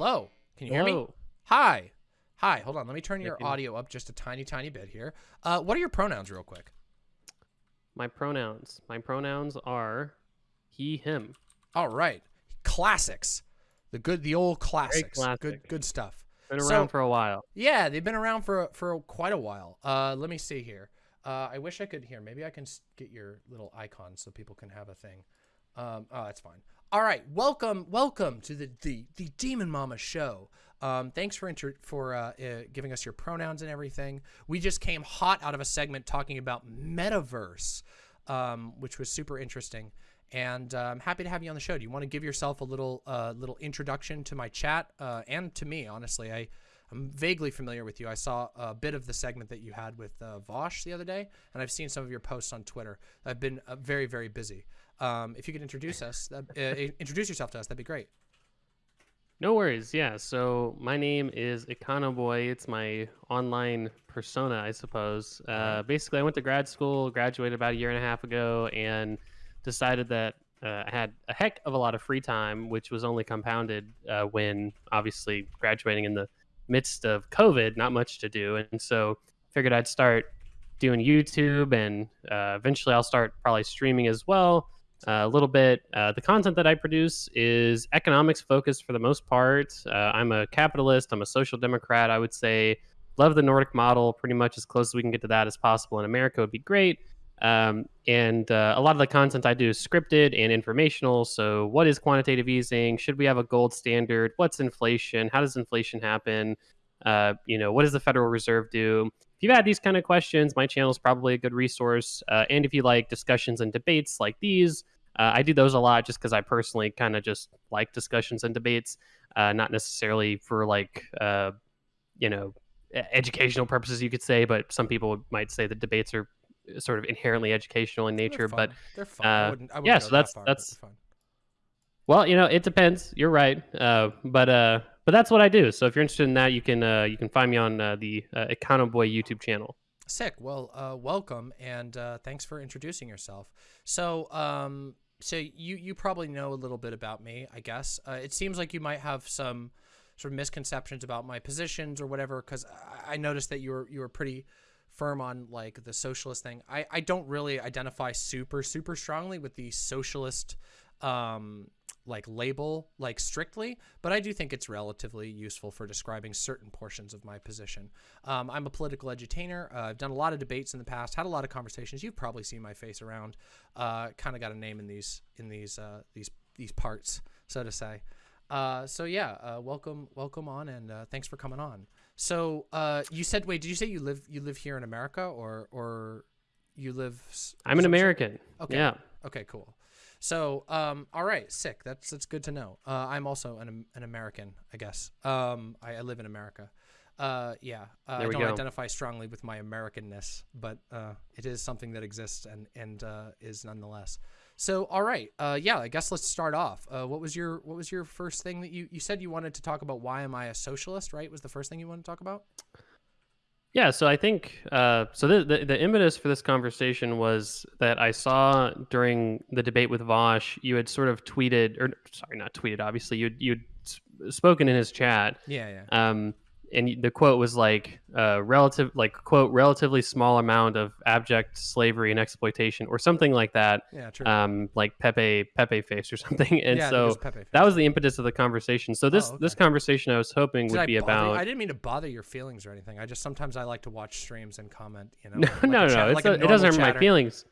Hello. Can you hear me? Hello. Hi. Hi. Hold on. Let me turn your audio up just a tiny, tiny bit here. Uh, what are your pronouns, real quick? My pronouns. My pronouns are he, him. All right. Classics. The good, the old classics. Good, classic. good stuff. Been So- around for a while. Yeah, they've been around for for quite a while. Uh, let me see here. Uh, I wish I could hear. Maybe I can get your little icon so people can have a thing. Um, oh, that's fine. All right, welcome, welcome to the the, the Demon Mama show. Um, thanks for for uh, uh, giving us your pronouns and everything. We just came hot out of a segment talking about metaverse, um, which was super interesting. And uh, I'm happy to have you on the show. Do you want to give yourself a little uh, little introduction to my chat uh, and to me? Honestly, I I'm vaguely familiar with you. I saw a bit of the segment that you had with uh, Vosh the other day, and I've seen some of your posts on Twitter. I've been very, very busy. Um, if you could introduce us, that, uh, introduce yourself to us, that'd be great. No worries. Yeah. So my name is Econoboy. It's my online persona, I suppose. Uh, basically, I went to grad school, graduated about a year and a half ago, and decided that uh, I had a heck of a lot of free time, which was only compounded uh, when obviously graduating in the midst of COVID, not much to do, and so figured I'd start doing YouTube, and uh, eventually I'll start probably streaming as well a little bit. Uh, the content that I produce is economics focused for the most part. Uh, I'm a capitalist. I'm a social democrat. I would say love the Nordic model. Pretty much as close as we can get to that as possible in America would be great. Um, and uh, a lot of the content I do is scripted and informational. So, what is quantitative easing? Should we have a gold standard? What's inflation? How does inflation happen? Uh, you know, what does the Federal Reserve do? If you've had these kind of questions, my channel is probably a good resource. Uh, and if you like discussions and debates like these, uh, I do those a lot just because I personally kind of just like discussions and debates, uh, not necessarily for like, uh, you know, educational purposes, you could say, but some people might say that debates are sort of inherently educational in nature. But they're fun. I uh, wouldn't, I wouldn't yeah, so that that's- far, that's- fun. Well, you know, it depends. You're right. Uh, but uh, but that's what I do. So if you're interested in that, you can uh, you can find me on uh, the uh, Econoboy YouTube channel. Sick. Well, uh, welcome and uh, thanks for introducing yourself. So, um, so you you probably know a little bit about me, I guess. Uh, it seems like you might have some sort of misconceptions about my positions or whatever, because I, I noticed that you were you were pretty firm on like the socialist thing. I I don't really identify super super strongly with the socialist um like label like strictly but i do think it's relatively useful for describing certain portions of my position um, i'm a political edutainer uh, i've done a lot of debates in the past had a lot of conversations you've probably seen my face around uh, kind of got a name in these in these uh, these these parts so to say uh, so yeah uh, welcome welcome on and uh, thanks for coming on so uh, you said wait did you say you live you live here in america or or you live I'm an American. Okay. Yeah. Okay, cool. So, um, all right, sick. That's that's good to know. Uh, I'm also an an American, I guess. Um, I, I live in America. Uh, yeah. Uh, I don't go. identify strongly with my Americanness, but uh, it is something that exists and and uh, is nonetheless. So, all right. Uh, yeah. I guess let's start off. Uh, what was your what was your first thing that you you said you wanted to talk about? Why am I a socialist? Right? Was the first thing you wanted to talk about? Yeah, so I think uh, so. The, the the impetus for this conversation was that I saw during the debate with Vosh, you had sort of tweeted, or sorry, not tweeted. Obviously, you you'd spoken in his chat, Yeah. Yeah. um, and the quote was like, uh, "relative, like quote, relatively small amount of abject slavery and exploitation, or something like that." Yeah. True. Um, like Pepe Pepe face or something. And yeah, it was so that was the impetus of the conversation. So this Oh, this conversation I was hoping Did would I be bother about. I didn't mean to bother your feelings or anything. I just sometimes I like to watch streams and comment. You know, No, like no, no, chat- it's like a it doesn't hurt my feelings.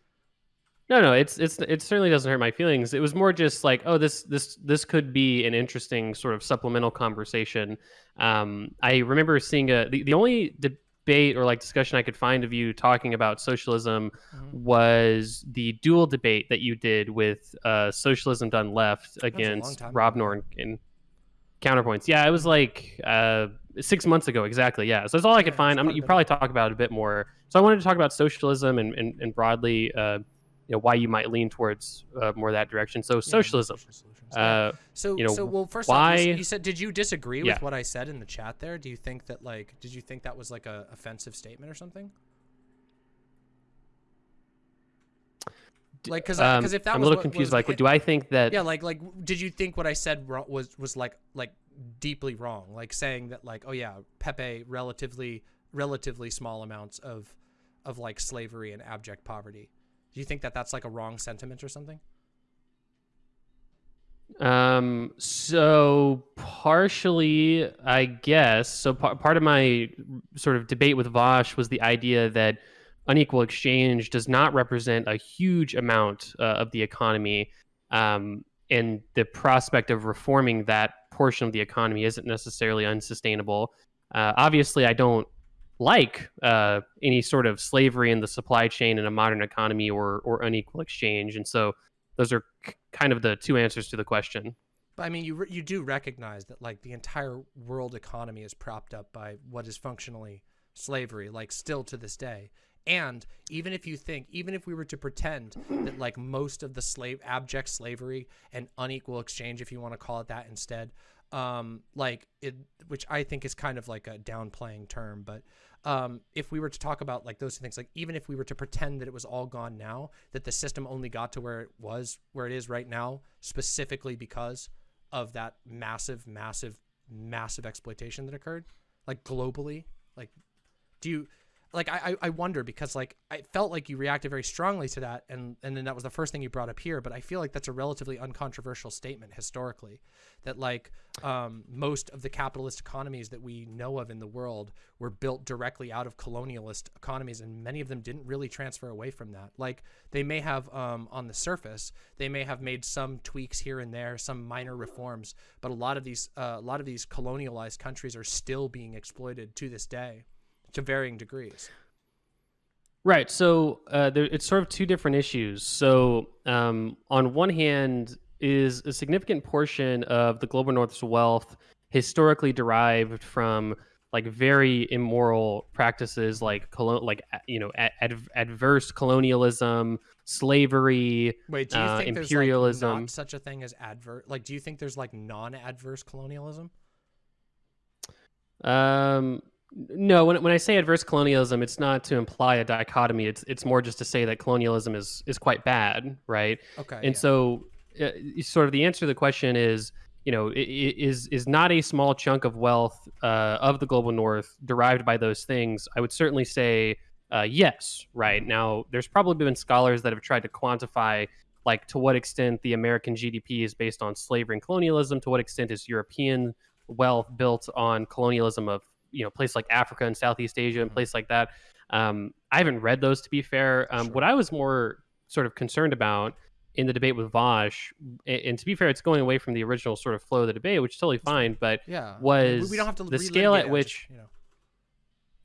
No, no, it's it's it certainly doesn't hurt my feelings. It was more just like, oh, this this this could be an interesting sort of supplemental conversation. Um, I remember seeing a the, the only debate or like discussion I could find of you talking about socialism Mhm. was the dual debate that you did with uh, Socialism Done Left against Rob. Noerr and Counterpoints. Yeah, it was like uh, six months ago exactly. Yeah, so that's all I could Yeah, find. I'm, you probably talk about it a bit more. So I wanted to talk about socialism and and, and broadly, uh, you know, why you might lean towards uh, more that direction. So Yeah, socialism. Yeah. Uh, so, you know, so well, first off, you, why- you said, did you disagree Yeah. with what I said in the chat there? Do you think that like, did you think that was like a offensive statement or something? Like, because Um, if that I'm was a little what confused. was- Like, do I think that? yeah, like like did you think what I said was was like like deeply wrong? Like saying that like oh yeah, Pepe relatively relatively small amounts of of like slavery and abject poverty. Do you think that that's like a wrong sentiment or something? Um, so partially, I guess. So par- part of my sort of debate with Vosh was the idea that unequal exchange does not represent a huge amount uh, of the economy, um, and the prospect of reforming that portion of the economy isn't necessarily unsustainable. Uh, obviously, I don't like uh, any sort of slavery in the supply chain in a modern economy or or unequal exchange, and so those are kind of the two answers to the question. But I mean, you you do recognize that like the entire world economy is propped up by what is functionally slavery, like still to this day. And even if you think, even if we were to pretend that like most of the slave abject slavery and unequal exchange, if you want to call it that instead, um, like it, which I think is kind of like a downplaying term, but um, if we were to talk about like those things, like even if we were to pretend that it was all gone now, that the system only got to where it was, where it is right now, specifically because of that massive, massive, massive exploitation that occurred, like globally, like, do you, like, I, I wonder because like I felt like you reacted very strongly to that, and and then that was the first thing you brought up here, but I feel like that's a relatively uncontroversial statement historically, that like um, most of the capitalist economies that we know of in the world were built directly out of colonialist economies, and many of them didn't really transfer away from that. Like they may have um, on the surface, they may have made some tweaks here and there, some minor reforms, but a lot of these uh, a lot of these colonialized countries are still being exploited to this day, to varying degrees. Right. So uh, there, it's sort of two different issues. So um, on one hand, is a significant portion of the global north's wealth historically derived from like very immoral practices like colon like you know ad- ad- adverse colonialism slavery Wait, do you uh, think there's imperialism. like not such a thing as adverse? Like, do you think there's like non-adverse colonialism? Um, no, when, when I say adverse colonialism, it's not to imply a dichotomy. It's it's more just to say that colonialism is is quite bad, right? Okay. and yeah. so uh, sort of the answer to the question is you know is is not a small chunk of wealth uh, of the global north derived by those things i would certainly say uh, yes right now there's probably been scholars that have tried to quantify like to what extent the american gdp is based on slavery and colonialism to what extent is european wealth built on colonialism of you know places like africa and southeast asia and Mhm. places like that um, i haven't read those to be fair um, Sure. what i was more sort of concerned about in the debate with Vosh, and to be fair, it's going away from the original sort of flow of the debate, which is totally fine. But yeah, was we don't have to the scale at which- just, you know.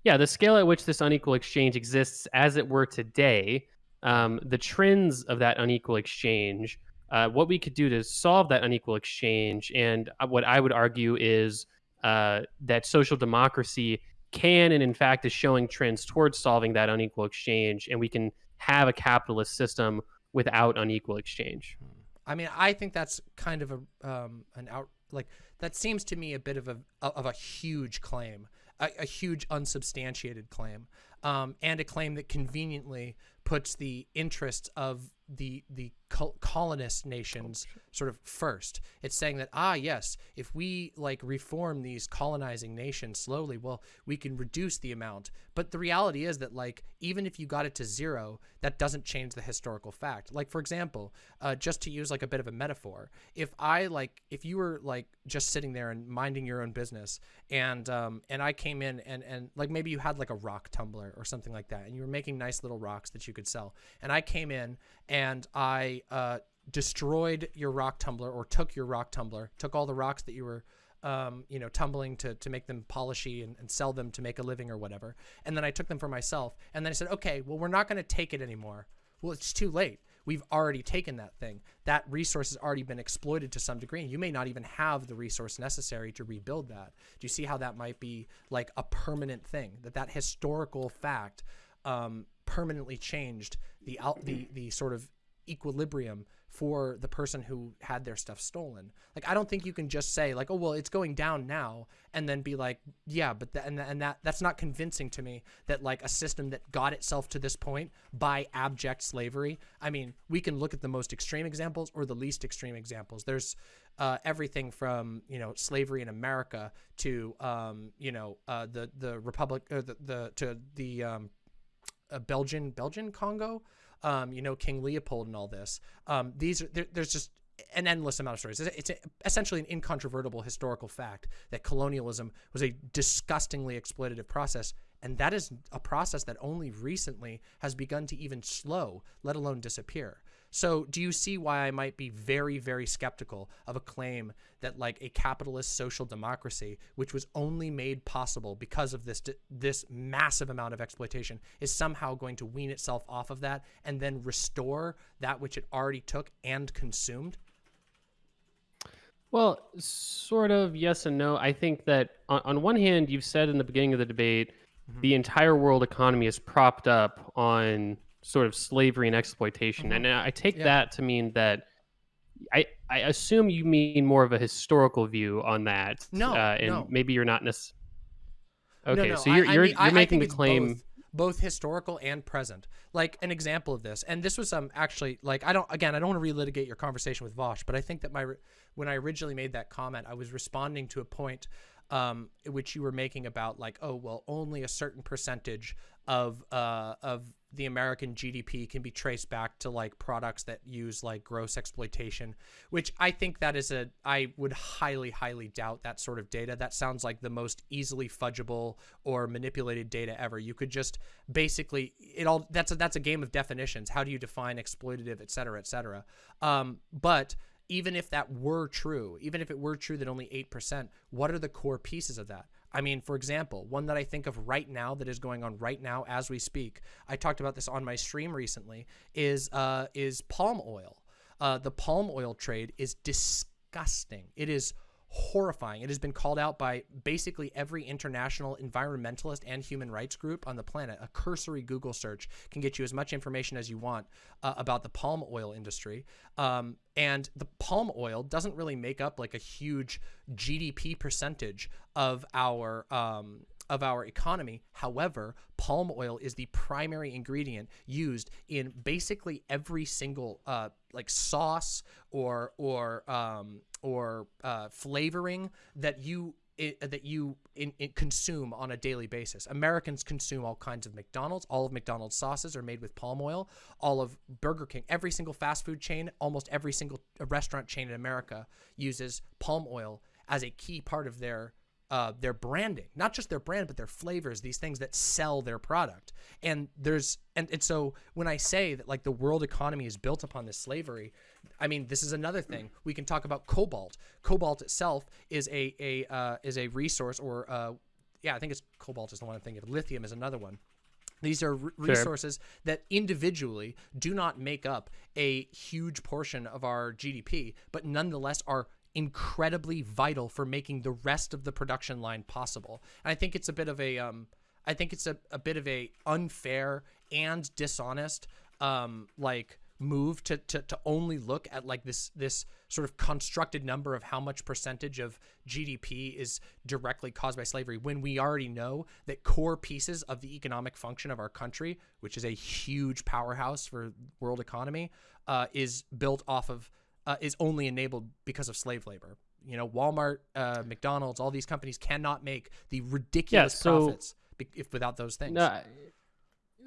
yeah, the scale at which this unequal exchange exists, as it were today, um, the trends of that unequal exchange, uh, what we could do to solve that unequal exchange, and uh, what I would argue is uh, that social democracy can and in fact is showing trends towards solving that unequal exchange, and we can have a capitalist system without unequal exchange. I mean, I think that's kind of a um, an out like that seems to me a bit of a of a huge claim, a, a huge unsubstantiated claim, um, and a claim that conveniently puts the interests of the the col- colonist nations sort of first. It's saying that ah yes, if we like reform these colonizing nations slowly, well, we can reduce the amount. But the reality is that like even if you got it to zero, that doesn't change the historical fact. Like for example, uh, just to use like a bit of a metaphor, if I like if you were like just sitting there and minding your own business, and um and I came in and and like maybe you had like a rock tumbler or something like that, and you were making nice little rocks that you could sell, and I came in and I uh, destroyed your rock tumbler or took your rock tumbler, took all the rocks that you were, um, you know, tumbling to, to make them polishy and, and sell them to make a living or whatever. And then I took them for myself. And then I said, okay, well, we're not going to take it anymore. Well, it's too late. We've already taken that thing. That resource has already been exploited to some degree. And you may not even have the resource necessary to rebuild that. Do you see how that might be like a permanent thing? That that historical fact um, permanently changed the out the the sort of equilibrium for the person who had their stuff stolen. Like I don't think you can just say like, oh well, it's going down now, and then be like, yeah, but and and that that's not convincing to me that like a system that got itself to this point by abject slavery. I mean, we can look at the most extreme examples or the least extreme examples. There's uh, everything from you know slavery in America to um, you know uh, the the republic or the, the to the um, uh, Belgian Belgian Congo um, you know, King Leopold and all this. Um, these are there, there's just an endless amount of stories. It's, it's a, essentially an incontrovertible historical fact that colonialism was a disgustingly exploitative process, and that is a process that only recently has begun to even slow, let alone disappear. So do you see why I might be very, very skeptical of a claim that like a capitalist social democracy, which was only made possible because of this this massive amount of exploitation, is somehow going to wean itself off of that and then restore that which it already took and consumed? Well, sort of yes and no. I think that on, on one hand, you've said in the beginning of the debate, mm -hmm. the entire world economy is propped up on sort of slavery and exploitation. Mm-hmm. And I take yeah. that to mean that I, I assume you mean more of a historical view on that. No, uh, and no. maybe you're not necessarily. Okay, no, no. so you're I, you're, I mean, you're making the claim. Both, both, historical and present. Like an example of this, and this was um actually like I don't again I don't want to relitigate your conversation with Vosh, but I think that my when I originally made that comment, I was responding to a point um, which you were making about like, oh well, only a certain percentage of uh, of the American GDP can be traced back to like products that use like gross exploitation, which I think that is a I would highly highly doubt that sort of data. That sounds like the most easily fudgeable or manipulated data ever. You could just basically it all that's a that's a game of definitions. How do you define exploitative, et cetera, et cetera. Um, but even if that were true, even if it were true that only 8%, what are the core pieces of that? I mean, for example, one that I think of right now that is going on right now as we speak, I talked about this on my stream recently, is, uh, is palm oil. Uh, the palm oil trade is disgusting. It is horrifying. It has been called out by basically every international environmentalist and human rights group on the planet. A cursory Google search can get you as much information as you want uh, about the palm oil industry. Um, and the palm oil doesn't really make up like a huge GDP percentage of our um, of our economy. However, palm oil is the primary ingredient used in basically every single uh, like sauce or or um, or uh, flavoring that you it, that you in, in consume on a daily basis. Americans consume all kinds of McDonald's. All of McDonald's sauces are made with palm oil. All of Burger King, every single fast food chain, almost every single restaurant chain in America uses palm oil as a key part of their uh, their branding, not just their brand, but their flavors, these things that sell their product. And there's, and, and so when I say that like the world economy is built upon this slavery, I mean, this is another thing. We can talk about cobalt. Cobalt itself is a, a, uh, is a resource or, uh, yeah, I think it's cobalt is the one I'm thinking of. Lithium is another one. These are resources sure. that individually do not make up a huge portion of our GDP, but nonetheless are incredibly vital for making the rest of the production line possible. And I think it's a bit of a, um, I think it's a, a bit of a unfair and dishonest, um, like move to, to, to only look at like this, this sort of constructed number of how much percentage of GDP is directly caused by slavery when we already know that core pieces of the economic function of our country, which is a huge powerhouse for world economy, uh, is built off of uh, is only enabled because of slave labor. You know, Walmart, uh, McDonald's, all these companies cannot make the ridiculous yeah, so, profits if without those things. No,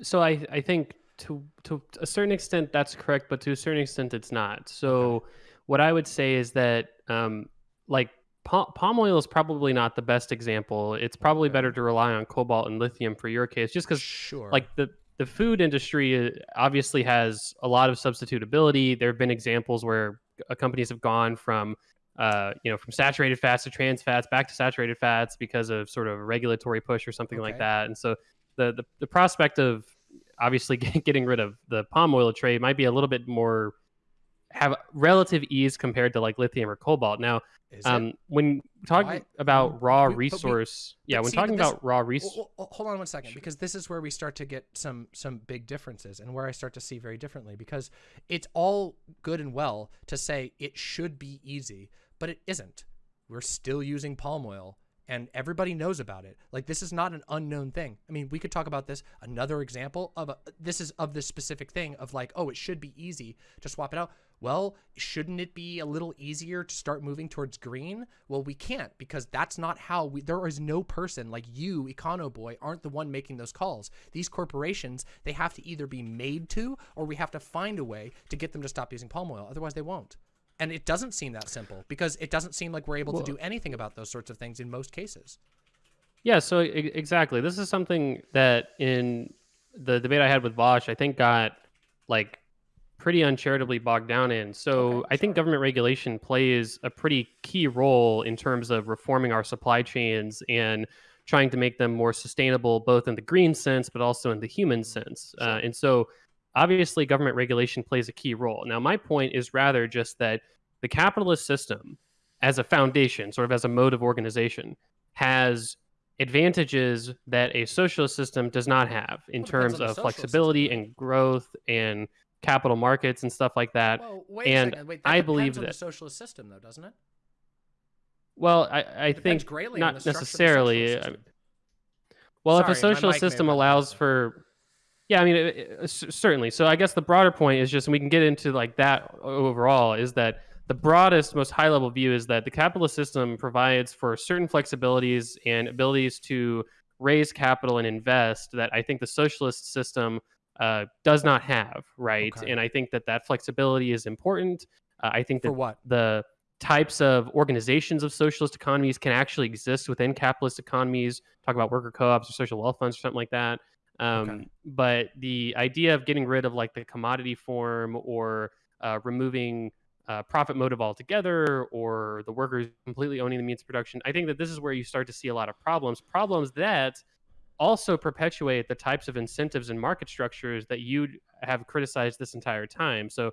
so I I think to to a certain extent that's correct, but to a certain extent it's not. So okay. what I would say is that um, like palm oil is probably not the best example. It's probably better to rely on cobalt and lithium for your case, just because sure. like the the food industry uh, obviously has a lot of substitutability. There have been examples where companies have gone from uh, you know from saturated fats to trans fats back to saturated fats because of sort of a regulatory push or something okay. like that and so the, the, the prospect of obviously getting rid of the palm oil trade might be a little bit more have relative ease compared to like lithium or cobalt. Now, um, when talking Why? about raw we, resource, we, yeah, when see, talking this, about raw resource, hold on one second, because this is where we start to get some some big differences, and where I start to see very differently, because it's all good and well to say it should be easy, but it isn't. We're still using palm oil and everybody knows about it. Like this is not an unknown thing. I mean, we could talk about this. Another example of a, this is of this specific thing of like, oh, it should be easy to swap it out. Well, shouldn't it be a little easier to start moving towards green? Well, we can't because that's not how we, there is no person like you, Econo Boy, aren't the one making those calls. These corporations, they have to either be made to, or we have to find a way to get them to stop using palm oil. Otherwise they won't. And it doesn't seem that simple because it doesn't seem like we're able well, to do anything about those sorts of things in most cases. Yeah, so exactly. This is something that in the debate I had with Vosh, I think got like pretty uncharitably bogged down in. So okay, I think government regulation plays a pretty key role in terms of reforming our supply chains and trying to make them more sustainable, both in the green sense, but also in the human sense. Uh, and so obviously government regulation plays a key role. Now, my point is rather just that the capitalist system, as a foundation, sort of as a mode of organization, has advantages that a socialist system does not have in well, terms of flexibility system. and growth and capital markets and stuff like that. Well, wait and a second. Wait, that I believe that the socialist system, though, doesn't it? Well, I, I think not necessarily. I mean, well, Sorry, if a socialist system allows for yeah, I mean, it, it, certainly. So I guess the broader point is just, and we can get into like that overall, is that the broadest, most high level view is that the capitalist system provides for certain flexibilities and abilities to raise capital and invest that I think the socialist system uh, does not have, right? Okay. And I think that that flexibility is important. Uh, I think that for what the types of organizations of socialist economies can actually exist within capitalist economies. Talk about worker co-ops or social wealth funds or something like that. Um, okay. But the idea of getting rid of like the commodity form or uh, removing uh, profit motive altogether or the workers completely owning the means of production, I think that this is where you start to see a lot of problems. Problems that also perpetuate the types of incentives and market structures that you have criticized this entire time. So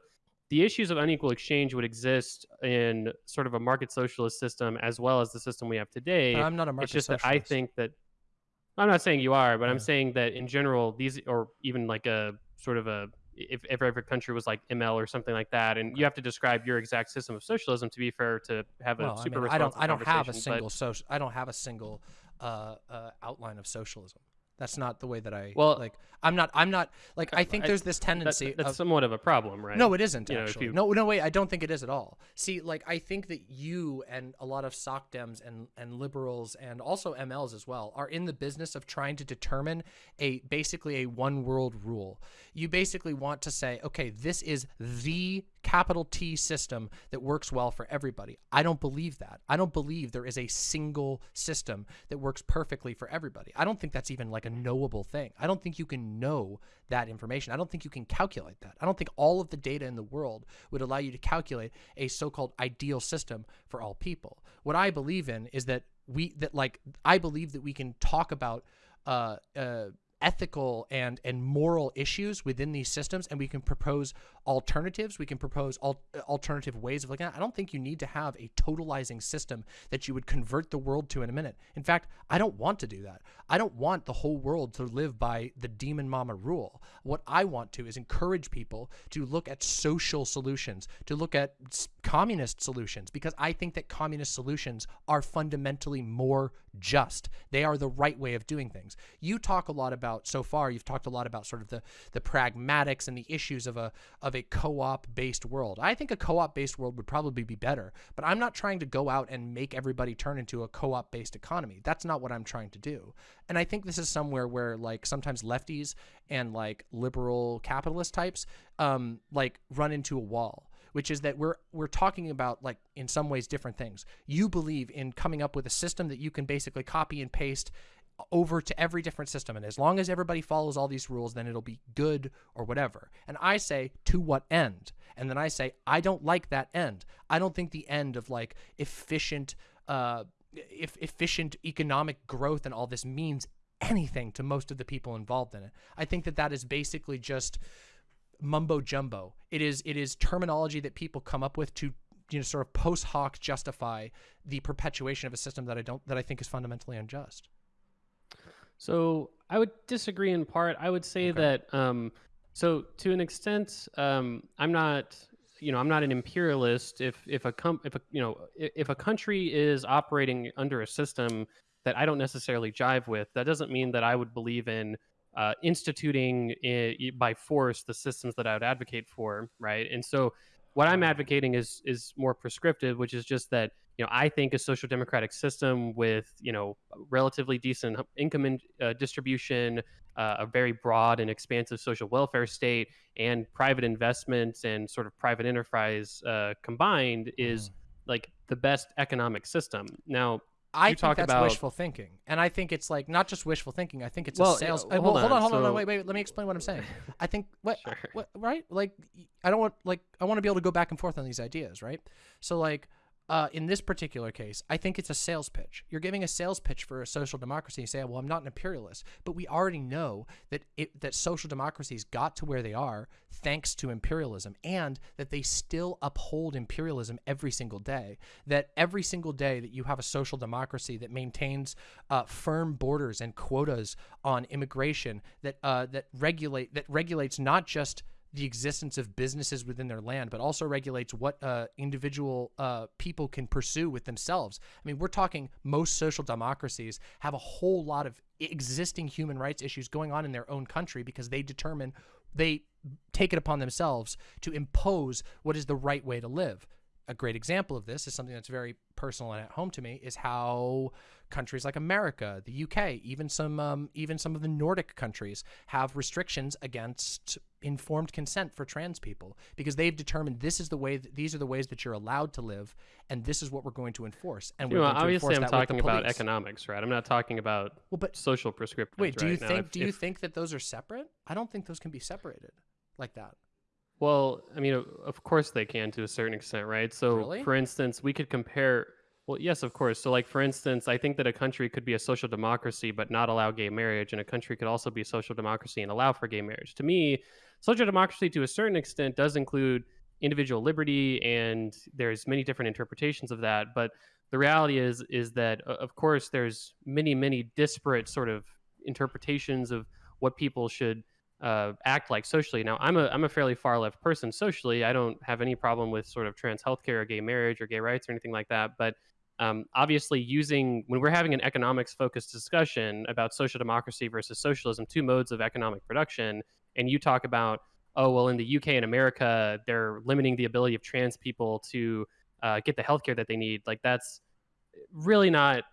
the issues of unequal exchange would exist in sort of a market socialist system as well as the system we have today. But I'm not a market It's just socialist. that I think that I'm not saying you are, but. I'm saying that in general, these or even like a sort of a if, if every country was like ML or something like that, and you have to describe your exact system of socialism to be fair to have a well, super. I, mean, I don't. I don't have a single social. I don't have a single uh, uh, outline of socialism. That's not the way that I well like. I'm not. I'm not like. I think there's this tendency. That, that's of, somewhat of a problem, right? No, it isn't. You actually, know, you... no, no, wait. I don't think it is at all. See, like, I think that you and a lot of SocDems and and liberals and also MLs as well are in the business of trying to determine a basically a one world rule. You basically want to say, okay, this is the capital T system that works well for everybody. I don't believe that. I don't believe there is a single system that works perfectly for everybody. I don't think that's even like a knowable thing. I don't think you can know that information. I don't think you can calculate that. I don't think all of the data in the world would allow you to calculate a so-called ideal system for all people. What I believe in is that we that like I believe that we can talk about uh, uh, ethical and and moral issues within these systems and we can propose alternatives. We can propose al uh, alternative ways of looking at it. i don't think you need to have a totalizing system that you would convert the world to in a minute. In fact i don't want to do that. I don't want the whole world to live by the demon mama rule. What i want to is encourage people to look at social solutions to look at communist solutions because i think that communist solutions are fundamentally more just. They are the right way of doing things. You talk a lot about so far. You've talked a lot about sort of the the pragmatics and the issues of a of a co-op based world. I think a co-op based world would probably be better, but I'm not trying to go out and make everybody turn into a co-op based economy. That's not what I'm trying to do. And I think this is somewhere where like sometimes lefties and like liberal capitalist types um like run into a wall which is that we're we're talking about like in some ways different things. You believe in coming up with a system that you can basically copy and paste over to every different system. And as long as everybody follows all these rules, then it'll be good or whatever. And I say, to what end? And then I say, I don't like that end. I don't think the end of like efficient, uh, if efficient economic growth and all this means anything to most of the people involved in it. I think that that is basically just mumbo jumbo. It is it is terminology that people come up with to you know sort of post hoc justify the perpetuation of a system that I don't that I think is fundamentally unjust. So I would disagree in part. I would say Okay. that um, so to an extent, um, I'm not you know I'm not an imperialist. If if a com- if a you know if a country is operating under a system that I don't necessarily jive with, that doesn't mean that I would believe in uh, instituting i by force the systems that I would advocate for, right? And so what I'm advocating is is more prescriptive, which is just that you know I think a social democratic system with you know relatively decent income in, uh, distribution, uh, a very broad and expansive social welfare state, and private investments and sort of private enterprise uh, combined is like the best economic system. Now, I You think talk that's about- wishful thinking, and I think it's like not just wishful thinking. I think it's Well, a sales. yeah, uh, well, hold hold on, on, hold on, no, wait, wait. Let me explain what I'm saying. I think what, Sure. what, right? Like, I don't want like I want to be able to go back and forth on these ideas, right? So like. Uh, in this particular case, I think it's a sales pitch. You're giving a sales pitch for a social democracy. You say, "Well, I'm not an imperialist," but we already know that it, that social democracies got to where they are thanks to imperialism, and that they still uphold imperialism every single day. That every single day that you have a social democracy that maintains uh, firm borders and quotas on immigration, that uh, that regulate that regulates not just the existence of businesses within their land, but also regulates what uh, individual uh, people can pursue with themselves. I mean, we're talking most social democracies have a whole lot of existing human rights issues going on in their own country because they determine, they take it upon themselves to impose what is the right way to live. A great example of this is something that's very personal and at home to me is how countries like America, the UK, even some um, even some of the Nordic countries have restrictions against informed consent for trans people because they've determined this is the way that, these are the ways that you're allowed to live and this is what we're going to enforce and you we're know, going to obviously, enforce I'm talking about economics, right? I'm not talking about Well, but social prescriptions. wait, do you right? Now, think if- do you if- think that those are separate? I don't think those can be separated like that. Well, I mean, of- course they can to a certain extent, right? So, Really? for instance, we could compare. Well, yes, of course. So, like for instance, I think that a country could be a social democracy but not allow gay marriage, and a country could also be a social democracy and allow for gay marriage. To me, social democracy, to a certain extent, does include individual liberty, and there's many different interpretations of that. But the reality is, is that uh, of course there's many, many disparate sort of interpretations of what people should uh, act like socially. Now, I'm a I'm a fairly far left person socially. I don't have any problem with sort of trans healthcare or gay marriage or gay rights or anything like that. But um, obviously, using when we're having an economics focused discussion about social democracy versus socialism, two modes of economic production, and you talk about oh well, in the UK and America, they're limiting the ability of trans people to uh, get the healthcare that they need. Like that's really not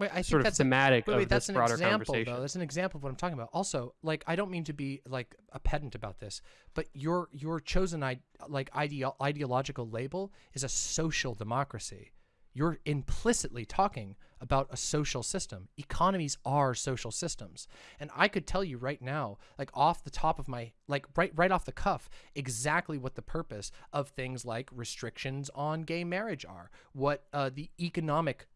Wait, I think sort of that's a- thematic Wait, of that's this an broader example, conversation. though. That's an example of what I'm talking about. Also, like, I don't mean to be like a pedant about this, but your your chosen I- like ideo- ideological label is a social democracy. You're implicitly talking about a social system. Economies are social systems, and I could tell you right now, like off the top of my like right right off the cuff, exactly what the purpose of things like restrictions on gay marriage are. What uh, the economic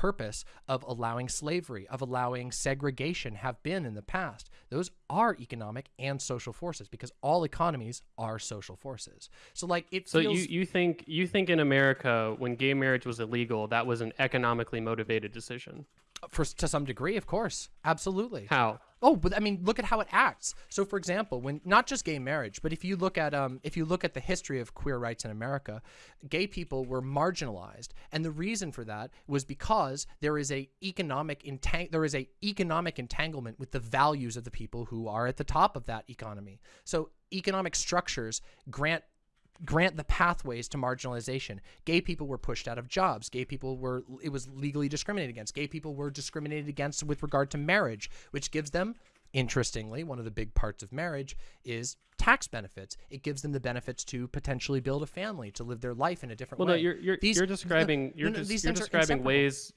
purpose of allowing slavery, of allowing segregation have been in the past. Those are economic and social forces because all economies are social forces. So like it So feels you, you think you think in America when gay marriage was illegal that was an economically motivated decision? For to some degree, of course. Absolutely. How? Oh, but I mean, look at how it acts. So, for example, when not just gay marriage, but if you look at um, if you look at the history of queer rights in America, gay people were marginalized, and the reason for that was because there is a economic entang- there is a economic entanglement with the values of the people who are at the top of that economy. So, economic structures grant grant the pathways to marginalization. Gay people were pushed out of jobs. Gay people were it was legally discriminated against. Gay people were discriminated against with regard to marriage, which gives them interestingly, one of the big parts of marriage is tax benefits. It gives them the benefits to potentially build a family, to live their life in a different Well, way. no, you're you're, These- you're describing you're, no, just, these you're describing ways.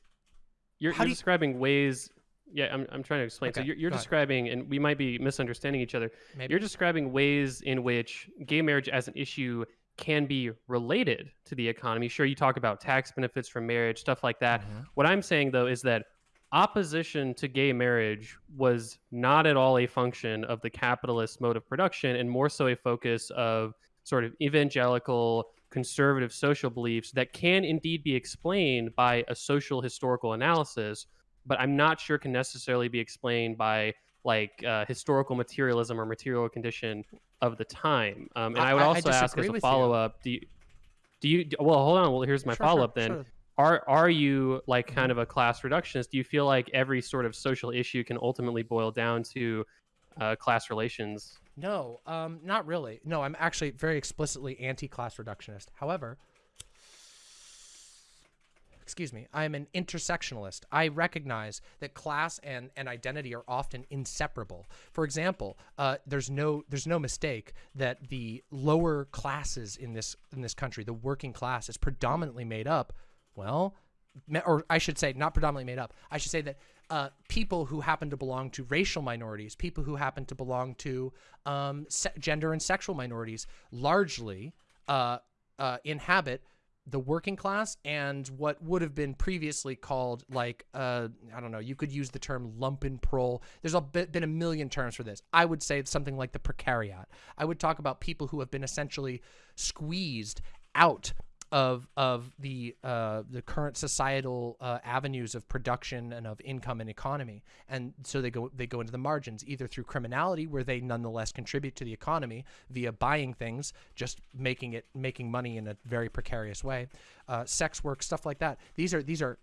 You're, you're describing ways. Yeah, I'm, I'm trying to explain. So you're, you're go ahead. describing, and we might be misunderstanding each other. Maybe. You're describing ways in which gay marriage as an issue can be related to the economy. Sure, you talk about tax benefits from marriage, stuff like that. Mhm. What I'm saying though is that opposition to gay marriage was not at all a function of the capitalist mode of production and more so a focus of sort of evangelical conservative social beliefs that can indeed be explained by a social historical analysis but i'm not sure can necessarily be explained by like uh, historical materialism or material condition of the time um, and i, would also ask as a follow-up do you do you well hold on well here's my sure, follow-up sure, then sure are are you like kind mm-hmm. of a class reductionist? Do you feel like every sort of social issue can ultimately boil down to uh, class relations? No, um, not really. No, I'm actually very explicitly anti-class reductionist. However, excuse me, I'm an intersectionalist. I recognize that class and, and identity are often inseparable. For example, uh, there's no there's no mistake that the lower classes in this in this country, the working class, is predominantly made up well, or I should say, not predominantly made up. I should say that uh, people who happen to belong to racial minorities, people who happen to belong to um, gender and sexual minorities, largely uh, uh, inhabit the working class and what would have been previously called like uh i don't know you could use the term lumpenproll there's a bit, been a million terms for this. I would say something like the precariat. I would talk about people who have been essentially squeezed out of of the uh, the current societal uh, avenues of production and of income and economy, and so they go they go into the margins either through criminality, where they nonetheless contribute to the economy via buying things, just making it making money in a very precarious way, uh, sex work, stuff like that. These are these are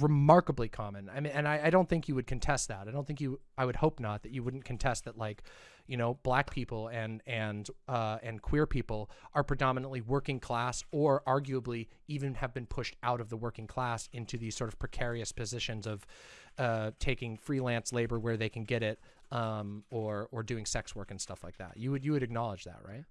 remarkably common. I mean, and I, I don't think you would contest that. I don't think you. I would hope not that you wouldn't contest that. Like, you know, black people and and uh, and queer people are predominantly working class, or arguably even have been pushed out of the working class into these sort of precarious positions of uh, taking freelance labor where they can get it, um, or or doing sex work and stuff like that. You would you would acknowledge that, right?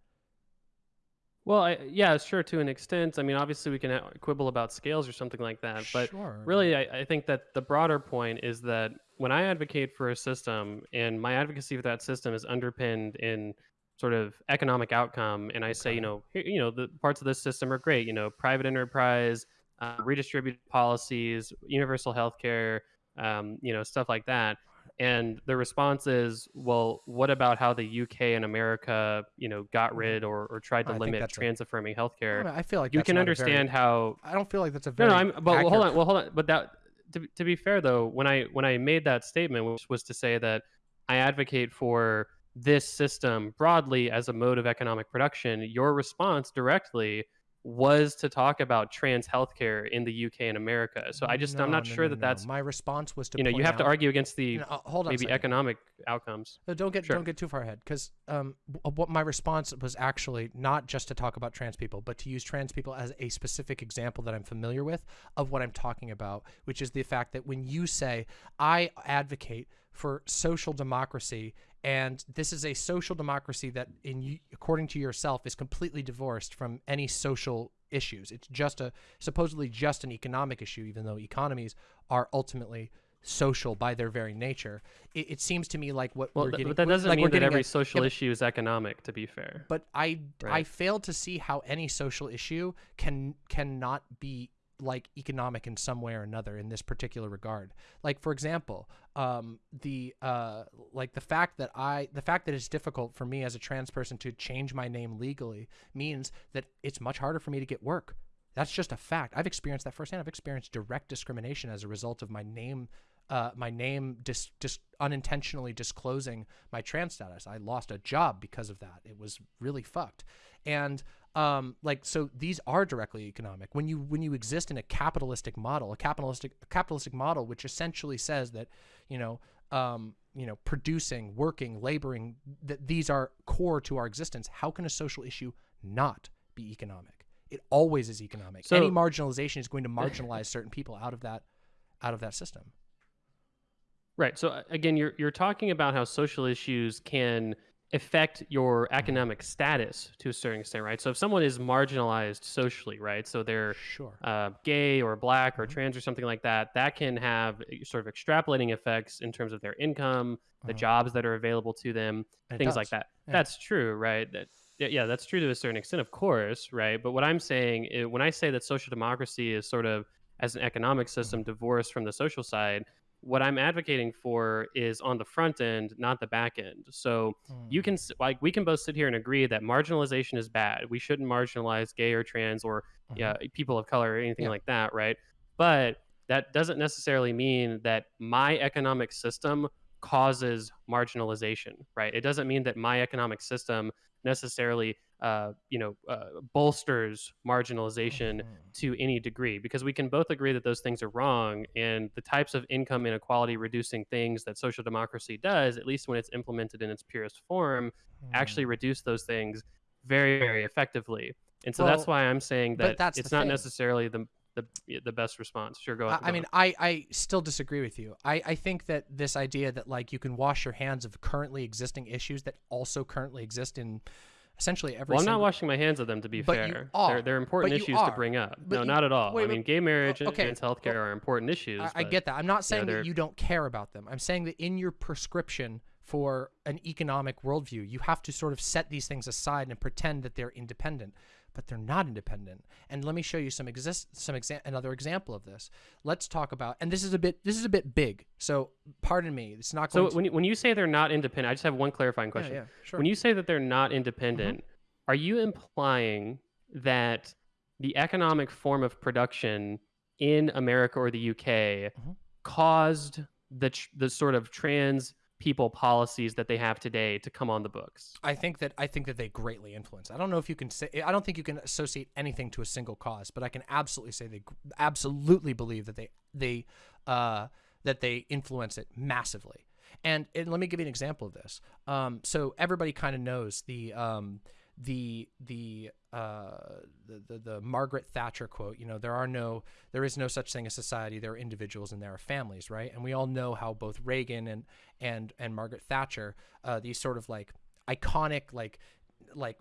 Well, I, yeah, sure, to an extent. I mean, obviously, we can uh, quibble about scales or something like that. But sure. really, I, I think that the broader point is that when I advocate for a system and my advocacy for that system is underpinned in sort of economic outcome, and I say, you know, you know, the parts of this system are great, you know, private enterprise, uh, redistributed policies, universal health care, um, you know, stuff like that and the response is, well, what about how the UK and America, you know, got mm-hmm. rid or, or tried to I limit trans affirming healthcare? I, I, feel like you can understand very, how. I don't feel like that's a very. No, no. I'm, but hold on. Well, hold on. But that to, to be fair though, when I when I made that statement, which was to say that I advocate for this system broadly as a mode of economic production, your response directly was to talk about trans healthcare in the UK and America. So I just no, I'm not no, sure no, that that's my response was to you know you have out, to argue against the uh, hold on maybe economic outcomes. Don't get sure. don't get too far ahead because um, what my response was actually not just to talk about trans people, but to use trans people as a specific example that I'm familiar with of what I'm talking about, which is the fact that when you say I advocate for social democracy and this is a social democracy that in according to yourself is completely divorced from any social issues. It's just a supposedly just an economic issue even though economies are ultimately social by their very nature. It, it seems to me like what well, we're getting but that doesn't like mean that every at, social yeah, issue is economic to be fair. But i right. i fail to see how any social issue can cannot be like economic in some way or another in this particular regard. Like for example, um, the uh, like the fact that I the fact that it's difficult for me as a trans person to change my name legally means that it's much harder for me to get work. That's just a fact. I've experienced that firsthand. I've experienced direct discrimination as a result of my name uh, my name dis, dis unintentionally disclosing my trans status. I lost a job because of that. It was really fucked. And um, like so these are directly economic. When you when you exist in a capitalistic model a capitalistic a capitalistic model which essentially says that you know um, you know producing working laboring that these are core to our existence how can a social issue not be economic? It always is economic. So, any marginalization is going to marginalize certain people out of that out of that system. Right. So again you're you're talking about how social issues can affect your economic status to a certain extent, right? So if someone is marginalized socially, right? So they're sure. uh, gay or black or mm-hmm. trans or something like that, that can have sort of extrapolating effects in terms of their income, the mm-hmm. jobs that are available to them, it things does. like that. Yeah. That's true, right? That, yeah, that's true to a certain extent, of course, right? But what I'm saying, is, when I say that social democracy is sort of as an economic system mm-hmm. divorced from the social side, what I'm advocating for is on the front end, not the back end. So you Mm. can like we can both sit here and agree that marginalization is bad. We shouldn't marginalize gay or trans or Mhm. yeah, people of color or anything Yeah. like that, right? But that doesn't necessarily mean that my economic system causes marginalization, right? It doesn't mean that my economic system necessarily, uh, you know, uh, bolsters marginalization Mhm. to any degree because we can both agree that those things are wrong and the types of income inequality reducing things that social democracy does at least when it's implemented in its purest form actually Mm. reduce those things very very effectively and so that's why i'm saying that that's it's not thing. necessarily the the, the best response sure go ahead I go mean, on. I, I still disagree with you. I, I think that this idea that like you can wash your hands of currently existing issues that also currently exist in essentially every well i'm not washing my hands of them to be But fair are. they're, they're important issues to bring up But no you- not at all wait, i mean gay marriage okay, and healthcare well, are important issues I, I get that. I'm not saying that you don't care about them. I'm saying that in your prescription for an economic worldview, you have to sort of set these things aside and pretend that they're independent, but they're not independent. And let me show you some exist some exa- another example of this. Let's talk about and this is a bit this is a bit big. So pardon me. It's not so when you, when you say they're not independent i just have one clarifying question yeah, sure. When you say that they're not independent, Mm-hmm. are you implying that the economic form of production in America or the UK Mhm. caused the tr- the sort of trans people policies that they have today to come on the books? I think that I think that they greatly influence. I don't know if you can say I don't think you can associate anything to a single cause, but I can absolutely say they absolutely believe that they they uh, that they influence it massively. And, and let me give you an example of this. Um, so everybody kind of knows the um, the the, uh, the the the Margaret Thatcher quote. You know, there are no there is no such thing as society. There are individuals and there are families, right? And we all know how both Reagan and and and Margaret Thatcher, uh, these sort of like iconic like like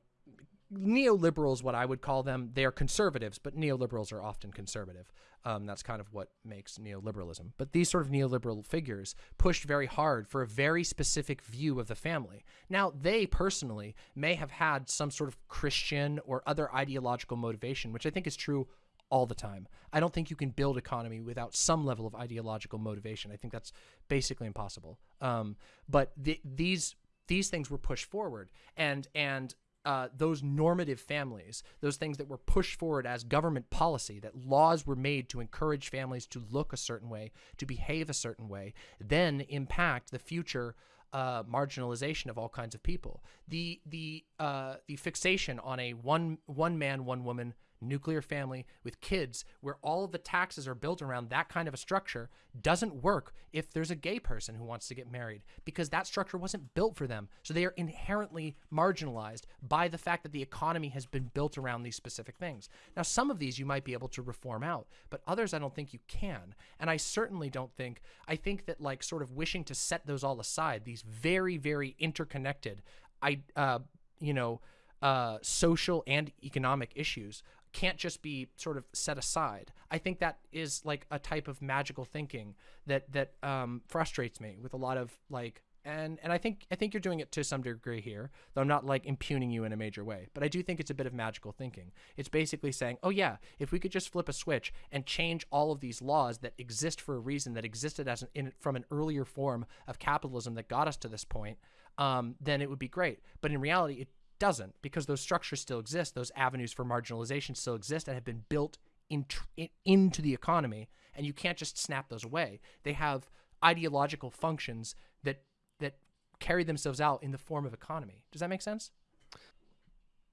neoliberals what i would call them they are conservatives but neoliberals are often conservative um, that's kind of what makes neoliberalism but these sort of neoliberal figures pushed very hard for a very specific view of the family now they personally may have had some sort of christian or other ideological motivation which i think is true all the time. I don't think you can build economy without some level of ideological motivation. I think that's basically impossible. Um, but the, these these things were pushed forward, and and uh, those normative families, those things that were pushed forward as government policy, that laws were made to encourage families to look a certain way, to behave a certain way, then impact the future uh, marginalization of all kinds of people. The the uh, the fixation on a one one man one woman nuclear family with kids where all of the taxes are built around that kind of a structure doesn't work if there's a gay person who wants to get married because that structure wasn't built for them. So they are inherently marginalized by the fact that the economy has been built around these specific things. Now, some of these you might be able to reform out, but others I don't think you can. And I certainly don't think, I think that like sort of wishing to set those all aside, these very, very interconnected, I, uh, you know, uh, social and economic issues can't just be sort of set aside. I think that is like a type of magical thinking that that um, frustrates me with a lot of like and and I think I think you're doing it to some degree here, though I'm not like impugning you in a major way. But I do think it's a bit of magical thinking. It's basically saying, oh yeah, if we could just flip a switch and change all of these laws that exist for a reason that existed as an, in, from an earlier form of capitalism that got us to this point, um, then it would be great. But in reality, it doesn't because those structures still exist those avenues for marginalization still exist and have been built in, in, into the economy and you can't just snap those away. They have ideological functions that that carry themselves out in the form of economy. Does that make sense?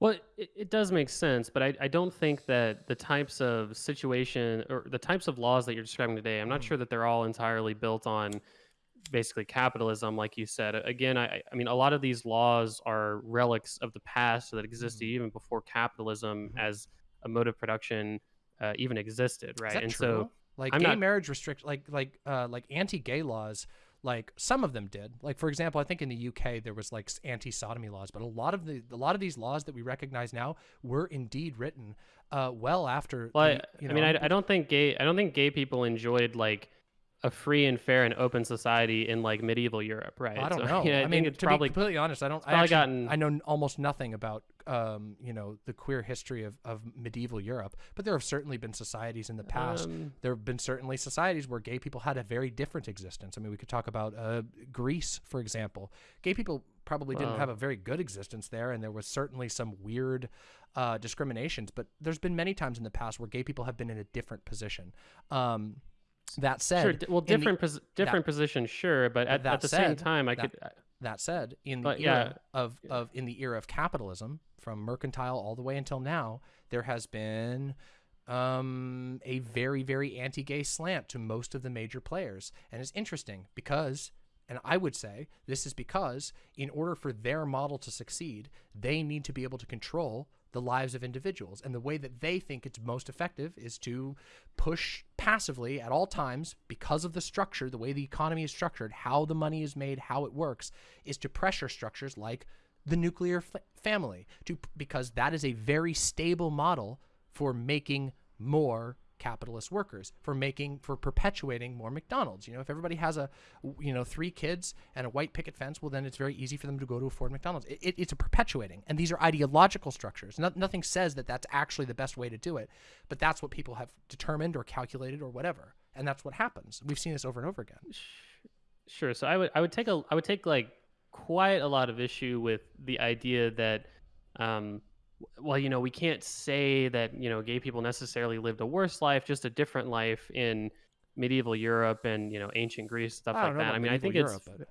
Well, it, it does make sense, but I, I don't think that the types of situation or the types of laws that you're describing today, I'm not Mm. sure that they're all entirely built on basically capitalism, like you said. Again, I, I mean, a lot of these laws are relics of the past that existed Mhm. even before capitalism Mhm. as a mode of production uh, even existed, right? And true? so like I'm gay not- marriage restrict like like uh like anti-gay laws like some of them did like for example i think in the uk there was like anti-sodomy laws but a lot of the a lot of these laws that we recognize now were indeed written uh well after Well, the, I, you I mean, I, I don't think gay. I don't think gay people enjoyed like a free and fair and open society in like medieval Europe, right? I don't So, know. I, I, mean, it's to probably be completely honest, I don't. I actually, gotten- I know almost nothing about, um, you know, the queer history of, of medieval Europe. But there have certainly been societies in the past. um, there have been certainly societies where gay people had a very different existence. I mean, we could talk about uh, Greece, for example. Gay people probably didn't Well- have a very good existence there, and there was certainly some weird uh, discriminations. But there's been many times in the past where gay people have been in a different position. Um, that said, sure. Well, in the- different pos- different position, sure, but at, that at the same time, I that- could. uh, that said, in the But, era yeah. of, of in the era of capitalism, from mercantile all the way until now, there has been um, a very very anti-gay slant to most of the major players, and it's interesting because. And I would say this is because, in order for their model to succeed, they need to be able to control the lives of individuals. And the way that they think it's most effective is to push passively at all times because of the structure, the way the economy is structured, how the money is made, how it works, is to pressure structures like the nuclear family to because that is a very stable model for making more capitalist workers for making for perpetuating more McDonald's. You know, if everybody has a you know three kids and a white picket fence, well then it's very easy for them to go to afford McDonald's. It, it, it's a perpetuating, and these are ideological structures. No, nothing says that that's actually the best way to do it, but that's what people have determined or calculated or whatever, and that's what happens. We've seen this over and over again. Sure. So I would I would take a I would take like quite a lot of issue with the idea that um well you know we can't say that you know gay people necessarily lived a worse life just a different life in medieval Europe and you know ancient Greece stuff like that. I mean I think it's Europe, but-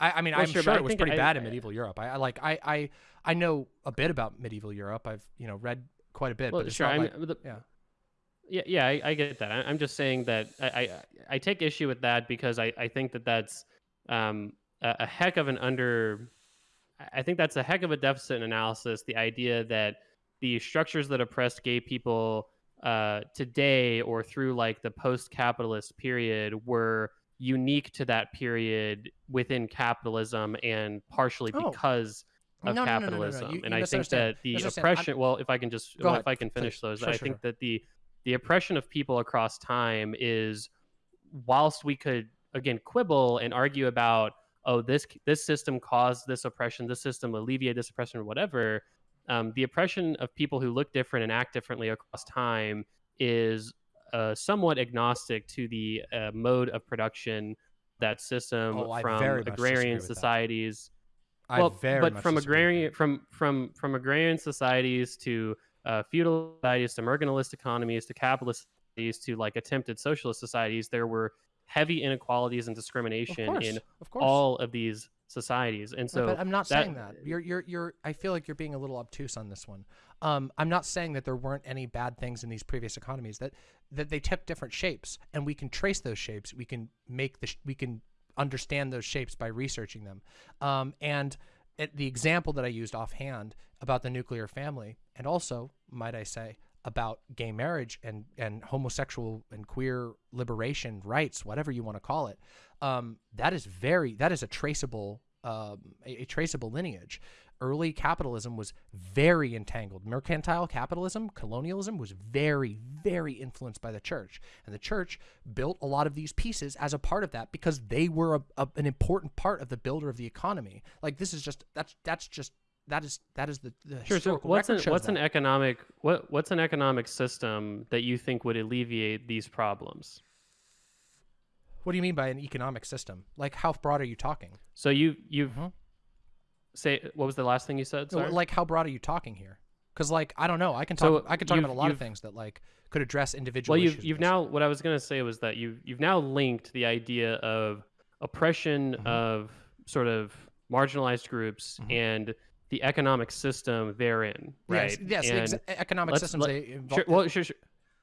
I, I mean, Well, I'm sure, sure, it was pretty I- bad in medieval Europe. I, I like I, I I know a bit about medieval Europe. I've you know read quite a bit, well but it's sure like, the, yeah. Yeah, yeah, I, I get that. I, I'm just saying that I, I I take issue with that because I, I think that that's um, a, a heck of an under. I think that's a heck of a deficit in analysis. The idea that the structures that oppressed gay people uh, today or through like the post-capitalist period were unique to that period within capitalism and partially Oh. because of No, no, no, no, capitalism. You- and you I think that the Misunderstand. I'm- oppression. Well, if I can just, well, if I can finish those, Sure, I sure, think that the the oppression of people across time is, whilst we could again quibble and argue about, oh, this this system caused this oppression, this system alleviated this oppression, or whatever. Um, the oppression of people who look different and act differently across time is uh, somewhat agnostic to the uh, mode of production that system Oh, from very much disagree agrarian societies I well, but from agrarian from from from agrarian societies to uh, feudal societies to mercantilist economies to capitalist societies to like attempted socialist societies, there were heavy inequalities and discrimination course, in of course. all of these societies. And so but I'm not that- saying that. You're you're you're. I feel like you're being a little obtuse on this one. Um, I'm not saying that there weren't any bad things in these previous economies. That that they took different shapes, and we can trace those shapes. We can make the sh- we can understand those shapes by researching them. Um, and it, the example that I used offhand about the nuclear family, and also might I say about gay marriage and and homosexual and queer liberation rights, whatever you want to call it, um, that is very that is a traceable um, a, a traceable lineage. Early capitalism was very entangled. Mercantile capitalism, colonialism was very, very influenced by the church. And the church built a lot of these pieces as a part of that because they were a, a, an important part of the builder of the economy. Like this is just that's that's just that is that is the, the Sure. So what's an what's an economic what what's an economic system that you think would alleviate these problems? what do you mean by an economic system? Like how broad are you talking? So you you've Mhm. say what was the last thing you said? Sorry? Like how broad are you talking here? Because like I don't know. I can So talk. I can talk about a lot of things that like could address individual well you've you've now what i was going to say was that you've you've now linked the idea of oppression Mhm. of sort of marginalized groups Mhm. and the economic system therein right Yes, yes. ex- economic systems. let- they involve, sure, well sure, sure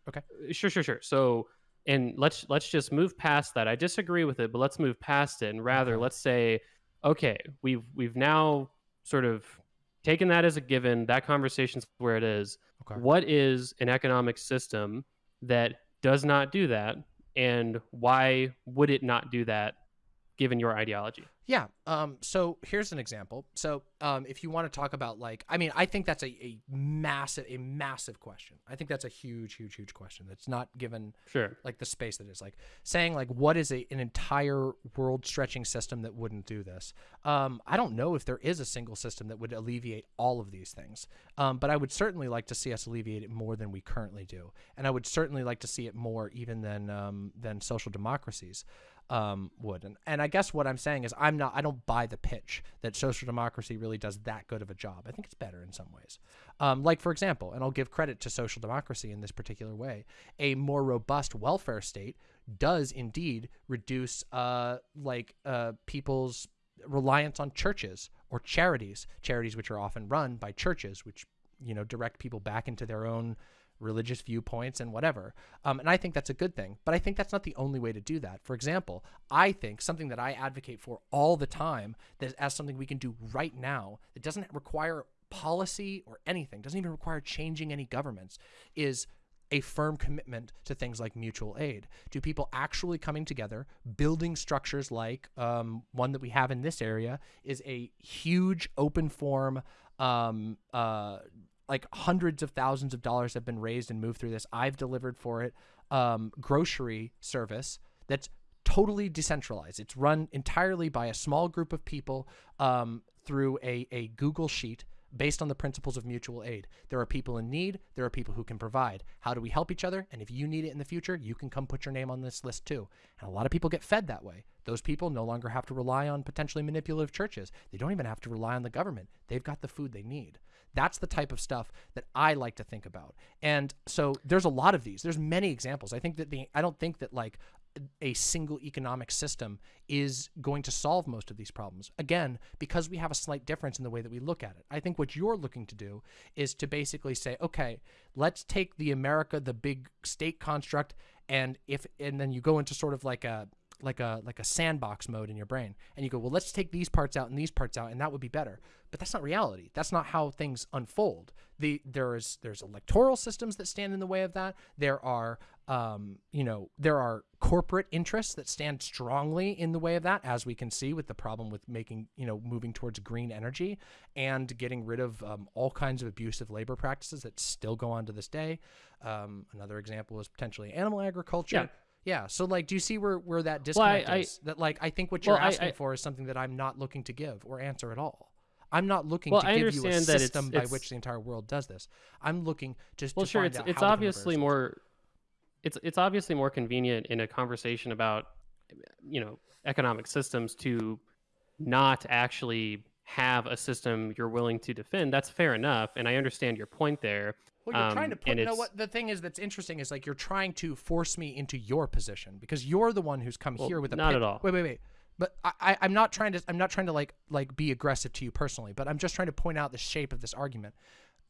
Okay. sure sure sure so and let's let's just move past that i disagree with it but let's move past it and rather let's say okay we've we've now sort of taken that as a given that conversation's where it is okay. what is an economic system that does not do that and why would it not do that given your ideology Yeah. Um, so here's an example. So um, if you want to talk about like, I mean, I think that's a, a massive, a massive question. I think that's a huge, huge, huge question that's not given Sure. like the space that is like saying like what is a, an entire world stretching system that wouldn't do this um, i don't know if there is a single system that would alleviate all of these things um, but i would certainly like to see us alleviate it more than we currently do and i would certainly like to see it more even than um, than social democracies um, would. And, and I guess what I'm saying is I'm not I don't buy the pitch that social democracy really does that good of a job. I think it's better in some ways. Um, like for example, and I'll give credit to social democracy in this particular way, a more robust welfare state does indeed reduce uh, like uh, people's reliance on churches or charities, charities which are often run by churches, which you know direct people back into their own religious viewpoints and whatever. Um, and I think that's a good thing. But I think that's not the only way to do that. For example, I think something that I advocate for all the time, that as something we can do right now, that doesn't require policy or anything, doesn't even require changing any governments, is a firm commitment to things like mutual aid. Do people actually coming together, building structures like um, one that we have in this area is a huge open form um, uh, like hundreds of thousands of dollars have been raised and moved through this. I've delivered for it um, grocery service that's totally decentralized. It's run entirely by a small group of people um, through a, a Google Sheet based on the principles of mutual aid. There are people in need, there are people who can provide. How do we help each other? And if you need it in the future, you can come put your name on this list too. And a lot of people get fed that way. Those people no longer have to rely on potentially manipulative churches. They don't even have to rely on the government. They've got the food they need. That's the type of stuff that I like to think about. And so there's a lot of these. There's many examples. I think that the I don't think that like a single economic system is going to solve most of these problems. Again, because we have a slight difference in the way that we look at it. I think what you're looking to do is to basically say, okay, let's take the America, the big state construct, and if and then you go into sort of like a like a like a sandbox mode in your brain. And you go well let's take these parts out and these parts out and that would be better. But that's not reality. That's not how things unfold. The there's there's electoral systems that stand in the way of that. There are um, you know there are corporate interests that stand strongly in the way of that as we can see with the problem with making you know moving towards green energy and getting rid of um, all kinds of abusive labor practices that still go on to this day. Um, another example is potentially animal agriculture. Yeah. Yeah. So like, do you see where where that Well, I- disconnect I- is? That like, I think what you're Well, asking I- for is something that I'm not looking to give or answer at all. I'm not looking Well, to I give you a understand that it's- system by it's- which the entire world does this. I'm looking just well to sure find it's out it's obviously is. more it's it's obviously more convenient in a conversation about you know economic systems to not actually have a system you're willing to defend that's fair enough and i understand your point there Well, you're trying to um, put. You know what? The thing is that's interesting is like you're trying to force me into your position because you're the one who's come Well, here with a not pit- at all. Wait, wait, wait. But I, I, I'm not trying to. I'm not trying to like like be aggressive to you personally. But I'm just trying to point out the shape of this argument.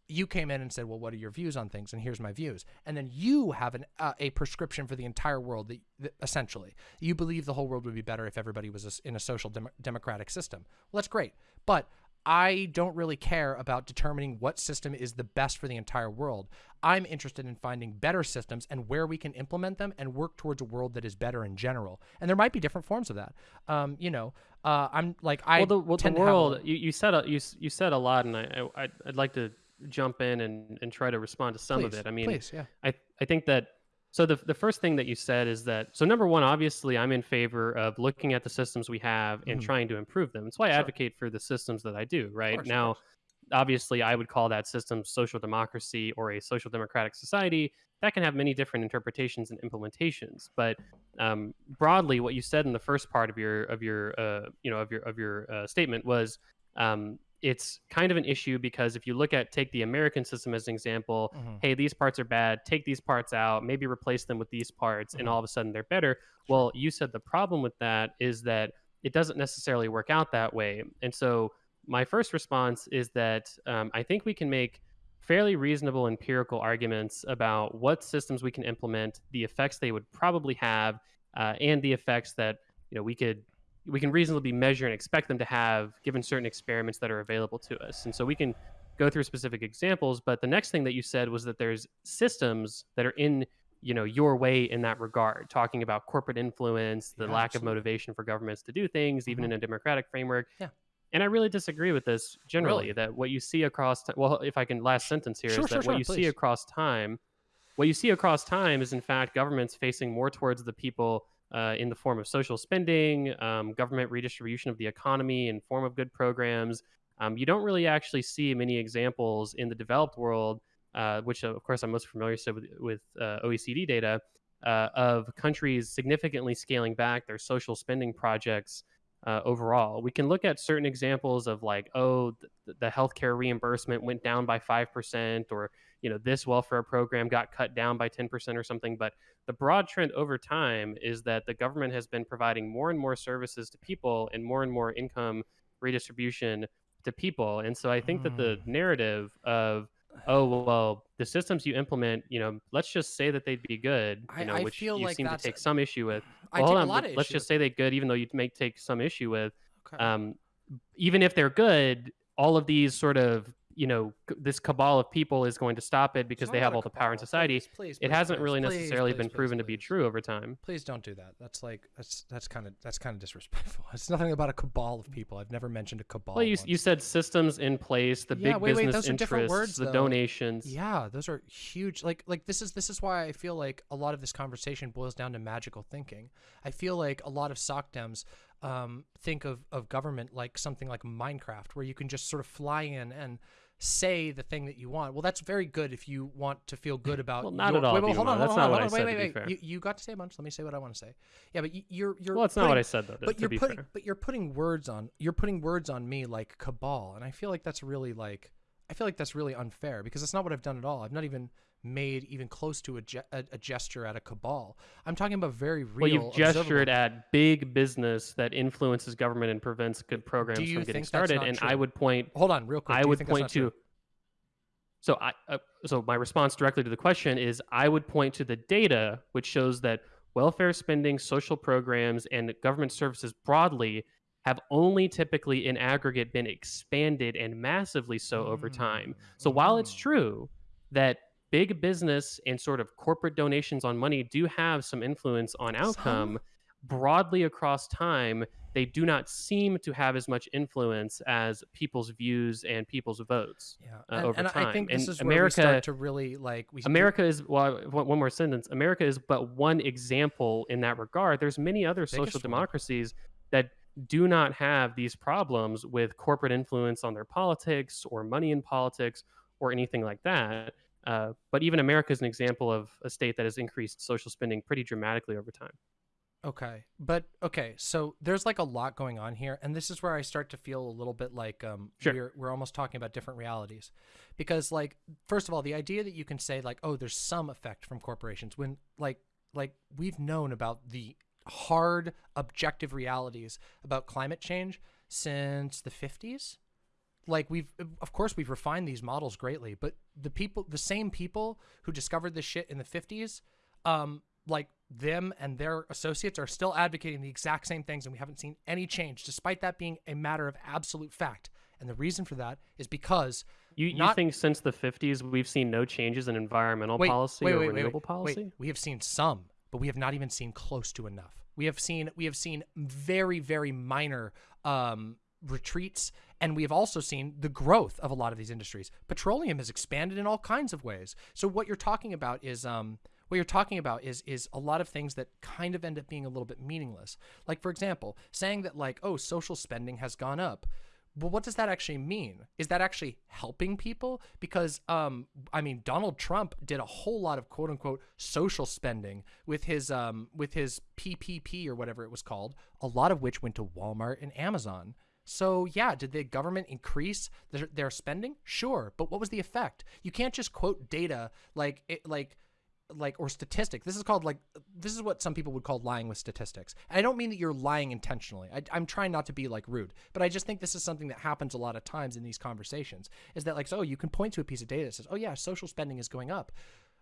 You came in and said, "Well, what are your views on things?" And here's my views. And then you have an uh, a prescription for the entire world. That, that essentially you believe the whole world would be better if everybody was in a social dem- democratic system. Well, that's great. But I don't really care about determining what system is the best for the entire world. I'm interested in finding better systems and where we can implement them and work towards a world that is better in general. And there might be different forms of that. Um, you know, uh, I'm like I well the, well, the to have world you, you said a, you, you said a lot and I, I I'd- I'd like to jump in and, and try to respond to some please, of it i mean please, yeah, I, I think that so the, the first thing that you said is that so number one obviously i'm in favor of looking at the systems we have and Mhm. trying to improve them. That's why i Sure. advocate for the systems that i do right? Course, now obviously i would call that system social democracy or a social democratic society. That can have many different interpretations and implementations. But um, broadly what you said in the first part of your of your uh, you know of your of your uh, statement was um, it's kind of an issue because if you look at take the american system as an example Mhm. hey, these parts are bad, take these parts out, maybe replace them with these parts, and Mhm. all of a sudden they're better. Well, you said the problem with that is that it doesn't necessarily work out that way. And so, my first response is that um, I think we can make fairly reasonable empirical arguments about what systems we can implement, the effects they would probably have, uh, and the effects that you know we could we can reasonably measure and expect them to have given certain experiments that are available to us. And so we can go through specific examples. But the next thing that you said was that there's systems that are in you know your way in that regard talking about corporate influence the Yeah, lack absolutely. of motivation for governments to do things even Mhm. in a democratic framework Yeah. and i really disagree with this generally Really? that what you see across ti- well if i can last sentence here is Sure, that sure, what sure, you see across time what you see across time is in fact governments facing more towards the people uh, in the form of social spending um, government redistribution of the economy in form of good programs um, you don't really actually see many examples in the developed world uh, which of course I'm most familiar with, with uh, OECD data, uh, of countries significantly scaling back their social spending projects uh, overall. We can look at certain examples of like, oh, the, the healthcare reimbursement went down by five percent, or you know, this welfare program got cut down by ten percent or something. But the broad trend over time is that the government has been providing more and more services to people and more and more income redistribution to people. And so I think that the Mm. narrative of oh well the systems you implement you know let's just say that they'd be good I- you know I which feel you like seem to take some issue with I well, take hold a on lot let- of let's just say they're good even though you may take some issue with Okay. um even if they're good all of these sort of you know this cabal of people is going to stop it because they have all the power in society Please, please, it please, hasn't really necessarily been proven to be true over time Please don't do that. That's like that's that's kind of that's kind of disrespectful. It's nothing about a cabal of people. I've never mentioned a cabal. well you, you said systems in place the Yeah, big wait, wait, business those are different interests words, the though. donations Yeah, those are huge. Like like this is this is why I feel like a lot of this conversation boils down to magical thinking. I feel like a lot of soc dems um, think of of government like something like Minecraft, where you can just sort of fly in and say the thing that you want. Well, that's very good if you want to feel good about. Well, not your, at all, Wait, wait, hold on, That's hold not on, what hold I on, said, wait, to be wait, wait. You, you got to say a bunch. Let me say what I want to say. Yeah, but you, you're you're. well it's not what i said though but you're putting fair but you're putting words on you're putting words on me like cabal and i feel like that's really like i feel like that's really unfair because that's not what i've done at all i've not even made even close to a, ge- a, a gesture at a cabal i'm talking about very real Well, you've gestured at big business that influences government and prevents good programs from getting started, and I would point. hold on real quick I would point not true? to. So I, uh, so my response directly to the question is, I would point to the data which shows that welfare spending, social programs, and government services broadly have only typically in aggregate been expanded and massively so over time. So while it's Mm. true that big business and sort of corporate donations on money do have some influence on outcome, broadly across time, they do not seem to have as much influence as people's views and people's votes. yeah uh, and, over and i think this And is where we America- start to really like we America is well, one more sentence. America is but one example in that regard. There's many other social Biggest one. democracies that do not have these problems with corporate influence on their politics or money in politics or anything like that. Uh, but even America is an example of a state that has increased social spending pretty dramatically over time. Okay. But okay, so there's like a lot going on here and this is where I start to feel a little bit like um Sure. we're we're almost talking about different realities. Because like first of all, the idea that you can say like oh there's some effect from corporations when like like we've known about the hard objective realities about climate change since the 50s like we've of course we've refined these models greatly but the people the same people who discovered this shit in the 50s um like them and their associates are still advocating the exact same things and we haven't seen any change despite that being a matter of absolute fact. And the reason for that is because You, you Not- think since the 50s we've seen no changes in environmental wait, policy wait, or wait, renewable policy? we have seen some but we have not even seen close to enough. We have seen we have seen very very minor um retreats and we have also seen the growth of a lot of these industries petroleum has expanded in all kinds of ways so what you're talking about is um what you're talking about is is a lot of things that kind of end up being a little bit meaningless like for example saying that like oh social spending has gone up well, what does that actually mean? Is that actually helping people? Because, um, I mean, Donald Trump did a whole lot of quote unquote social spending with his, um, with his PPP or whatever it was called, a lot of which went to Walmart and Amazon. So yeah, did the government increase their, their spending? Sure, but what was the effect? You can't just quote data like it, like like or statistic. This is called like this is what some people would call lying with statistics. And I don't mean that you're lying intentionally. I, I'm trying not to be like rude, but I just think this is something that happens a lot of times in these conversations. Is that like so you can point to a piece of data that says, oh yeah, social spending is going up,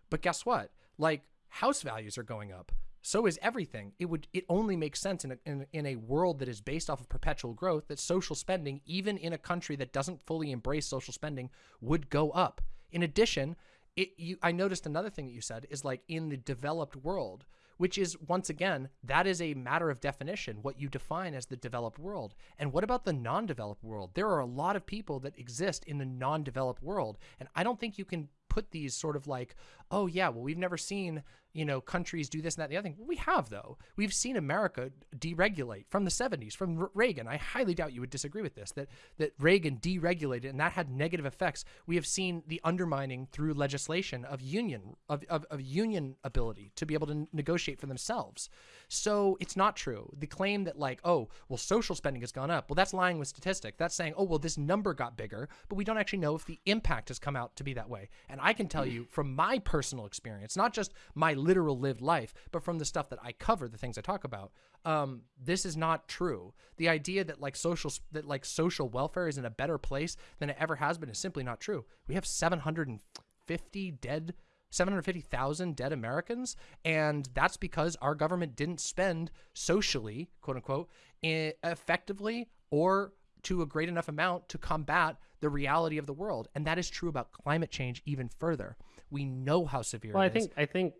but guess what? Like house values are going up. So is everything. It would it only makes sense in a, in, in a world that is based off of perpetual growth that social spending, even in a country that doesn't fully embrace social spending, would go up. In addition, it you I noticed another thing that you said is like in the developed world, which is once again, that is a matter of definition, what you define as the developed world. And what about the non-developed world? There are a lot of people that exist in the non-developed world, and I don't think you can put these sort of like, oh yeah, well we've never seen you know countries do this and that and the other thing. we have though. We've seen America deregulate from the 70s, from Reagan. I highly doubt you would disagree with this that that Reagan deregulated and that had negative effects. We have seen the undermining through legislation of union of, of, of union ability to be able to negotiate for themselves. So it's not true. The claim that like, oh, well, social spending has gone up. Well, that's lying with statistics. That's saying, oh, well, this number got bigger, but we don't actually know if the impact has come out to be that way. And I can tell hmm. you from my personal experience, not just my literal lived life, but from the stuff that I cover, the things I talk about, um, this is not true. The idea that like social that like social welfare is in a better place than it ever has been is simply not true. We have 750 dead 750,000 dead Americans. And that's because our government didn't spend socially, quote unquote, effectively or to a great enough amount to combat the reality of the world. And that is true about climate change even further. We know how severe well, I think, I think,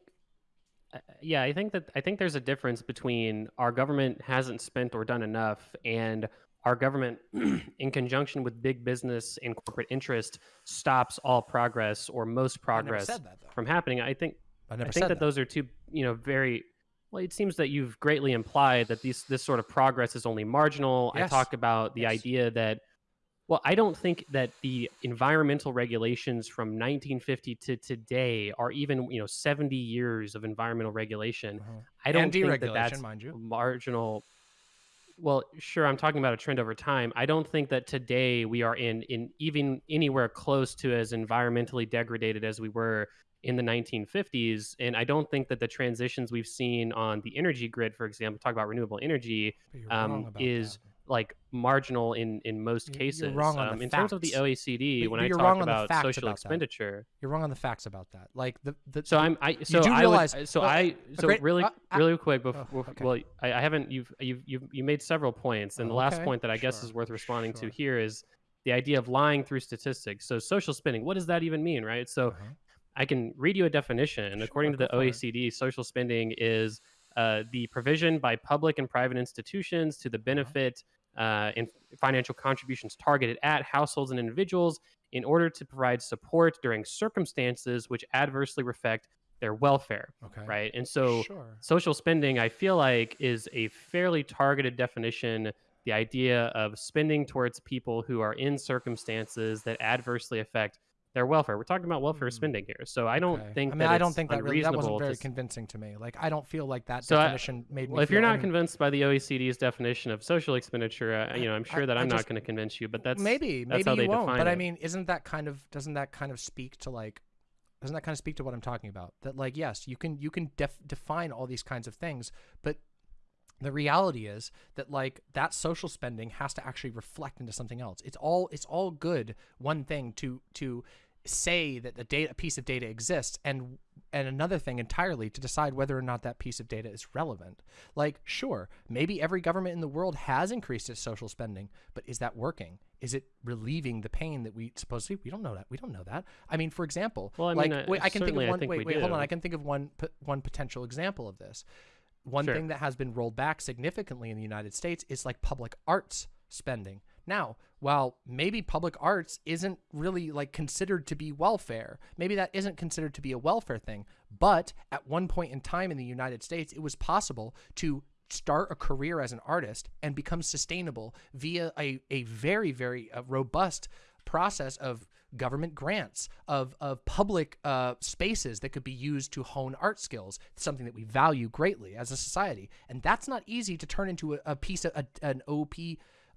uh, yeah, I think that I think there's a difference between our government hasn't spent or done enough and our government, in conjunction with big business and corporate interest, stops all progress or most progress that, from happening. I think I, I think that, that, those are two, you know, very well. It seems that you've greatly implied that these this sort of progress is only marginal. Yes. I talk about the yes. idea that. Well, I don't think that the environmental regulations from 1950 to today are even, you know, 70 years of environmental regulation. Mm-hmm. I don't think that that's mind you. marginal well, sure, I'm talking about a trend over time. I don't think that today we are in in even anywhere close to as environmentally degraded as we were in the 1950s. And I don't think that the transitions we've seen on the energy grid, for example, talk about renewable energy, um, is that like marginal in in most cases. You're wrong on um, the in facts. terms of the OECD. But, when but I talk about social about expenditure, that. you're wrong on the facts about that. Like the, the so I'm I so I realize would, so well, I so great, really uh, really quick before oh, okay. well I, I, haven't you've you've you've you made several points and the okay. last point that I sure. guess is worth responding sure. to here is the idea of lying through statistics. So social spending, what does that even mean, right? So uh-huh. I can read you a definition. Sure, According to the OECD, social spending is uh, the provision by public and private institutions to the uh-huh. benefit uh, and financial contributions targeted at households and individuals in order to provide support during circumstances which adversely affect their welfare. Okay. Right. And so sure. social spending, I feel like, is a fairly targeted definition. The idea of spending towards people who are in circumstances that adversely affect their welfare. We're talking about welfare mm. spending here, so I don't okay. think. I mean, I don't think that really that wasn't very to... convincing to me. Like, I don't feel like that so definition I, made me. Well, if you're not convinced by the OECD's definition of social expenditure, uh, you know, I'm sure that I, I'm not going to convince you. But that's maybe that's maybe you won't. But it. I mean, isn't that kind of doesn't that kind of speak to like doesn't that kind of speak to what I'm talking about? That like yes, you can you can def- define all these kinds of things, but the reality is that like that social spending has to actually reflect into something else. It's all it's all good one thing to to say that the data a piece of data exists and and another thing entirely to decide whether or not that piece of data is relevant. Like, sure, maybe every government in the world has increased its social spending, but is that working? Is it relieving the pain that we supposedly we don't know that we don't know that. I mean, for example, well, I like mean, wait, I can think of one. Think wait, wait, do. hold on. I can think of one one potential example of this. One sure. thing that has been rolled back significantly in the United States is like public arts spending. Now, while maybe public arts isn't really like considered to be welfare, maybe that isn't considered to be a welfare thing, but at one point in time in the United States, it was possible to start a career as an artist and become sustainable via a, a very, very uh, robust process of government grants, of, of public uh, spaces that could be used to hone art skills, something that we value greatly as a society. And that's not easy to turn into a, a piece of a, an OP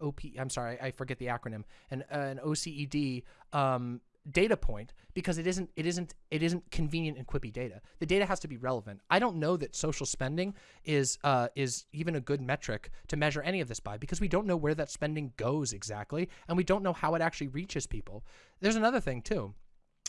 OP. I'm sorry, I forget the acronym. An uh, an OCED um, data point because it isn't it isn't it isn't convenient and quippy data. The data has to be relevant. I don't know that social spending is uh, is even a good metric to measure any of this by because we don't know where that spending goes exactly and we don't know how it actually reaches people. There's another thing too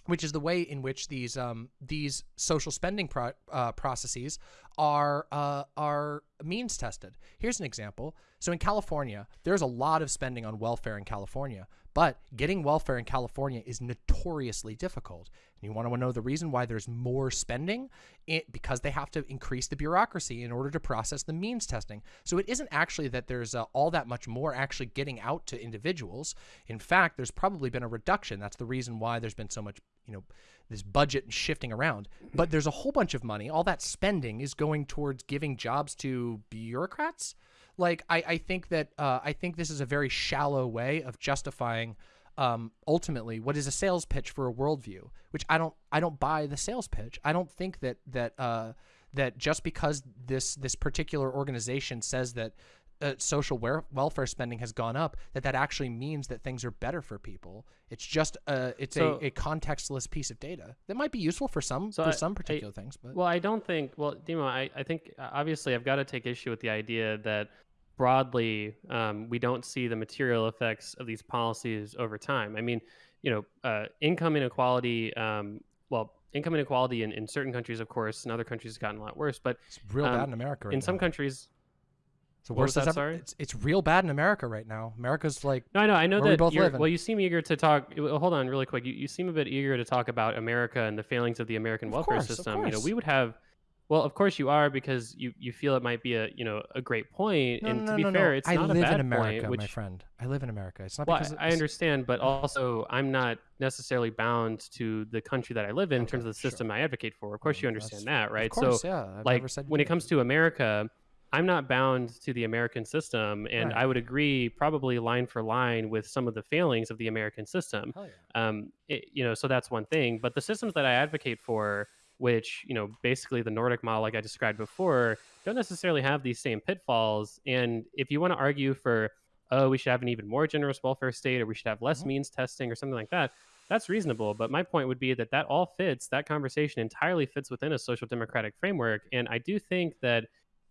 which is the way in which these um, these social spending pro uh, processes are uh, are means tested. Here's an example. So in California, there's a lot of spending on welfare in California, but getting welfare in California is notoriously difficult. And you want to know the reason why there's more spending? It, because they have to increase the bureaucracy in order to process the means testing. So it isn't actually that there's uh, all that much more actually getting out to individuals. In fact, there's probably been a reduction. That's the reason why there's been so much, you know, this budget shifting around. But there's a whole bunch of money. All that spending is going towards giving jobs to bureaucrats. Like I, I think that uh, I think this is a very shallow way of justifying um, ultimately what is a sales pitch for a worldview, which I don't I don't buy the sales pitch. I don't think that that uh, that just because this this particular organization says that uh, social welfare spending has gone up, that that actually means that things are better for people. It's just a it's so, a, a contextless piece of data that might be useful for some so for I, some particular I, things. But well, I don't think. Well, Demo, I I think obviously I've got to take issue with the idea that broadly, um, we don't see the material effects of these policies over time. I mean, you know, uh, income inequality, um, well, income inequality in, in certain countries, of course, in other countries has gotten a lot worse, but it's real um, bad in America right In now. some countries, it's the worst that, ever, sorry? It's, it's real bad in America right now. America's like no, I know, I know that. We well, you seem eager to talk. Hold on, really quick. You, you seem a bit eager to talk about America and the failings of the American of welfare course, system. You know, we would have well, of course you are because you, you feel it might be a you know a great point. No, and no, to be no, fair, no. it's I not live a bad in America, point. Which, my friend, I live in America. It's not well, because I, I understand, but also I'm not necessarily bound to the country that I live in okay, in terms of the system sure. I advocate for. Of course, you understand that, right? Of course, so, yeah. Like when it comes to America, I'm not bound to the American system, and right. I would agree probably line for line with some of the failings of the American system. Yeah. Um, it, you know, so that's one thing. But the systems that I advocate for which you know basically the nordic model like i described before don't necessarily have these same pitfalls and if you want to argue for oh we should have an even more generous welfare state or we should have less mm-hmm. means testing or something like that that's reasonable but my point would be that that all fits that conversation entirely fits within a social democratic framework and i do think that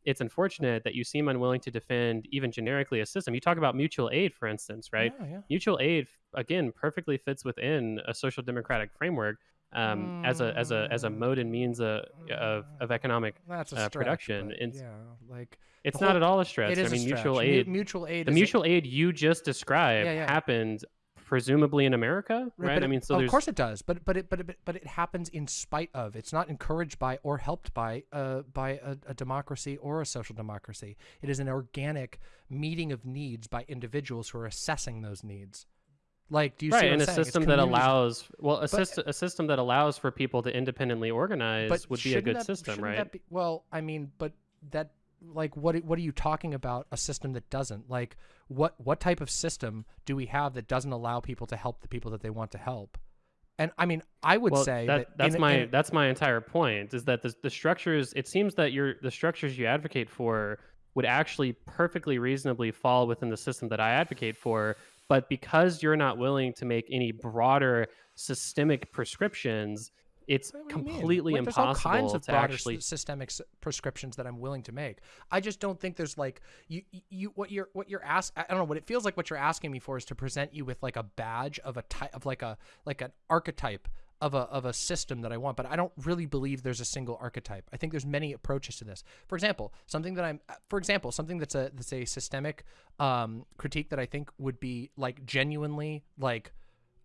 it's unfortunate that you seem unwilling to defend even generically a system. You talk about mutual aid, for instance, right? Yeah, yeah. Mutual aid, again, perfectly fits within a social democratic framework um, mm. as a as a as a mode and means of of, of economic uh, stretch, production. It's, yeah, like it's not at all a stretch. It is I mean, a mutual aid. mutual aid. The mutual aid you just described yeah. happened presumably in America, right? But I mean, so of course it does, but but it but it, but it happens in spite of. It's not encouraged by or helped by uh by a, a democracy or a social democracy. It is an organic meeting of needs by individuals who are assessing those needs. Like, do you right, see and a system that allows well, a, but, system, a system that allows for people to independently organize would be a good system, right? Be, well, I mean, but that like what what are you talking about? A system that doesn't like what what type of system do we have that doesn't allow people to help the people that they want to help? And I mean, I would well, say that, that that's in, my in, that's my entire point is that the the structures. It seems that your the structures you advocate for would actually perfectly reasonably fall within the system that I advocate for but because you're not willing to make any broader systemic prescriptions, it's completely like, impossible there's all kinds of to actually systemic prescriptions that I'm willing to make. I just don't think there's like you you what you're what you're ask I don't know what it feels like what you're asking me for is to present you with like a badge of a type of like a like an archetype of a of a system that I want, but I don't really believe there's a single archetype. I think there's many approaches to this. For example, something that I'm for example, something that's a that's a systemic um, critique that I think would be like genuinely like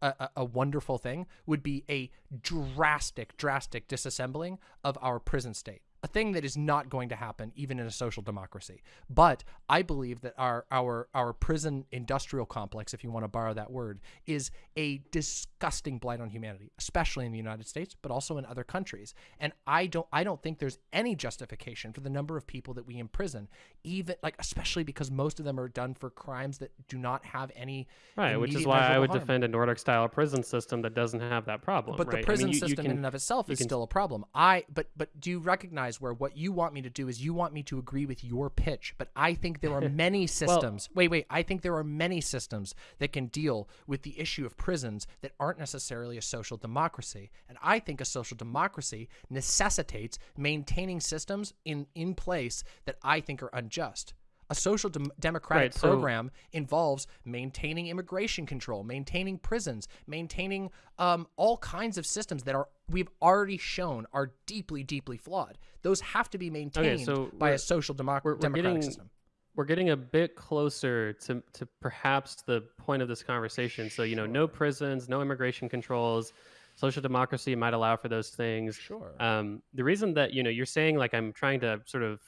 a, a, wonderful thing would be a drastic, drastic disassembling of our prison state a thing that is not going to happen even in a social democracy. But I believe that our our our prison industrial complex, if you want to borrow that word, is a disgusting blight on humanity, especially in the United States, but also in other countries. And I don't I don't think there's any justification for the number of people that we imprison, even like especially because most of them are done for crimes that do not have any right, which is why I would harm. defend a Nordic style prison system that doesn't have that problem. But right? the prison I mean, you, system you can, in and of itself is can, still a problem. I but but do you recognize where what you want me to do is you want me to agree with your pitch, but I think there are many systems. well, wait, wait. I think there are many systems that can deal with the issue of prisons that aren't necessarily a social democracy. And I think a social democracy necessitates maintaining systems in in place that I think are unjust. A social de democratic right, program so involves maintaining immigration control, maintaining prisons, maintaining um, all kinds of systems that are we've already shown are deeply, deeply flawed. Those have to be maintained so by a social democ- we're- we're democratic getting- system. we're getting a bit closer to, to perhaps the point of this conversation. So, you know, no prisons, no immigration controls, social democracy might allow for those things. Sure. Um, the reason that, you know, you're saying like I'm trying to sort of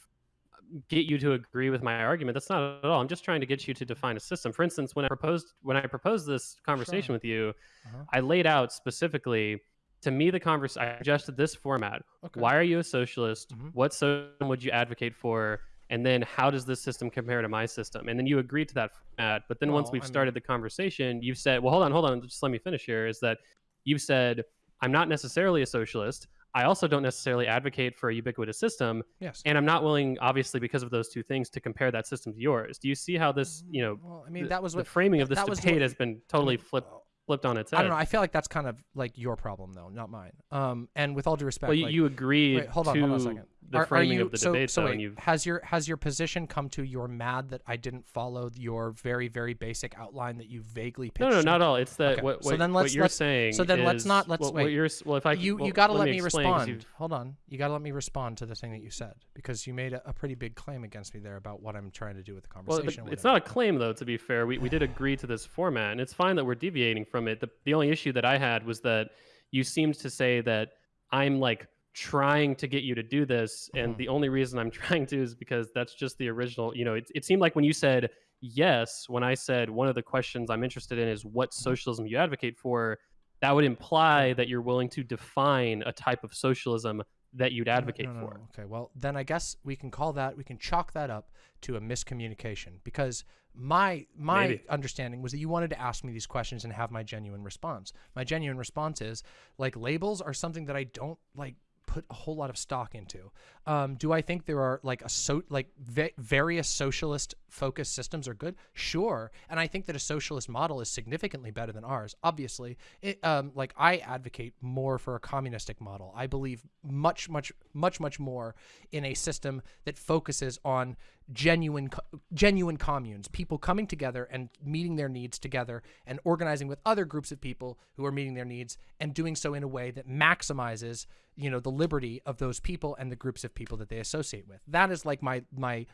get you to agree with my argument, that's not at all. I'm just trying to get you to define a system. For instance, when I proposed when I proposed this conversation Sure. with you, Uh-huh. I laid out specifically to me the converse I suggested this format. okay. Why are you a socialist? Mhm. What system would you advocate for? And then how does this system compare to my system? And then you agreed to that format. But then once we've I started the conversation, you've said, well, hold on, hold on, just let me finish here. Is that you've said, I'm not necessarily a socialist. I also don't necessarily advocate for a ubiquitous system. Yes. And I'm not willing, obviously, because of those two things, to compare that system to yours. Do you see how this, you know, Well, I mean, the, that was what the what framing of this debate what- has been totally flipped Well, flipped on its head. I don't know. I feel like that's kind of like your problem, though, not mine. Um, and with all due respect, well, you, like, you agreed wait, hold on, to hold on a second. The Are- are framing you- of the so, debate, so though, wait, has your has your position come to you're mad that I didn't follow your very very basic outline that you vaguely pitched? No, no, not at all. It's that Okay, what, so what, then let's- you're let's- saying. so then let's not- let's- well, what wait. you're well, if I you well, you got to let, me, me respond. Hold on, you got to let me respond to the thing that you said because you made a, a pretty big claim against me there about what I'm trying to do with the Well, conversation. the- it's not a claim though. To be fair, we, we did agree to this format, and it's fine that we're deviating from it. The the only issue that I had was that you seemed to say that I'm like trying to get you to do this, and Mhm. the only reason I'm trying to is because that's just the original. You know, it it seemed like when you said yes, when I said one of the questions I'm interested in is what Mm-hmm. socialism you advocate for, that would imply that you're willing to define a type of socialism that you'd No, no, advocate no, no, for. Okay, well then I guess we can call that we can chalk that up to a miscommunication because my my Maybe. understanding was that you wanted to ask me these questions and have my genuine response. My genuine response is like labels are something that I don't like put a whole lot of stock into. Um, do I think there are like a so like va- various socialist focused systems are good? Sure, and I think that a socialist model is significantly better than ours. Obviously, it, um, like I advocate more for a communistic model. I believe much, much, much, much more in a system that focuses on genuine, genuine communes, people coming together and meeting their needs together, and organizing with other groups of people who are meeting their needs, and doing so in a way that maximizes, you know, the liberty of those people and the groups of people that they associate with. That is like my my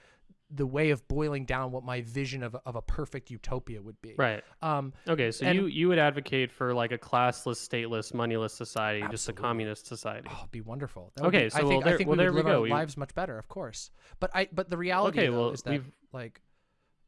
the way of boiling down what my vision of, a- of a perfect utopia would be. Right. Um, Okay, so And- you you would advocate for like a classless, stateless, moneyless society, just a communist society. Oh, it'd be wonderful. That Okay, be- so I well, think, there- I think well, we would live our go. We- lives much better, of course. But I, but the reality Okay, though, well, is that we've- like,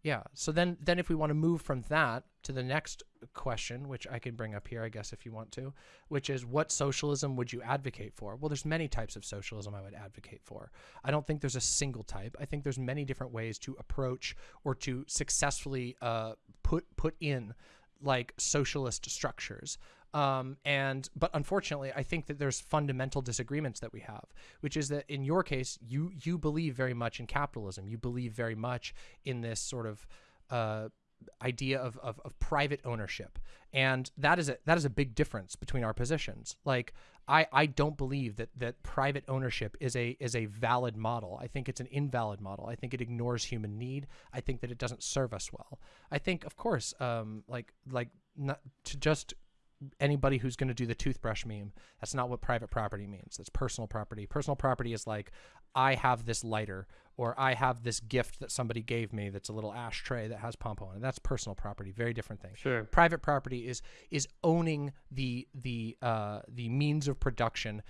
yeah. So then, then if we want to move from that to the next question, which I can bring up here, I guess, if you want to, which is what socialism would you advocate for? Well, there's many types of socialism I would advocate for. I don't think there's a single type. I think there's many different ways to approach or to successfully uh, put put in like socialist structures. Um, and but unfortunately, I think that there's fundamental disagreements that we have, which is that in your case, you you believe very much in capitalism. You believe very much in this sort of uh, idea of, of, of private ownership, and that is a that is a big difference between our positions. Like I, I don't believe that that private ownership is a is a valid model. I think it's an invalid model. I think it ignores human need. I think that it doesn't serve us well. I think, of course, um, like like not to just anybody who's going to do the toothbrush meme. That's not what private property means. That's personal property. Personal property is like I have this lighter or I have this gift that somebody gave me that's a little ashtray that has pom on it. That's personal property. Very different thing Sure. private property is is owning the the uh, the means of production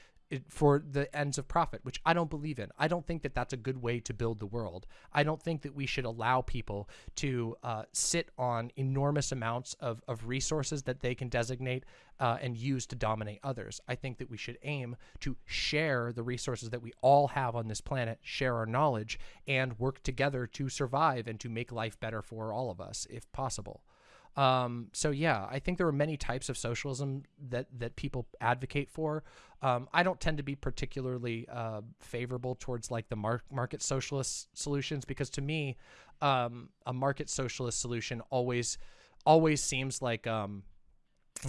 for the ends of profit, which I don't believe in. I don't think that that's a good way to build the world. I don't think that we should allow people to uh, sit on enormous amounts of, of resources that they can designate uh, and use to dominate others. I think that we should aim to share the resources that we all have on this planet, share our knowledge, and work together to survive and to make life better for all of us, if possible. Um, so yeah, I think there are many types of socialism that that people advocate for. Um, I don't tend to be particularly uh, favorable towards like the mar- market socialist solutions because to me, um, a market socialist solution always always seems like um,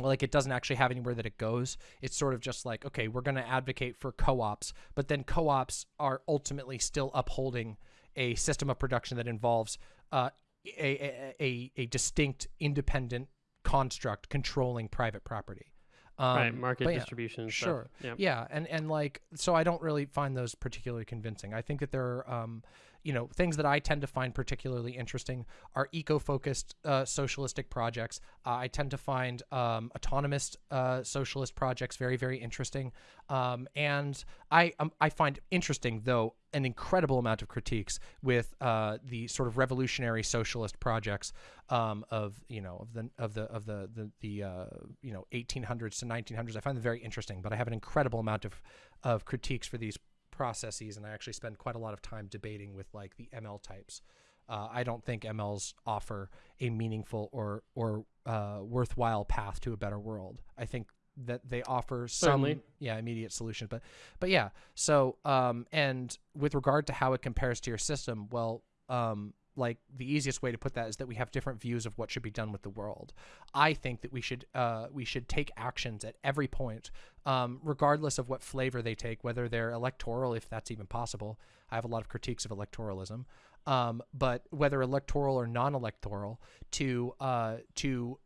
like it doesn't actually have anywhere that it goes. It's sort of just like, okay, we're going to advocate for co-ops, but then co-ops are ultimately still upholding a system of production that involves uh, a, a, a, a distinct independent construct controlling private property. Um, right, market yeah, distribution. and stuff. Sure. Yeah. Yeah, and and like so, I don't really find those particularly convincing. I think that there are, um, you know, things that I tend to find particularly interesting are eco-focused uh, socialistic projects. Uh, I tend to find um, autonomous uh, socialist projects very very interesting, um, and I um, I find interesting though an incredible amount of critiques with uh, the sort of revolutionary socialist projects um, of you know of the of the of the the, the uh, you know 1800s to 1900s. I find them very interesting, but I have an incredible amount of of critiques for these processes, and I actually spend quite a lot of time debating with like the ML types. Uh, I don't think MLs offer a meaningful or or uh, worthwhile path to a better world. I think that they offer some Certainly. yeah immediate solutions, but but yeah. So um, and with regard to how it compares to your system, well, um, like the easiest way to put that is that we have different views of what should be done with the world. I think that we should uh, we should take actions at every point, um, regardless of what flavor they take, whether they're electoral, if that's even possible. I have a lot of critiques of electoralism, um, but whether electoral or non-electoral, to uh, to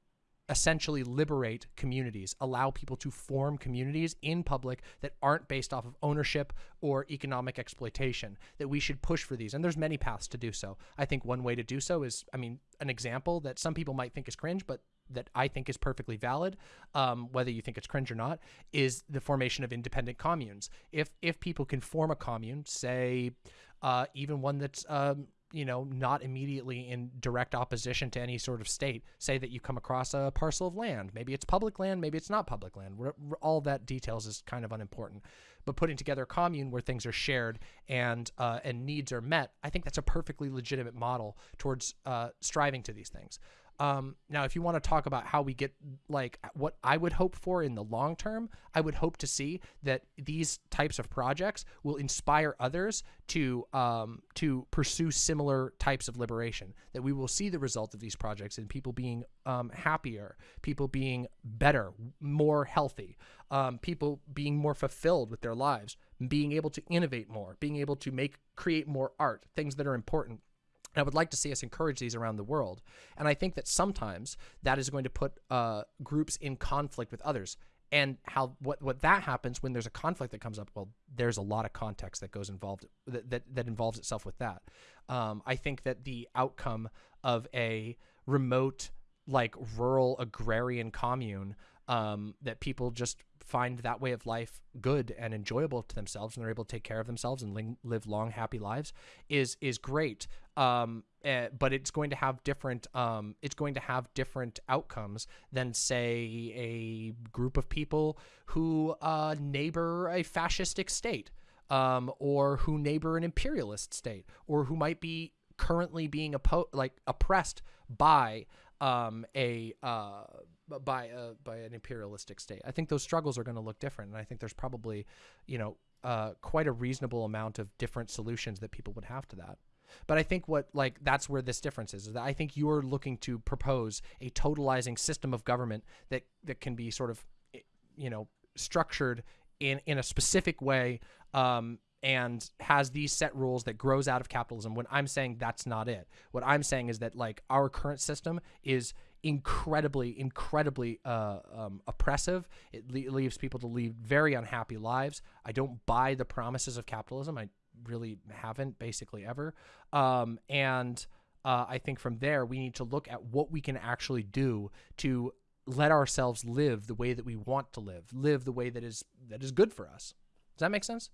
essentially liberate communities, allow people to form communities in public that aren't based off of ownership or economic exploitation, that we should push for these. And there's many paths to do so. I think one way to do so is, I mean, an example that some people might think is cringe, but that I think is perfectly valid, um, whether you think it's cringe or not, is the formation of independent communes. If if people can form a commune, say, uh, even one that's um, you know not immediately in direct opposition to any sort of state, say that you come across a parcel of land, maybe it's public land, maybe it's not public land. All that details is kind of unimportant. But putting together a commune where things are shared and uh, and needs are met, I think that's a perfectly legitimate model towards uh, striving to these things. Um, now, if you want to talk about how we get like what I would hope for in the long term, I would hope to see that these types of projects will inspire others to um, to pursue similar types of liberation. That we will see the result of these projects in people being um, happier, people being better, more healthy, um, people being more fulfilled with their lives, being able to innovate more, being able to make create more art, things that are important. And I would like to see us encourage these around the world. And I think that sometimes that is going to put uh, groups in conflict with others. And how what what that happens when there's a conflict that comes up? Well, there's a lot of context that goes involved that that, that involves itself with that. Um, I think that the outcome of a remote, like rural agrarian commune um, that people just find that way of life good and enjoyable to themselves and they're able to take care of themselves and live long happy lives is is great. Um, eh, but it's going to have different um, it's going to have different outcomes than say a group of people who uh, neighbor a fascistic state um, or who neighbor an imperialist state or who might be currently being oppo- like oppressed by um, a uh, by a, by an imperialistic state. I think those struggles are going to look different, and I think there's probably, you know, uh, quite a reasonable amount of different solutions that people would have to that. But I think what like that's where this difference is. is that I think you're looking to propose a totalizing system of government that that can be sort of, you know, structured in in a specific way. Um, and has these set rules that grows out of capitalism when i'm saying that's not it what i'm saying is that like our current system is incredibly incredibly uh, um, oppressive. It le- leaves people to lead very unhappy lives. I don't buy the promises of capitalism. I really haven't basically ever. Um, and uh, i think from there we need to look at what we can actually do to let ourselves live the way that we want to live live the way that is that is good for us. Does that make sense?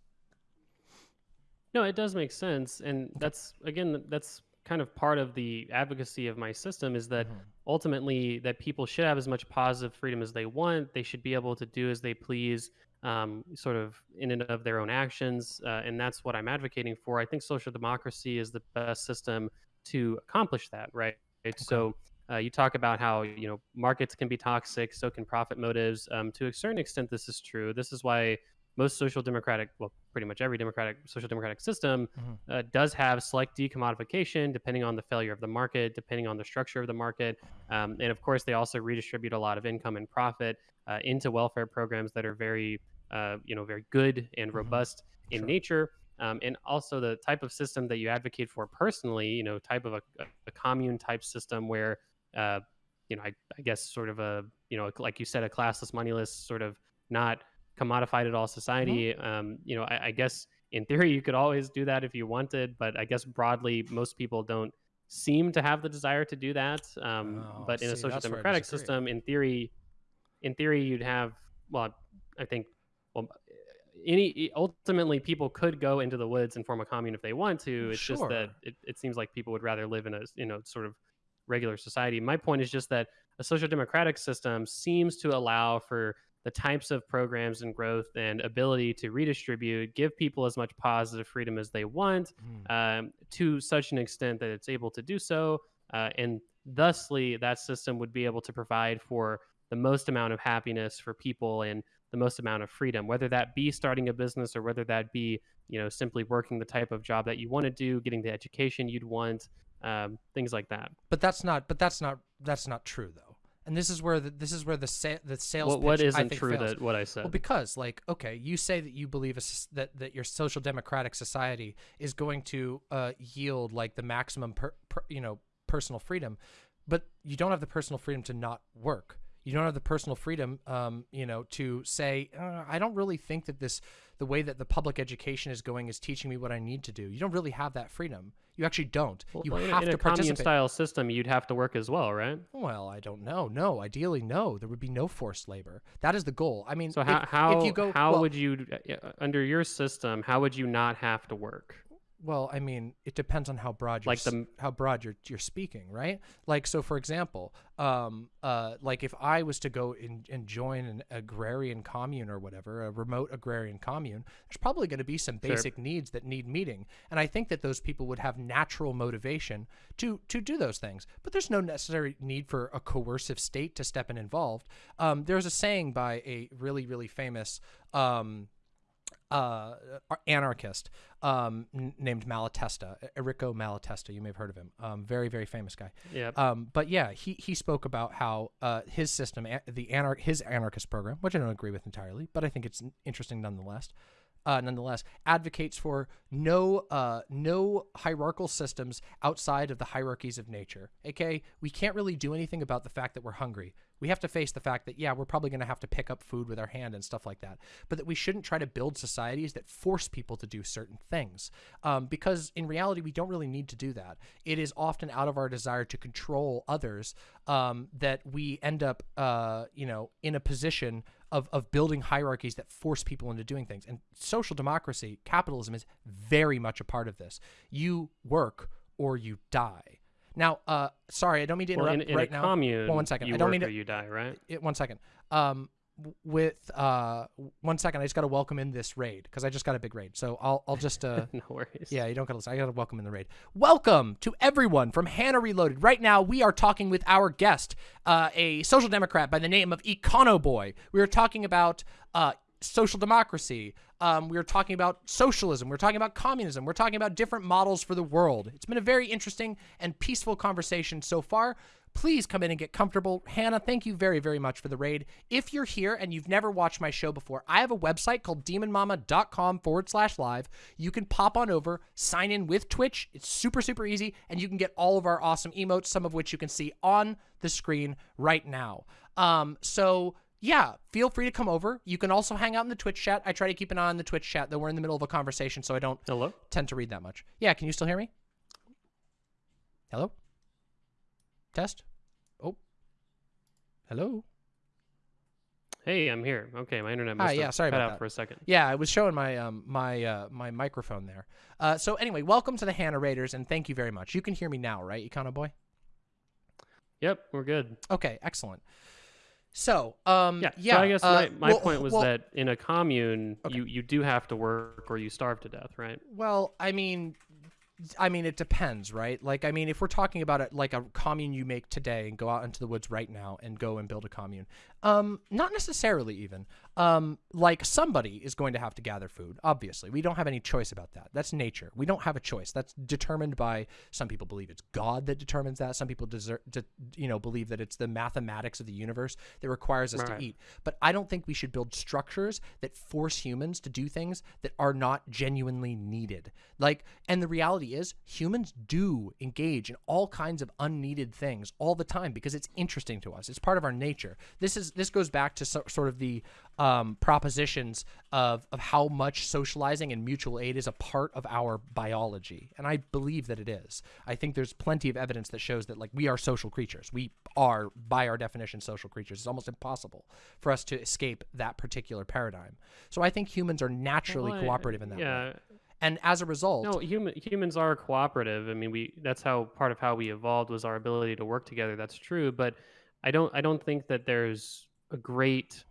No, it does make sense, and that's again that's kind of part of the advocacy of my system is that Mhm. Ultimately that people should have as much positive freedom as they want. They should be able to do as they please, um, sort of in and of their own actions, uh, and that's what I'm advocating for. I think social democracy is the best system to accomplish that. Right. So. Uh, you talk about how you know markets can be toxic, so can profit motives. Um, to a certain extent, this is true. This is why most social democratic, well, pretty much every democratic social democratic system Mhm. uh, does have select decommodification depending on the failure of the market, depending on the structure of the market, um, and of course they also redistribute a lot of income and profit uh, into welfare programs that are very, uh, you know, very good and Mhm. robust in Sure. nature. Um, and also the type of system that you advocate for personally, you know, type of a, a commune type system where, uh, you know, I, I guess sort of a you know, like you said, a classless, moneyless sort of not commodified at all society. Mm-hmm. Um, you know, I, I guess in theory you could always do that if you wanted, but I guess broadly most people don't seem to have the desire to do that. Um, Oh, but in a social that's where I democratic system, in theory, in theory you'd have well, I think well any ultimately people could go into the woods and form a commune if they want to. It's just that it, it seems like people would rather live in a you know sort of regular society. My point is just that a social democratic system seems to allow for the types of programs and growth and ability to redistribute, give people as much positive freedom as they want, Mm. um, to such an extent that it's able to do so, uh, and thusly that system would be able to provide for the most amount of happiness for people and the most amount of freedom, whether that be starting a business or whether that be you know simply working the type of job that you want to do, getting the education you'd want, um, things like that. But that's not. But that's not. That's not true though. And this is where the, this is where the sa- the sales. What, what pitch, I isn't think, true fails. that what I said? Well, because like, okay, you say that you believe a that that your social democratic society is going to uh, yield like the maximum, per, per, you know, personal freedom, but you don't have the personal freedom to not work. You don't have the personal freedom, um, you know, to say, uh, I don't really think that this, the way that the public education is going, is teaching me what I need to do. You don't really have that freedom. You actually don't. Well, you in have in to a participate. style system, you'd have to work as well, right? Well, I don't know. No, ideally, no. There would be no forced labor. That is the goal. I mean, So if- how how if you go how well, would you uh, under your system? How would you not have to work? Well, I mean, it depends on how broad you're Like the how broad you're you're speaking, right? Like, so for example, um, uh, like if I was to go in, and join an agrarian commune or whatever, a remote agrarian commune, there's probably going to be some Sure. basic needs that need meeting, and I think that those people would have natural motivation to to do those things. But there's no necessary need for a coercive state to step in involved. Um, there's a saying by a really really famous. Um, uh, anarchist um, n- named Malatesta, Enrico Malatesta. You may have heard of him. Um, very, very famous guy. Yeah. Um, but yeah, he, he spoke about how uh, his system, the anar- his anarchist program, which I don't agree with entirely, but I think it's interesting nonetheless. Uh, nonetheless, advocates for no uh, no hierarchical systems outside of the hierarchies of nature. Okay, we can't really do anything about the fact that we're hungry. We have to face the fact that yeah, we're probably going to have to pick up food with our hand and stuff like that. But that we shouldn't try to build societies that force people to do certain things, um, because in reality, we don't really need to do that. It is often out of our desire to control others um, that we end up, uh, you know, in a position of, of building hierarchies that force people into doing things. And social democracy, capitalism is very much a part of this. You work or you die. Now, uh, sorry, I don't mean to well, interrupt in, in right a now. commune, Well, one second. you I don't work mean or to- you die, right? It, one second. Um, with uh, one second, I just got to welcome in this raid because I just got a big raid. So I'll I'll just uh. no worries. Yeah, you don't gotta listen. I gotta welcome in the raid. Welcome to everyone from Hannah Reloaded. Right now, we are talking with our guest, uh, a social democrat by the name of Econo Boy. We are talking about uh, social democracy. Um, we are talking about socialism. We're talking about communism. We're talking about different models for the world. It's been a very interesting and peaceful conversation so far. Please come in and get comfortable. Hannah, thank you very, very much for the raid. If you're here and you've never watched my show before, I have a website called demonmama.com forward slash live. You can pop on over, sign in with Twitch. It's super, super easy, and you can get all of our awesome emotes, some of which you can see on the screen right now. Um, so yeah, feel free to come over. You can also hang out in the Twitch chat. I try to keep an eye on the Twitch chat, though we're in the middle of a conversation, so I don't Hello. tend to read that much. Yeah, can you still hear me? Hello? Test? Hello? Hey, I'm here. Okay, my internet Hi, must yeah, have sorry cut about out that. for a second. Yeah, I was showing my um my uh my microphone there. Uh so anyway, welcome to the Hannah Raiders and thank you very much. You can hear me now, right, Econo Boy? Yep, we're good. Okay, excellent. So, um Yeah. yeah, so I guess uh, my, my well- point was well- that in a commune, Okay. you you do have to work or you starve to death, right? Well, I mean, I mean, it depends, right? Like, I mean, if we're talking about it like a commune you make today and go out into the woods right now and go and build a commune, Um, not necessarily even. Um, like somebody is going to have to gather food. Obviously, we don't have any choice about that. That's nature. We don't have a choice. That's determined by some people believe it's God that determines that. Some people desert, to, you know, believe that it's the mathematics of the universe that requires us Right. to eat. But I don't think we should build structures that force humans to do things that are not genuinely needed. Like, and the reality is, humans do engage in all kinds of unneeded things all the time because it's interesting to us. It's part of our nature. This is this goes back to so, sort of the um, propositions of of how much socializing and mutual aid is a part of our biology, and I believe that it is. I think there's plenty of evidence that shows that like we are social creatures. We are, by our definition, social creatures. It's almost impossible for us to escape that particular paradigm. So I think humans are naturally Well, cooperative in that yeah. way. And as a result, No, human humans are cooperative. I mean, we that's how part of how we evolved was our ability to work together. That's true, but I don't I don't think that there's a great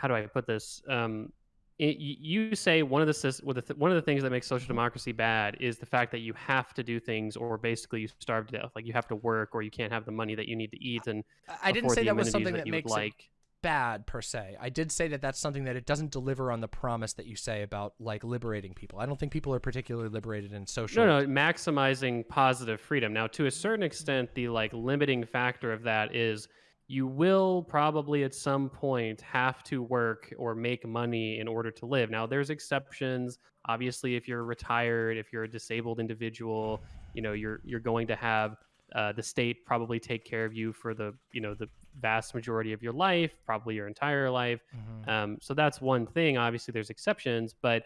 how do I put this? Um, it, you say one of the sys- well, the th- one of the things that makes social democracy bad is the fact that you have to do things, or basically you starve to death. Like you have to work, or you can't have the money that you need to eat, and I- didn't say the that was something that that you would it like. Bad per se. I did say that that's something that it doesn't deliver on the promise that you say about like liberating people. I don't think people are particularly liberated in social. No, no, maximizing positive freedom. Now, to a certain extent, the like limiting factor of that is you will probably at some point have to work or make money in order to live. Now, there's exceptions. Obviously, if you're retired, if you're a disabled individual, you know, you're you're going to have uh, the state probably take care of you for the you know the vast majority of your life, probably your entire life. Mhm. Um, so that's one thing. Obviously, there's exceptions, but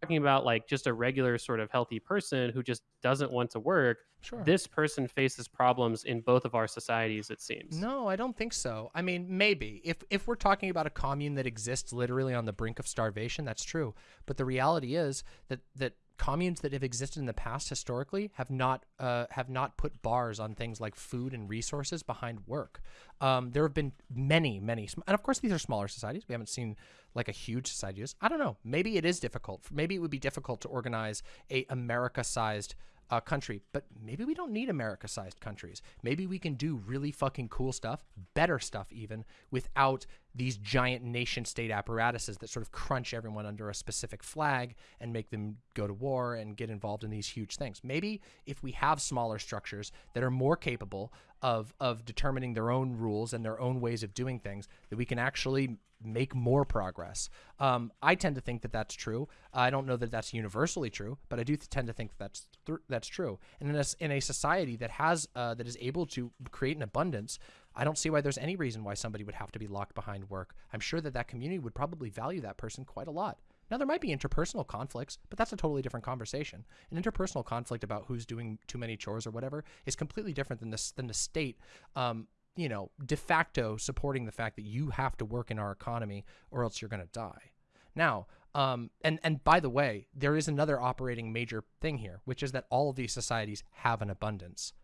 talking about like just a regular sort of healthy person who just doesn't want to work, Sure. this person faces problems in both of our societies. It seems. No, I don't think so. I mean, maybe if if we're talking about a commune that exists literally on the brink of starvation, that's true. But the reality is that that communes that have existed in the past historically have not uh, have not put bars on things like food and resources behind work. Um, there have been many, many, and of course these are smaller societies. We haven't seen like a huge society. I don't know. Maybe it is difficult. Maybe it would be difficult to organize a America-sized uh, country, but maybe we don't need America sized countries. Maybe we can do really fucking cool stuff, better stuff even, without these giant nation state apparatuses that sort of crunch everyone under a specific flag and make them go to war and get involved in these huge things. Maybe if we have smaller structures that are more capable of, of determining their own rules and their own ways of doing things, that we can actually make more progress. Um, I tend to think that that's true. I don't know that that's universally true, but I do tend to think that's th- that's true. And in a, in a society that has uh, that is able to create an abundance, I don't see why there's any reason why somebody would have to be locked behind work. I'm sure that that community would probably value that person quite a lot. Now there might be interpersonal conflicts, but that's a totally different conversation. An interpersonal conflict about who's doing too many chores or whatever is completely different than this than the state um, you know, de facto supporting the fact that you have to work in our economy or else you're going to die. Now, um, and and by the way, there is another operating major thing here, which is that all of these societies have an abundance,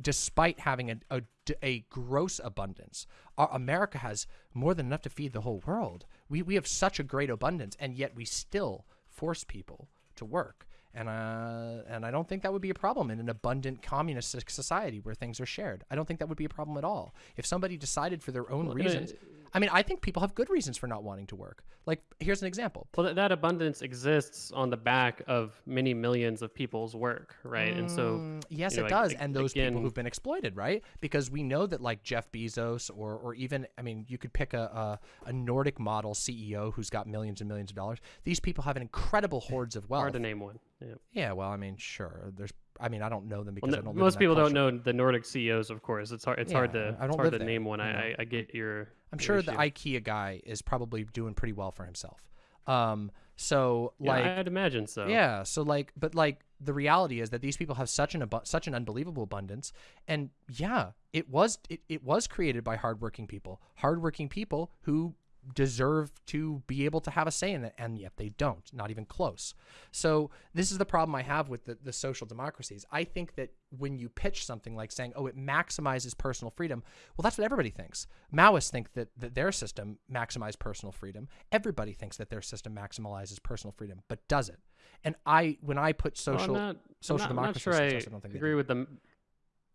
despite having a a, a gross abundance. Our, America has more than enough to feed the whole world. We we have such a great abundance, and yet we still force people to work. And uh, and I don't think that would be a problem in an abundant communist society where things are shared. I don't think that would be a problem at all. If somebody decided for their own Well, reasons, I mean, I think people have good reasons for not wanting to work. Like, here's an example. Well, that, that abundance exists on the back of many millions of people's work, right? and so, Mm, yes, you know, it does, and those people who've been exploited, right? Because we know that like Jeff Bezos, or or even, I mean, you could pick a a, a Nordic model CEO who's got millions and millions of dollars. These people have an incredible hordes of wealth. hard to name one. Yeah. Yeah, well, I mean, sure. There's, I mean, I don't know them because Well, no- don't. most people culture. don't know the Nordic CEOs, of course. It's hard. It's hard to. I don't hard to there, name one. you I. I get your. I'm your sure the. IKEA guy is probably doing pretty well for himself. Um, so Yeah, like, I'd imagine so. Yeah. So like, but like the reality is that these people have such an abu- such an unbelievable abundance, and yeah, it was it, it was created by hardworking people, hardworking people who deserve to be able to have a say in it, and yet they don't, not even close. So this is the problem I have with the, the social democracies. I think that when you pitch something like saying, "Oh, it maximizes personal freedom," well, that's what everybody thinks. Maoists think that, that their system maximizes personal freedom. Everybody thinks that their system maximizes personal freedom, but does it? And I, when I put Well, social I'm not, social I'm not, I'm not democracy sure I I don't think they agree do. with them.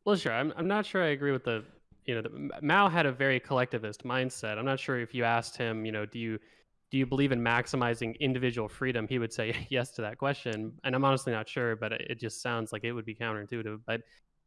Well, sure. I'm. I'm not sure I agree with the you know, the, Mao had a very collectivist mindset. I'm not sure if you asked him, you know, do you do you believe in maximizing individual freedom? He would say yes to that question, and I'm honestly not sure, but it just sounds like it would be counterintuitive. But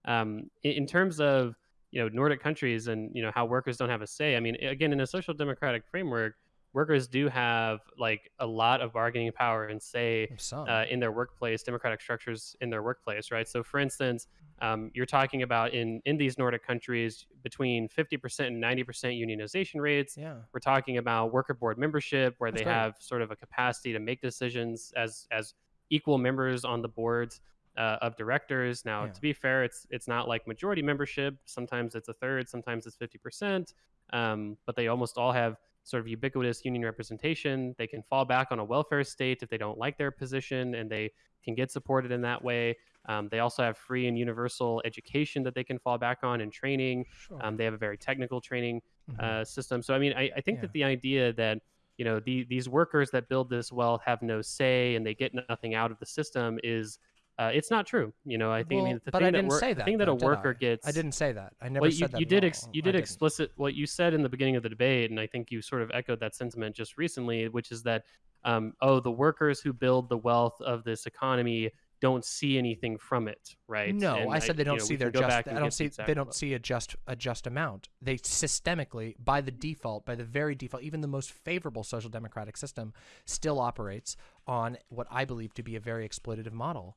um, in, in terms of you know Nordic countries and you know how workers don't have a say, I mean, again, in a social democratic framework, workers do have like a lot of bargaining power and say uh, in their workplace, democratic structures in their workplace, right? So, for instance, um, you're talking about in in these Nordic countries between 50% and 90% unionization rates. Yeah. We're talking about worker board membership, where That's they great. have sort of a capacity to make decisions as as equal members on the boards. Uh, of directors. Now, Yeah. to be fair, it's it's not like majority membership. Sometimes it's a third, sometimes it's fifty percent. Um, but they almost all have sort of ubiquitous union representation. They can fall back on a welfare state if they don't like their position, and they can get supported in that way. Um, they also have free and universal education that they can fall back on and training. Sure. Um, they have a very technical training Mhm. uh, system. So, I mean, I, I think Yeah. that the idea that you know the, these workers that build this wealth have no say and they get nothing out of the system is uh, it's not true. You know, I think I mean, the but thing I that didn't wor- say the that. thing that though, a worker I? gets I didn't say that. I never well, you, said that. you did ex- you did explicit what you said in the beginning of the debate, and I think you sort of echoed that sentiment just recently, which is that um, oh, the workers who build the wealth of this economy don't see anything from it, right? No, And I said they don't know, see their just. I don't see. They don't see a just a just amount. They systemically, by the default, by the very default, even the most favorable social democratic system still operates on what I believe to be a very exploitative model.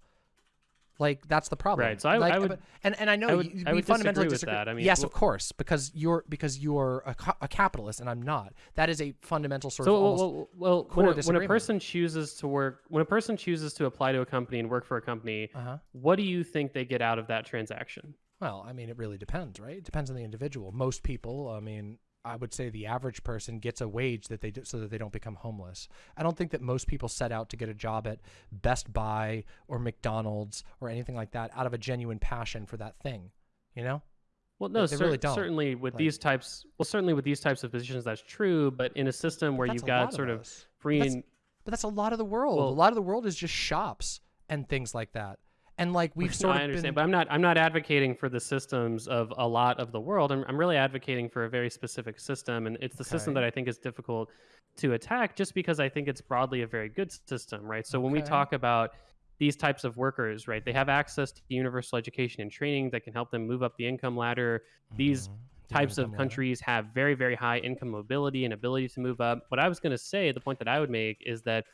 Like that's the problem. Right, so I- like, I would- and and I know I would- you, I would fundamentally disagree with that. I mean, yes, well- of course, because you're because you're a, a capitalist and I'm not. That is a fundamental sort So of well, almost. well, well core when, a, when a person chooses to work, when a person chooses to apply to a company and work for a company, uh-huh. what do you think they get out of that transaction? Well, I mean, it really depends, right? It depends on the individual. Most people, I mean, I would say the average person gets a wage that they do, so that they don't become homeless. I don't think that most people set out to get a job at Best Buy or McDonald's or anything like that out of a genuine passion for that thing. You know? Well, no, cer- really certainly with Like- these types. Well, certainly with these types of positions, that's true. But in a system where you've got sort of free That's- and But that's a lot of the world. Well- a lot of the world is just shops and things like that. And like we've No, sort I of understand, been, but I'm not. I'm not advocating for the systems of a lot of the world. I'm, I'm really advocating for a very specific system, and it's the system that I think is difficult to attack, just because I think it's broadly a very good system, right? So when we talk about these types of workers, right, they have access to universal education and training that can help them move up the income ladder. These Mhm. The types of income ladder. countries have very very high income mobility and ability to move up what i was going to say the point that i would make is that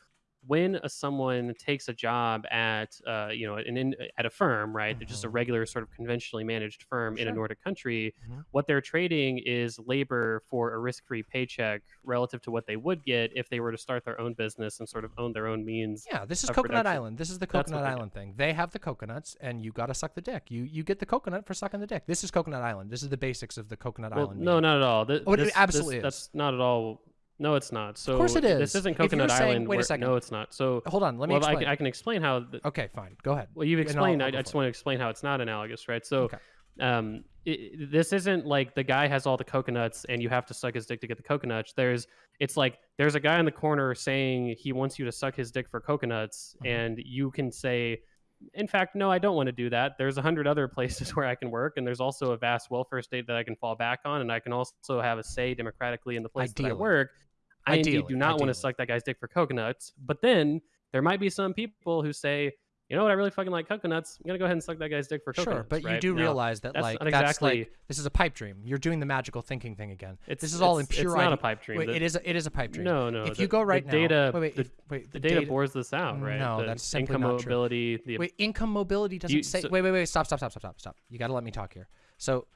when a, someone takes a job at uh, you know an in, at a firm right they're just a Mhm. regular sort of conventionally managed firm in a nordic country Mhm. what they're trading is labor for a risk-free paycheck relative to what they would get if they were to start their own business and sort of own their own means Yeah, this is Coconut production. Island. This is the Coconut. Island thing. They have the coconuts, and you got to suck the dick. You you get the coconut for sucking the dick. This is Coconut Island. This is the basics of the Coconut well, Island. no meeting. not at all Th- Oh, it this- this- absolutely is. that's not at all no it's not so of course it is. this is. isn't coconut saying- island wait a second. no it's not so Hold on. Let me well, I explain. can, I can explain how. The, okay, fine. Go ahead. well, you've explained. I'll I, just want to explain how it's not analogous, right? So, Okay. um, it, this isn't like the guy has all the coconuts and you have to suck his dick to get the coconuts. There's, it's like there's a guy in the corner saying he wants you to suck his dick for coconuts, Mhm. and you can say. In fact, no, I don't want to do that. There's a hundred other places where I can work, and there's also a vast welfare state that I can fall back on, and I can also have a say democratically in the place that I Ideally. work. I indeed do not want to suck that guy's dick for coconuts. But then there might be some people who say, you know what, I really fucking like coconuts. I'm gonna go ahead and suck that guy's dick for coconuts. Sure, but you do Now, realize that like not that's exactly- like this is a pipe dream. You're doing the magical thinking thing again. it's, this is all in it's- pure It's not a pipe dream. Wait, The- it is a, it is a pipe dream. No, no. If the- you go right now, data, wait, wait, the, if, wait, the data, bores this out, right? No, The that's simply income not true. mobility. The Wait, income mobility doesn't You- say. so- wait, wait, wait. Stop, stop, stop, stop, stop, stop. You got to let me talk here. So,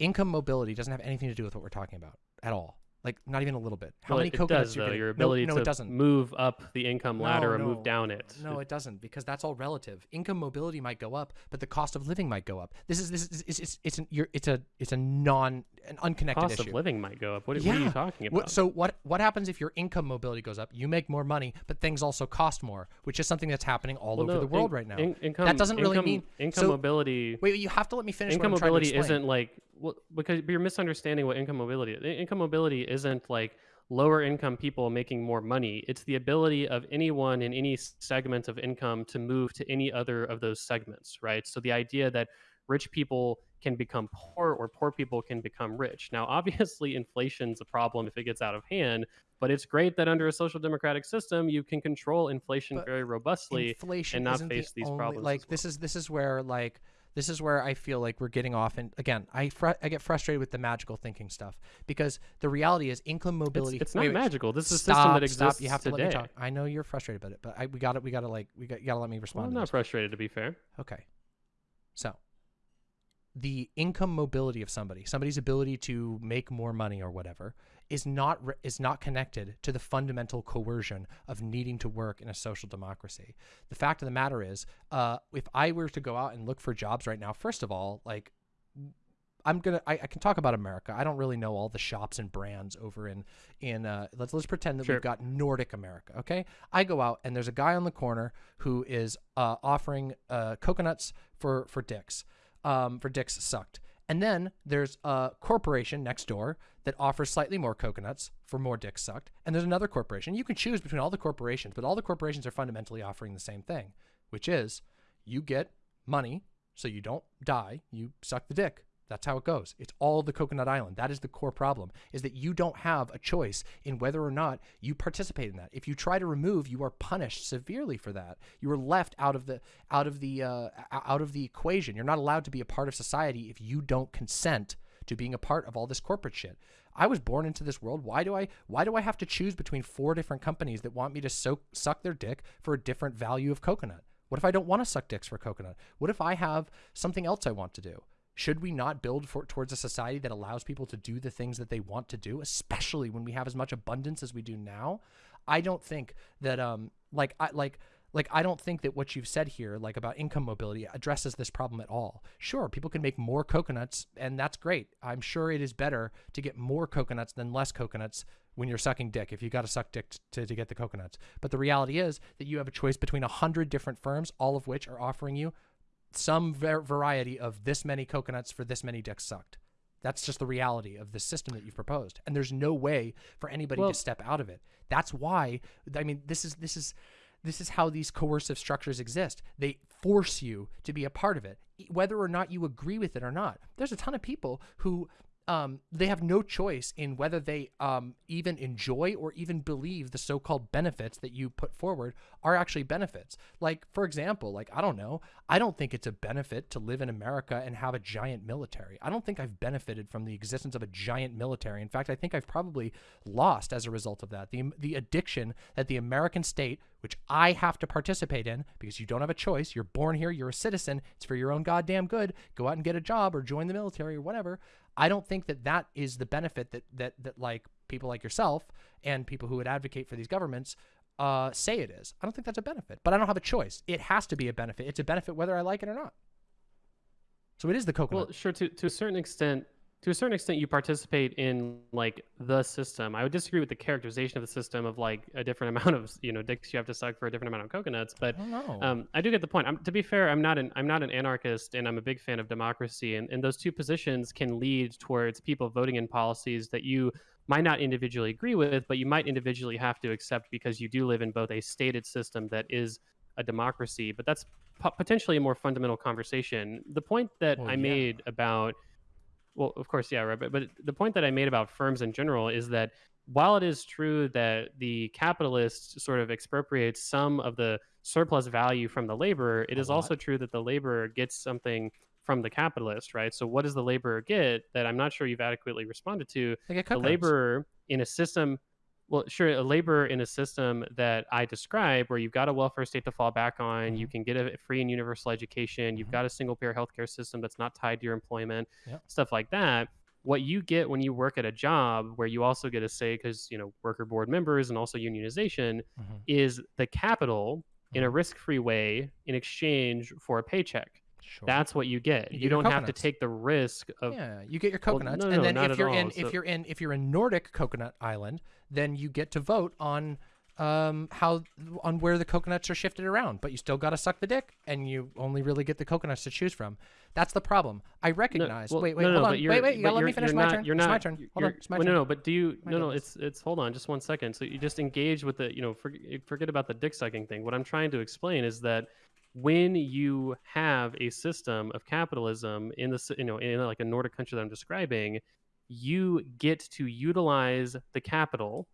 income mobility doesn't have anything to do with what we're talking about at all. Like, not even a little bit. How well, many it coconuts does you're though. Your ability no, to it doesn't. move up the income ladder No, or move down it. No, it doesn't because that's all relative. Income mobility might go up, but the cost of living might go up. This is this is it's it's it's, an, you're, it's a it's a non an unconnected cost issue. of living might go up. What, what are you talking about? so what what happens if your income mobility goes up? You make more money, but things also cost more, which is something that's happening all Well, over no, the world in- right now. in- income, doesn't really mean- income so- mobility. Wait, you have to let me finish. income what I'm trying to mobility isn't like well, because you're misunderstanding what income mobility is. Income mobility isn't like lower income people making more money. It's the ability of anyone in any segment of income to move to any other of those segments, right? So the idea that rich people can become poor or poor people can become rich. Now, obviously, inflation's a problem if it gets out of hand, but it's great that under a social democratic system, you can control inflation But very robustly inflation and not isn't the face these only- problems. Like as this is this is where like this is where I feel like we're getting off. And again, I fr- I get frustrated with the magical thinking stuff because the reality is income mobility. it's wait, not wait, magical. This is a stop, system that exists Stop. You have to today. let me talk. I know you're frustrated about it, but I, we got to We got to like we got you got to let me Well, respond. I'm not this. frustrated, to be fair. Okay. So, the income mobility of somebody, somebody's ability to make more money or whatever, is not is not connected to the fundamental coercion of needing to work in a social democracy. The fact of the matter is, uh, if I were to go out and look for jobs right now, first of all, like I'm gonna I, I can talk about America. I don't really know all the shops and brands over in in uh, let's let's pretend that Sure. we've got Nordic America. Okay, I go out and there's a guy on the corner who is uh, offering uh, coconuts for for dicks, um, for dicks sucked. And then there's a corporation next door that offers slightly more coconuts for more dicks sucked. And there's another corporation. You can choose between all the corporations, but all the corporations are fundamentally offering the same thing, which is you get money so you don't die, you suck the dick. That's how it goes. It's all the Coconut Island. That is the core problem, is that you don't have a choice in whether or not you participate in that. If you try to remove, you are punished severely for that. You are left out of the out of the uh, out of the equation. You're not allowed to be a part of society if you don't consent to being a part of all this corporate shit. I was born into this world. Why do I why do I have to choose between four different companies that want me to soak, suck their dick for a different value of coconut? What if I don't want to suck dicks for coconut? What if I have something else I want to do? Should we not build for, towards a society that allows people to do the things that they want to do, especially when we have as much abundance as we do now? I don't think that um like I like like I don't think that what you've said here like about income mobility addresses this problem at all. Sure, people can make more coconuts and that's great. I'm sure it is better to get more coconuts than less coconuts when you're sucking dick if you got to suck dick to, to get the coconuts. But the reality is that you have a choice between a hundred different firms, all of which are offering you some var- variety of this many coconuts for this many dicks sucked. That's just the reality of the system that you've proposed, and there's no way for anybody Well- to step out of it. That's why I mean this is this is this is how these coercive structures exist. They force you to be a part of it, whether or not you agree with it or not. There's a ton of people who um, they have no choice in whether they um, even enjoy or even believe the so-called benefits that you put forward are actually benefits. Like, for example, like I don't know, I don't think it's a benefit to live in America and have a giant military. I don't think I've benefited from the existence of a giant military. In fact, I think I've probably lost as a result of that. The the addiction that the American state, which I have to participate in because you don't have a choice. You're born here, you're a citizen. It's for your own goddamn good. Go out and get a job or join the military or whatever. I don't think that that is the benefit that that that like people like yourself and people who would advocate for these governments uh, say it is. I don't think that's a benefit, but I don't have a choice. It has to be a benefit. It's a benefit whether I like it or not. So it is the coconut. Well, sure. To to a certain extent, to a certain extent, you participate in like the system. I would disagree with the characterization of the system of like a different amount of you know dicks you have to suck for a different amount of coconuts. But I don't um, I do get the point. I'm, to be fair, I'm not an I'm not an anarchist, and I'm a big fan of democracy. And, and those two positions can lead towards people voting in policies that you might not individually agree with, but you might individually have to accept because you do live in both a stated system that is a democracy. But that's po- potentially a more fundamental conversation. The point that Well, I yeah. made about well, of course, yeah, right. But, but the point that I made about firms in general is that while it is true that the capitalist sort of expropriates some of the surplus value from the laborer, it A is lot. also true that the laborer gets something from the capitalist, right? So what does the laborer get that I'm not sure you've adequately responded to? The laborer in a system well, sure, a laborer in a system that I describe, where you've got a welfare state to fall back on, you Mhm. can get a free and universal education, you've Mhm. got a single payer healthcare system that's not tied to your employment, Yep. stuff like that. What you get when you work at a job where you also get a say, because you know worker board members and also unionization, Mhm. is the capital in a Mhm. risk-free way in exchange for a paycheck. Sure. That's what you get. You You, get your don't have to take the risk of yeah, you get your Well, coconuts, no, and no, then if you're all. in if So- you're in if you're in Nordic Coconut Island, then you get to vote on um how on where the coconuts are shifted around, but you still got to suck the dick, and you only really get the coconuts to choose from. That's the problem. I No, recognize. well, wait, wait, no, no, hold but on. you're- Wait, wait. You gotta let me finish my not- turn. You're it's not, my turn. Hold on. It's my well, turn. No, no, but do you? My No, no. goodness. It's it's. Hold on, just one second. So you just engage with the, you know, forget, forget about the dick sucking thing. What I'm trying to explain is that when you have a system of capitalism in the s- you know in like a Nordic country that I'm describing, you get to utilize the capital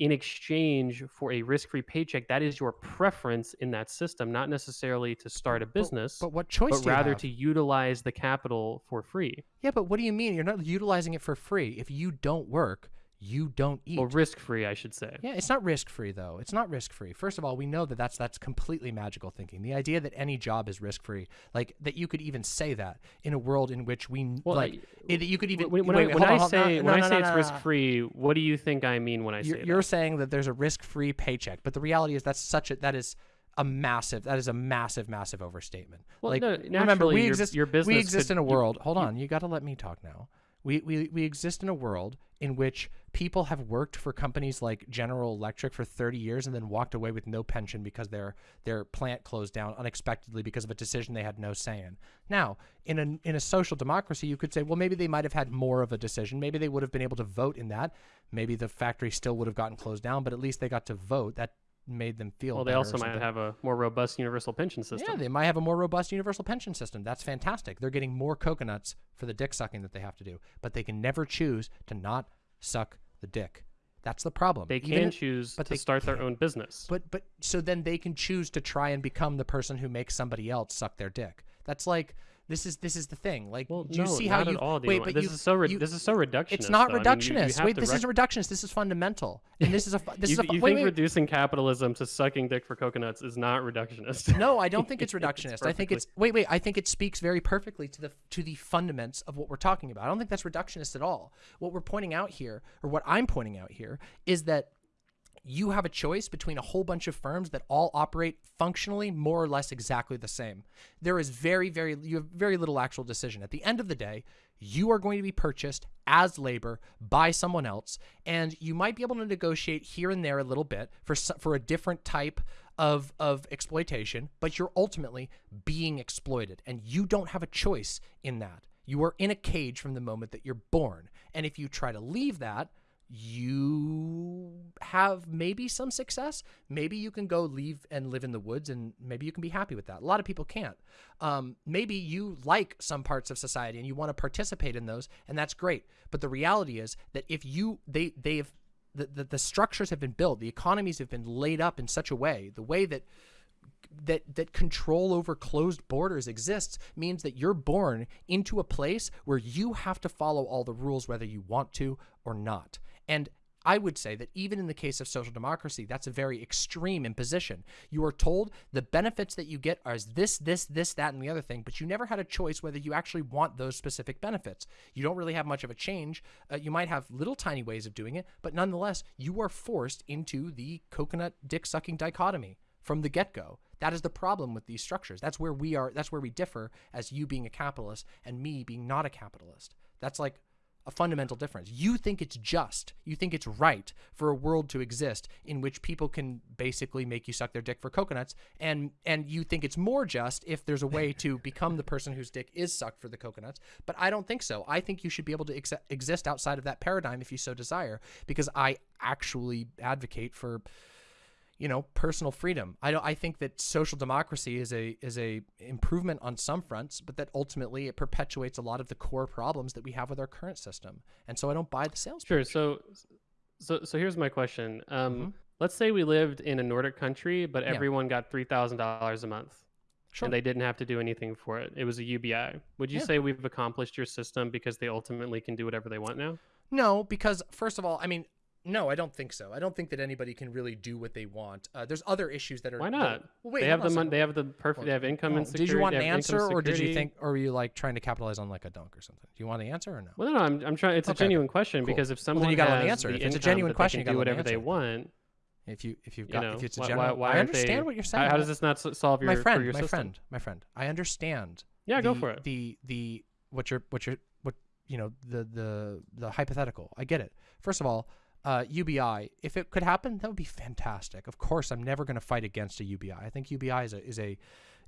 in exchange for a risk-free paycheck. That is your preference in that system, not necessarily to start a business, But what choice but do you rather to utilize the capital for free. Yeah, but what do you mean? You're not utilizing it for free. If you don't work, you don't eat. Or risk-free, I should say. Yeah, it's not risk free though. It's not risk free. First of all, we know that that's that's completely magical thinking. The idea that any job is risk free, like that you could even say that in a world in which we Well, like I- that you could even when, when wait, I, when I on. say No, when I no, say no, it's risk free, what do you think I mean when I You're, say you're saying that there's a risk free paycheck, but the reality is that's such a that is a massive that is a massive massive overstatement. Well, like no, remember we your- exist your we exist could- in a you- world. hold on, you got to let me talk now. We, we we exist in a world in which people have worked for companies like General Electric for 30 years and then walked away with no pension because their their plant closed down unexpectedly because of a decision they had no say in. Now, in a in a social democracy, you could say, well, maybe they might have had more of a decision. Maybe they would have been able to vote in that. Maybe the factory still would have gotten closed down, but at least they got to vote. That made them feel. Well, they also might have a more robust universal pension system. Yeah, they might have a more robust universal pension system. That's fantastic. They're getting more coconuts for the dick sucking that they have to do, but they can never choose to not suck the dick. That's the problem. They can choose but to start their can't. own business. but but so then they can choose to try and become the person who makes somebody else suck their dick. That's like this is this is the thing. Like, well, do you no, see how you all, wait? But this you, is so you- this is so reductionist. it's not though. I mean, you- reductionist. wait, this isn't reductionist. This is fundamental. And this is a this you, is a you wait, think wait, reducing capitalism to sucking dick for coconuts is not reductionist? No, I don't think it's It's reductionist. I think it's wait, wait. I think it speaks very perfectly to the to the fundaments of what we're talking about. I don't think that's reductionist at all. What we're pointing out here, or what I'm pointing out here, is that you have a choice between a whole bunch of firms that all operate functionally more or less exactly the same. There is very, very you have very little actual decision. At the end of the day, you are going to be purchased as labor by someone else, and you might be able to negotiate here and there a little bit for for a different type of of exploitation, but you're ultimately being exploited, and you don't have a choice in that. You are in a cage from the moment that you're born, and if you try to leave that, you have maybe some success. Maybe you can go leave and live in the woods, and maybe you can be happy with that. A lot of people can't. Um, maybe you like some parts of society and you want to participate in those, and that's great. But the reality is that if you they they've the, the, the structures have been built, the economies have been laid up in such a way, the way that that that control over closed borders exists means that you're born into a place where you have to follow all the rules whether you want to or not. And I would say that even in the case of social democracy, that's a very extreme imposition. You are told the benefits that you get are this, this, this, that, and the other thing, but you never had a choice whether you actually want those specific benefits. You don't really have much of a change. Uh, you might have little tiny ways of doing it, but nonetheless, you are forced into the coconut dick sucking dichotomy from the get go. That is the problem with these structures. That's where we are. That's where we differ as you being a capitalist and me being not a capitalist. That's like a fundamental difference. You think it's just, you think it's right for a world to exist in which people can basically make you suck their dick for coconuts, and and you think it's more just if there's a way to become the person whose dick is sucked for the coconuts. But I don't think so. I think you should be able to ex- exist outside of that paradigm if you so desire, because I actually advocate for you know personal freedom i don't i think that social democracy is a is a improvement on some fronts but that ultimately it perpetuates a lot of the core problems that we have with our current system and so i don't buy the sales Sure. pitch. So, so, so here's my question. Um, Mhm. let's say we lived in a Nordic country, but Yeah. everyone got three thousand dollars a month, sure and they didn't have to do anything for it. It was a UBI. Would you Yeah. say we've accomplished your system because they ultimately can do whatever they want now? no because first of all i mean no i don't think so i don't think that anybody can really do what they want uh, there's other issues that are Why that- not? well, wait they have the money. They have the perfect. They have income Oh, insecurity. did you want an answer or did you think or were you like trying to capitalize on like a dunk or something do you want an answer or no Well, no, no. I'm, I'm trying. It's a genuine question cool. because if Well, someone then you me has answer the If it's a genuine question, can you do let me whatever they want. if you if you've You got know, if it's a general why, why i understand they, what you're saying How, how does this not solve your my friend your my system? friend my friend i understand Yeah, go for it. The the what you're what you're what you know the the the hypothetical. I get it. First of all, uh, UBI. If it could happen, that would be fantastic. Of course, I'm never going to fight against a UBI. I think UBI is a is a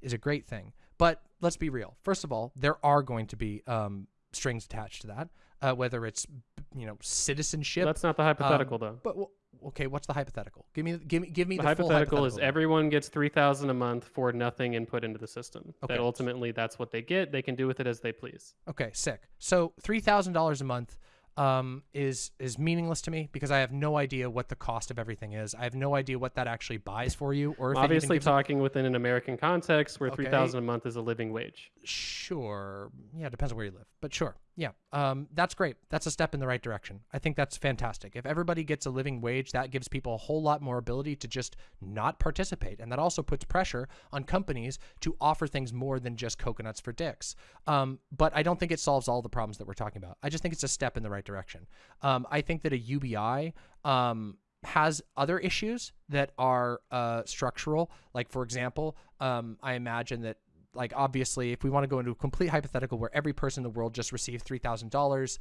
is a great thing. But let's be real. First of all, there are going to be um, strings attached to that. Uh, whether it's you know citizenship. That's not the hypothetical, though. but well, okay, what's the hypothetical? Give me give me give me The, the, full hypothetical is everyone gets three thousand a month for nothing input into the system. Okay. That ultimately that's what they get. They can do with it as they please. Okay, sick. So three thousand dollars a month um, is is meaningless to me because I have no idea what the cost of everything is. I have no idea what that actually buys for you, or if Obviously, talking within an American context where Okay. three thousand a month is a living wage. Sure. Yeah, depends on where you live, but sure. Yeah. Um, that's great. That's a step in the right direction. I think that's fantastic. If everybody gets a living wage, that gives people a whole lot more ability to just not participate, and that also puts pressure on companies to offer things more than just coconuts for dicks. Um, but I don't think it solves all the problems that we're talking about. I just think it's a step in the right direction. Um, I think that a UBI. Um, has other issues that are uh, structural. Like, for example, um, I imagine that, like, obviously, if we want to go into a complete hypothetical where every person in the world just received $3,000,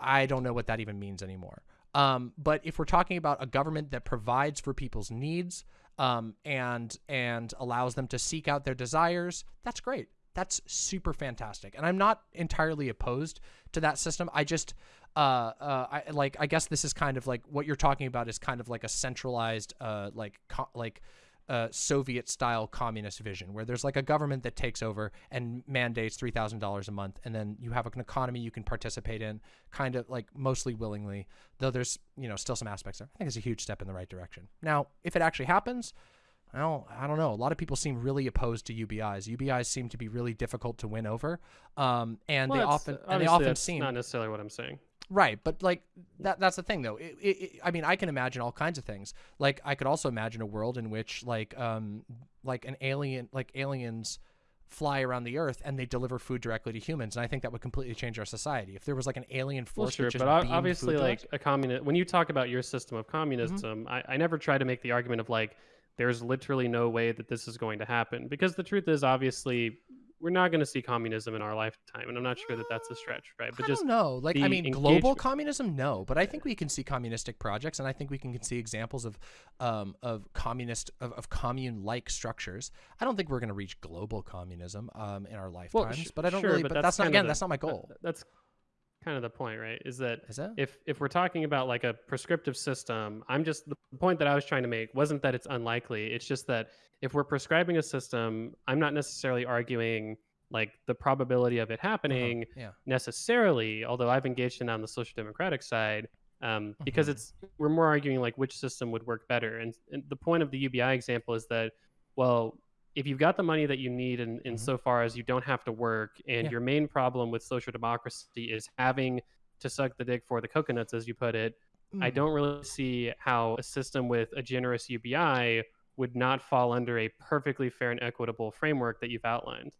I don't know what that even means anymore. Um, but if we're talking about a government that provides for people's needs um, and and allows them to seek out their desires, that's great. That's super fantastic. And I'm not entirely opposed to that system. I just uh, uh, I like. I guess this is kind of like what you're talking about is kind of like a centralized, uh, like like uh, Soviet style communist vision, where there's like a government that takes over and mandates three thousand dollars a month, and then you have an economy you can participate in, kind of like mostly willingly. Though there's you know still some aspects there. I think it's a huge step in the right direction. Now, if it actually happens. Well, I don't know. A lot of people seem really opposed to UBIs. UBIs seem to be really difficult to win over, um, and Well, they often and they often seem not necessarily what I'm saying. Right, but like that that's the thing though. It, it, it- I mean, I can imagine all kinds of things. Like I could also imagine a world in which like um like an alien like aliens fly around the earth and they deliver food directly to humans and I think that would completely change our society. If there was like an alien force. Well, sure, but obviously, like a communist. When you talk about your system of communism, Mm-hmm. I, I never try to make the argument of like there's literally no way that this is going to happen because the truth is, obviously, we're not going to see communism in our lifetime, and I'm not sure that that's a stretch, right? But I just don't. Like I mean, global communism, no. But I think we can see communistic projects, and I think we can see examples of, um, of communist of, of commune-like structures. I don't think we're going to reach global communism, um, in our well, lifetimes. sh- but I don't sure, really. but But, that's, not again. the- that's not my that- goal. that's kind of the point, right? Is that Is it? if if we're talking about like a prescriptive system i'm just the point that i was trying to make wasn't that it's unlikely it's just that if we're prescribing a system i'm not necessarily arguing like the probability of it happening yeah. necessarily although i've engaged in on the social democratic side um, because Mhm. it's we're more arguing like which system would work better and, and the point of the ubi example is that well if you've got the money that you need in, in Mhm. so far as you don't have to work and Yeah. your main problem with social democracy is having to suck the dick for the coconuts as you put it i Mm. don't really see how a system with a generous ubi would not fall under a perfectly fair and equitable framework that you've outlined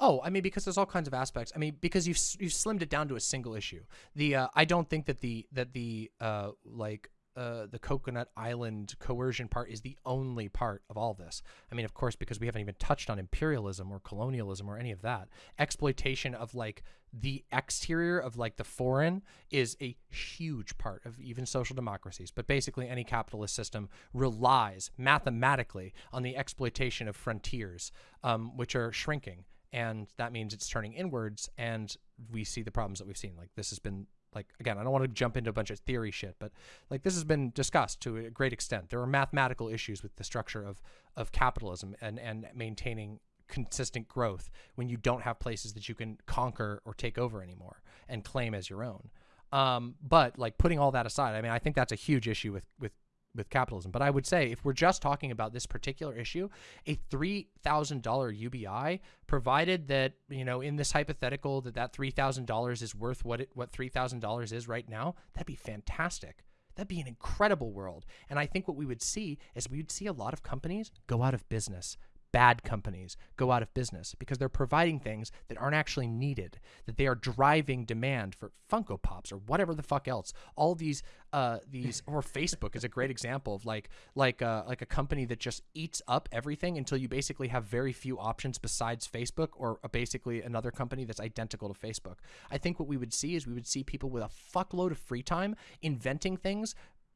Oh, I mean, because there's all kinds of aspects. I mean, because you've you've slimmed it down to a single issue. The uh, I don't think that the that the uh, like uh, the Coconut Island coercion part is the only part of all this. I mean, of course, because we haven't even touched on imperialism or colonialism or any of that. Exploitation of like the exterior of like the foreign is a huge part of even social democracies. But basically, any capitalist system relies mathematically on the exploitation of frontiers, um, which are shrinking and that means it's turning inwards and we see the problems that we've seen like this has been like again i don't want to jump into a bunch of theory shit but like this has been discussed to a great extent. There are mathematical issues with the structure of of capitalism and and maintaining consistent growth when you don't have places that you can conquer or take over anymore and claim as your own. Um, but like putting all that aside i mean i think that's a huge issue with with with capitalism. But I would say if we're just talking about this particular issue, a three thousand dollar UBI, provided that you know in this hypothetical that that three thousand dollars is worth what it what three thousand dollars is right now, that'd be fantastic. That'd be an incredible world. And I think what we would see is we would see a lot of companies go out of business. Bad companies go out of business because they're providing things that aren't actually needed, that they are driving demand for Funko Pops or whatever the fuck else. All these, uh, these or Facebook is a great example of like, like, uh, like a company that just eats up everything until you basically have very few options besides Facebook or basically another company that's identical to Facebook. I think what we would see is we would see people with a fuckload of free time inventing things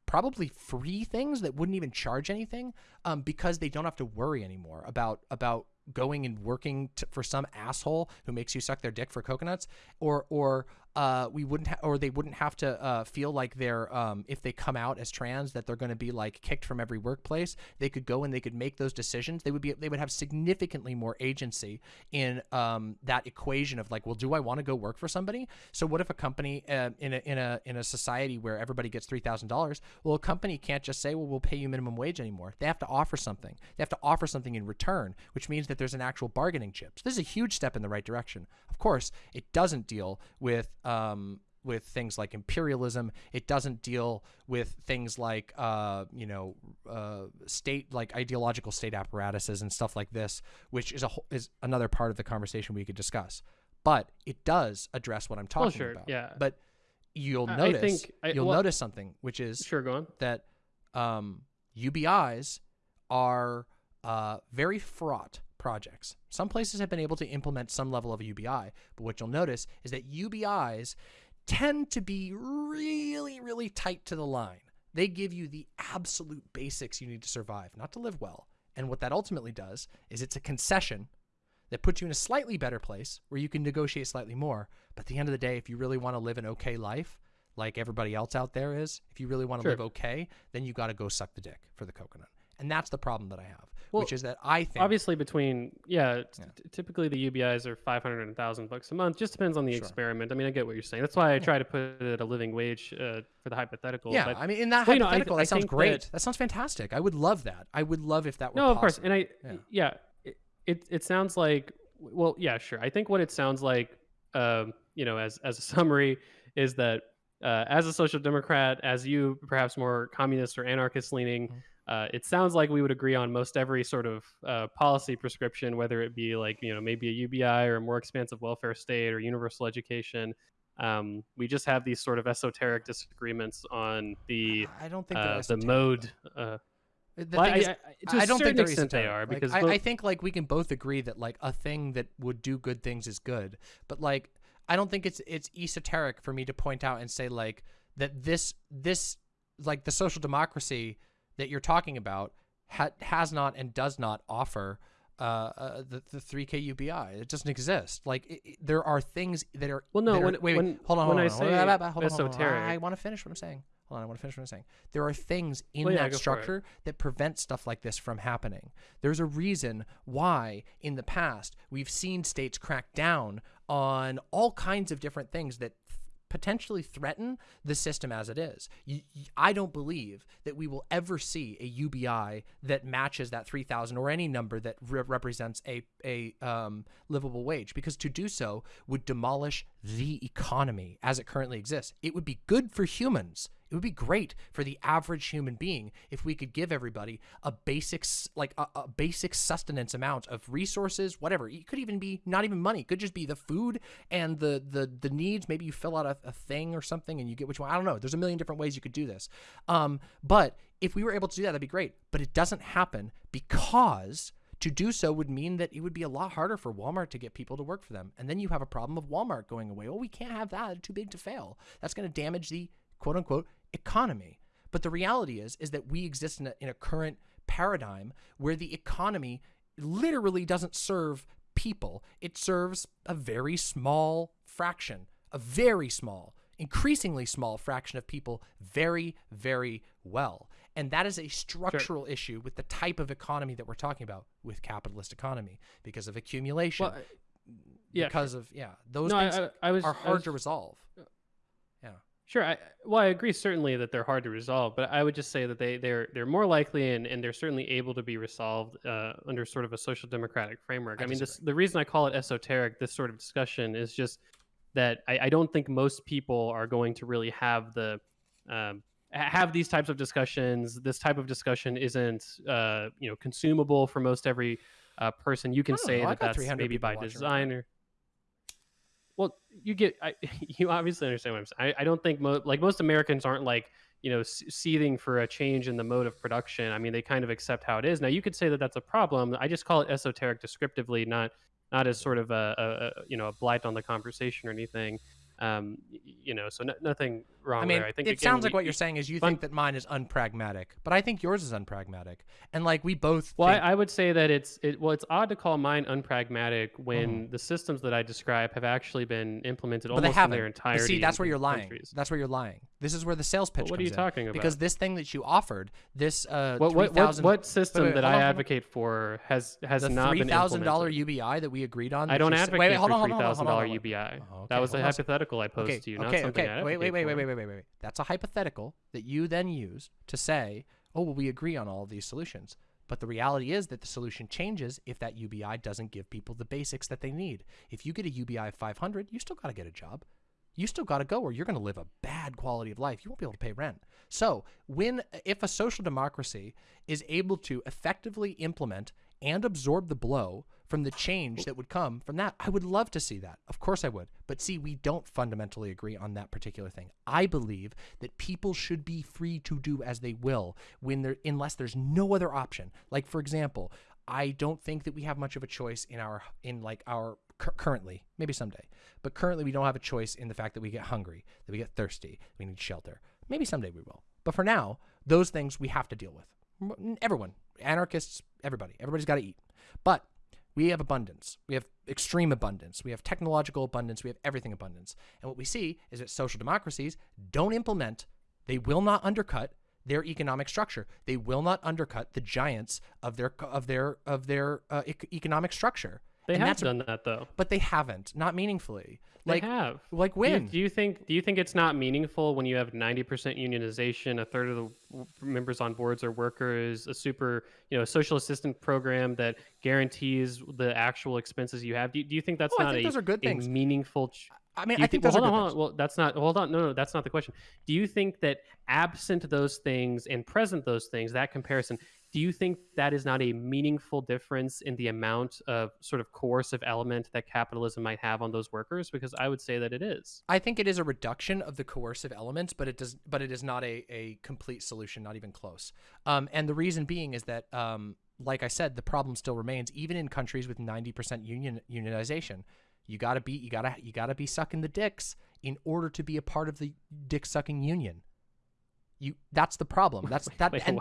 probably free things that wouldn't even charge anything um, because they don't have to worry anymore about about going and working for some asshole who makes you suck their dick for coconuts or or uh, we wouldn't, ha- or they wouldn't have to uh, feel like they're, um, if they come out as trans, that they're going to be like kicked from every workplace. They could go and they could make those decisions. They would be, they would have significantly more agency in um, that equation of like, well, do I want to go work for somebody? So what if a company uh, in a in a in a society where everybody gets three thousand dollars? Well, a company can't just say, well, we'll pay you minimum wage anymore. They have to offer something. They have to offer something in return, which means that there's an actual bargaining chip. So this is a huge step in the right direction. Of course, it doesn't deal with um, with things like imperialism. It doesn't deal with things like uh, you know uh, state like ideological state apparatuses and stuff like this, which is a whole- is another part of the conversation we could discuss. But it does address what I'm talking Well, sure, about. yeah. But you'll I- I notice think I- you'll well- notice something, which is Sure, go on. that um, UBIs are uh, very fraught projects. Some places have been able to implement some level of a UBI, but what you'll notice is that UBIs tend to be really, really tight to the line. They give you the absolute basics you need to survive, not to live well. And what that ultimately does is it's a concession that puts you in a slightly better place where you can negotiate slightly more. But at the end of the day, if you really want to live an okay life, like everybody else out there is, if you really want to Sure. live okay, then you got to go suck the dick for the coconut. And that's the problem that I have, Well, which is that I think Obviously, between yeah, Yeah. typically the UBIs are five hundred and thousand bucks a month. Just depends on the Sure. experiment. I mean, I get what you're saying. That's why I try to put it at a living wage uh, for the hypothetical. yeah, but I mean, in that Well, you know, I th- hypothetical, I that sounds great. that- That, sounds fantastic. I would love that. I would love if that were no, of course, and I Yeah. yeah, it, it it sounds like well, yeah, sure. I think what it sounds like, um, you know, as as a summary, is that uh, as a social democrat, as you perhaps more communist or anarchist leaning. Uh, it sounds like we would agree on most every sort of uh, policy prescription, whether it be like you know maybe a UBI or a more expansive welfare state or universal education. Um, we just have these sort of esoteric disagreements on the I don't think uh, the mode. Uh, The well, I, is, I, a I don't think extent they are Like, because I, I think like we can both agree that like a thing that would do good things is good, but like I don't think it's it's esoteric for me to point out and say like that this this like the social democracy that you're talking about ha- has not and does not offer uh, uh the the 3k UBI. It doesn't exist. Like it, it- there are things that are Well, no, that are- when- wait, wait, when- hold on, when hold on, I hold on, say hold on, hold on, hold on, hold on. esoteric- I want to finish what I'm saying. Hold on, I want to finish what I'm saying. There are things in Well, yeah, that go for it. structure that prevent stuff like this from happening. There's a reason why in the past we've seen states crack down on all kinds of different things that th- potentially threaten the system as it is. I don't believe that we will ever see a UBI that matches that 3000 or any number that re- represents a a um, livable wage because to do so would demolish the economy as it currently exists. It would be good for humans. It would be great for the average human being if we could give everybody a basic, like a, a basic sustenance amount of resources, whatever. It could even be not even money. It could just be the food and the the the needs. Maybe you fill out a, a thing or something and you get which one. I don't know. There's a million different ways you could do this. Um, but if we were able to do that, that'd be great. But it doesn't happen because to do so would mean that it would be a lot harder for Walmart to get people to work for them. And then you have a problem of Walmart going away. Well, we can't have that. Too big to fail. That's going to damage the quote unquote economy. But the reality is is that we exist in a, in a current paradigm where the economy literally doesn't serve people. It serves a very small fraction, a very small, increasingly small fraction of people very, very well. And that is a structural issue with the type of economy that we're talking about with capitalist economy because of accumulation, well, uh, yeah, because of yeah, those no, things I, I, I was are I hard was- to resolve. Sure. I, well, I agree certainly that they're hard to resolve, but I would just say that they they're they're more likely and, and they're certainly able to be resolved uh, under sort of a social democratic framework. I I, mean, this the reason I call it esoteric, this sort of discussion, is just that I, I don't think most people are going to really have the um, have these types of discussions. This type of discussion isn't uh, you know consumable for most every uh, person. You can say know, that that's 300 maybe by watching right design or well, you get, I, you obviously understand what I'm saying. I, I don't think mo- like most Americans aren't like you know seething for a change in the mode of production. I mean, they kind of accept how it is. Now, you could say that that's a problem. I just call it esoteric descriptively, not not as sort of a, a, a you know a blight on the conversation or anything. Um, you know, so no, nothing wrong I mean, there. I think it again, sounds like you- what you- you're saying is you fun- think that mine is unpragmatic, but I think yours is unpragmatic. And like we both Well, I, think, I would say that it's it, well, it's odd to call mine unpragmatic when Mm-hmm. the systems that I describe have actually been implemented but they almost in their But entirety. see, that's where you're lying. countries. That's where you're lying. This is where the sales pitch What are you in. talking about? Because this thing that you offered, this uh, What what, what, 3,000 what system wait, that I advocate for has has the not three been thousand dollar? UBI that we agreed on. I don't advocate wait, wait, hold for on, three on, hold on, thousand dollar on, hold on. UBI. Oh, that was a on a second. hypothetical I posed to you, not okay, something okay. I Wait, wait, wait, wait, wait, wait, wait, wait. That's a hypothetical that you then use to say, oh, well, we agree on all of these solutions. But the reality is that the solution changes if that UBI doesn't give people the basics that they need. If you get a UBI of 500, you still got to get a job. You still got to go or you're going to live a bad quality of life. You won't be able to pay rent. So, when if a social democracy is able to effectively implement and absorb the blow from the change oh. that would come from that, I would love to see that. Of course I would. But see, we don't fundamentally agree on that particular thing. I believe that people should be free to do as they will when there unless there's no other option. Like for example, I don't think that we have much of a choice in our in like our currently, maybe someday. But currently we don't have a choice in the fact that we get hungry, that we get thirsty, we need shelter. Maybe someday we will. But for now, those things we have to deal with. Everyone, anarchists, everybody. Everybody's got to eat. But we have abundance. We have extreme abundance. We have technological abundance. We have everything abundance. And what we see is that social democracies don't implement, they will not undercut their economic structure. They will not undercut the giants of their of their of their uh, ec- economic structure. They and have done that though. but they haven't, not meaningfully. Like they have. like Do you- when? Do you, think? Do you think it's not meaningful when you have ninety percent unionization, a third of the members on boards are workers, a super, you know, social assistance program that guarantees the actual expenses you have? Do you, do you think that's Oh, I not think a, those are good things. meaningful? Ch- I mean, I think well, those are hold good on, hold on. Well, that's not. Hold on. No, no, that's not the question. Do you think that absent those things and present those things, that comparison, do you think that is not a meaningful difference in the amount of sort of coercive element that capitalism might have on those workers? Because I would say that it is. I think it is a reduction of the coercive elements, but it does, but it is not a, a complete solution, not even close. Um, and the reason being is that, um, like I said, the problem still remains, even in countries with ninety percent union unionization. You gotta be, you gotta, you gotta be sucking the dicks in order to be a part of the dick sucking union. You, that's the problem. That's that. Wait, and?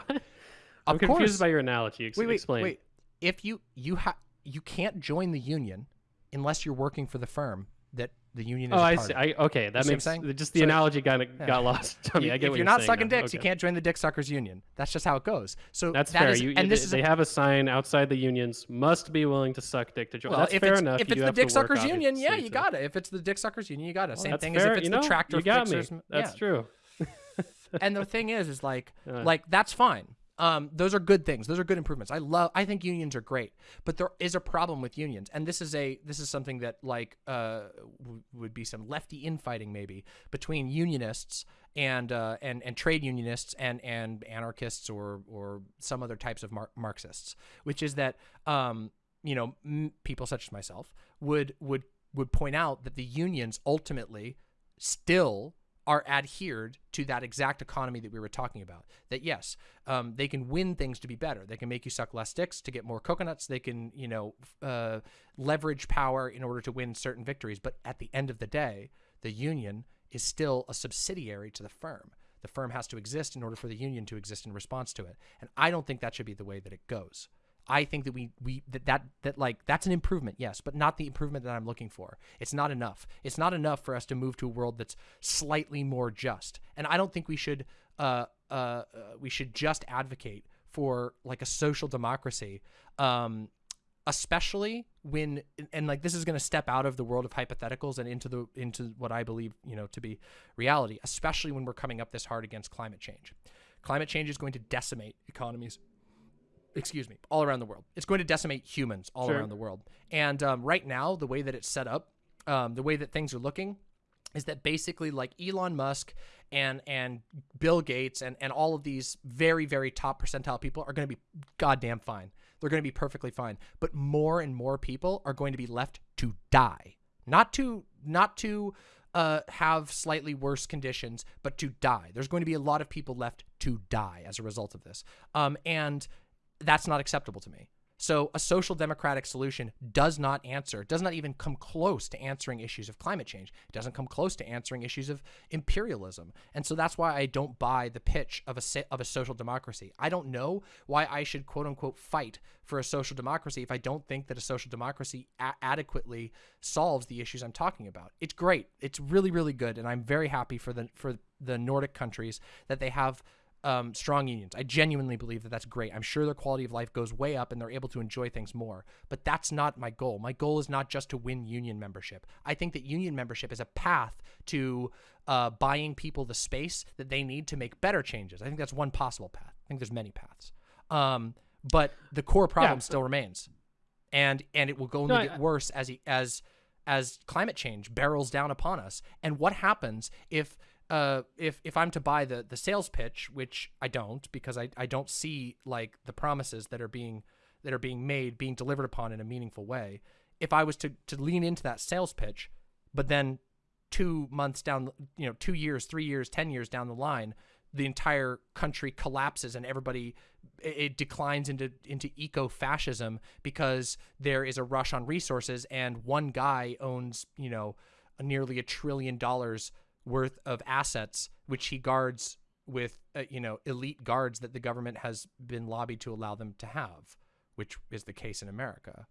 Of I'm confused course- by your analogy. Ex- wait, wait, explain. wait. If you you have you can't join the union unless you're working for the firm that the union is. Oh, I part see. of. I, okay, that see makes saying? just the So- analogy kind of Yeah. got lost on me. You- I get if what you're not sucking now. dicks, you can't join the dick suckers union. That's just how it goes. So That's that fair. is- you, and this they, is they have a sign outside the unions must be willing to suck dick to join. well, that's if fair it's, enough. if it's the dick suckers union, yeah, you got it. If it's the dick suckers union, you got it. Well, Same thing fair. as if it's you the know, tractor You got fixers. me. That's true. and the thing is, is like, Uh. like that's fine. Um, those are good things. Those are good improvements. I love. I think unions are great, but there is a problem with unions, and this is a this is something that like uh would be some lefty infighting maybe between unionists and uh and and trade unionists and and anarchists or or some other types of Mar- Marxists, which is that um you know people such as myself would would would point out that the unions ultimately still are adhered to that exact economy that we were talking about. That yes, um, they can win things to be better. They can make you suck less dicks to get more coconuts. They can, you know, uh, leverage power in order to win certain victories. But at the end of the day, the union is still a subsidiary to the firm. The firm has to exist in order for the union to exist in response to it. And I don't think that should be the way that it goes. I think that we we that, that that like that's an improvement, yes, but not the improvement that I'm looking for. It's not enough. It's not enough for us to move to a world that's slightly more just. And I don't think we should uh uh, uh we should just advocate for like a social democracy um especially when and like this is going to step out of the world of hypotheticals and into the into what I believe, you know, to be reality, especially when we're coming up this hard against climate change. Climate change is going to decimate economies excuse me, all around the world. It's going to decimate humans all Sure. around the world. And um, right now, the way that it's set up, um, the way that things are looking, is that basically like Elon Musk and and Bill Gates and and all of these very very top percentile people are going to be goddamn fine. They're going to be perfectly fine. But more and more people are going to be left to die, not to not to uh, have slightly worse conditions, but to die. There's going to be a lot of people left to die as a result of this. Um, and that's not acceptable to me. So a social democratic solution does not answer, does not even come close to answering issues of climate change. It doesn't come close to answering issues of imperialism. And so that's why I don't buy the pitch of a of a social democracy. I don't know why I should quote unquote fight for a social democracy if I don't think that a social democracy adequately solves the issues I'm talking about. It's great. It's really really good and I'm very happy for the for the Nordic countries that they have um, strong unions. I genuinely believe that that's great. I'm sure their quality of life goes way up and they're able to enjoy things more. But that's not my goal. My goal is not just to win union membership. I think that union membership is a path to uh, buying people the space that they need to make better changes. I think that's one possible path. I think there's many paths. Um, but the core problem yeah. still remains, and and it will only no, get I, worse as he, as as climate change barrels down upon us. And what happens if uh, if if I'm to buy the the sales pitch, which I don't because I, I don't see like the promises that are being that are being made being delivered upon in a meaningful way. If I was to to lean into that sales pitch, but then two months down, you know, two years, three years, ten years down the line, the entire country collapses and everybody it declines into into eco-fascism because there is a rush on resources and one guy owns you know nearly a trillion dollars worth of assets, which he guards with, uh, you know, elite guards that the government has been lobbied to allow them to have, which is the case in America.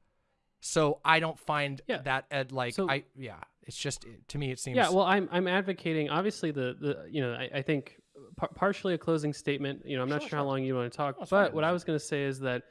So I don't find yeah. that ed like so, I yeah it's just to me it seems yeah well I'm I'm advocating obviously the the you know I, I think par partially a closing statement you know I'm not sure, sure, how long you want to talk but fine. what I was going to say is that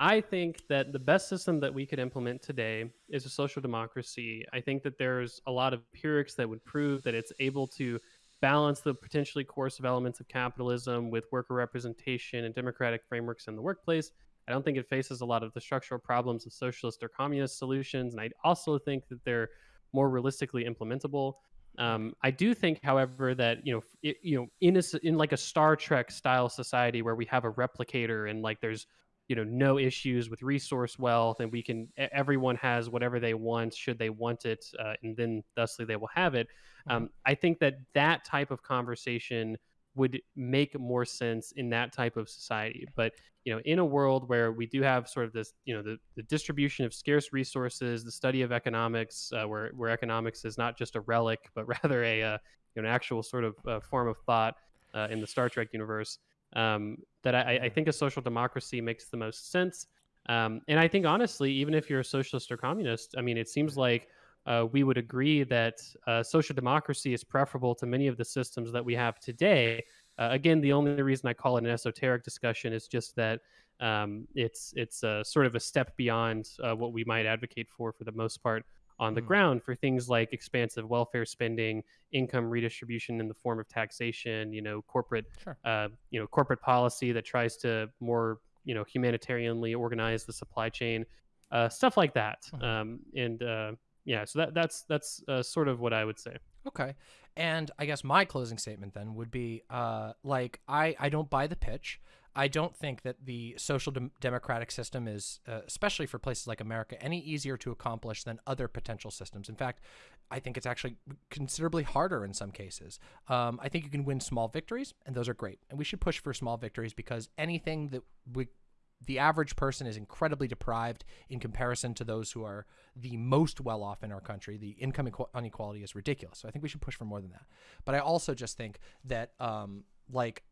I think that the best system that we could implement today is a social democracy. I think that there's a lot of empirics that would prove that it's able to balance the potentially coercive elements of capitalism with worker representation and democratic frameworks in the workplace. I don't think it faces a lot of the structural problems of socialist or communist solutions, and I also think that they're more realistically implementable. Um, I do think, however, that you know, it, you know, in a in like a Star Trek style society where we have a replicator and like there's you know no issues with resource wealth and we can everyone has whatever they want should they want it uh, and then thusly they will have it mm-hmm. um, i think that that type of conversation would make more sense in that type of society but you know in a world where we do have sort of this you know the, the distribution of scarce resources the study of economics uh, where, where economics is not just a relic but rather a uh, you know, an actual sort of uh, form of thought uh, in the star trek universe um, that I, I, think a social democracy makes the most sense. Um, and I think honestly, even if you're a socialist or communist, I mean, it seems like uh, we would agree that uh, social democracy is preferable to many of the systems that we have today. Uh, again, the only reason I call it an esoteric discussion is just that um, it's it's sort of a step beyond uh, what we might advocate for for the most part on the mm. ground for things like expansive welfare spending, income redistribution in the form of taxation, you know, corporate, sure. uh, you know, corporate policy that tries to more, you know, humanitarianly organize the supply chain, uh, stuff like that. Mm-hmm. Um, and uh, yeah, so that that's that's uh, sort of what I would say. Okay, and I guess my closing statement then would be uh, like I I don't buy the pitch. I don't think that the social de democratic system is, uh, especially for places like America, any easier to accomplish than other potential systems. In fact, I think it's actually considerably harder in some cases. Um, I think you can win small victories, and those are great. And we should push for small victories because anything that we, the average person is incredibly deprived in comparison to those who are the most well off in our country. The income inequality is ridiculous. So I think we should push for more than that. But I also just think that, um, like,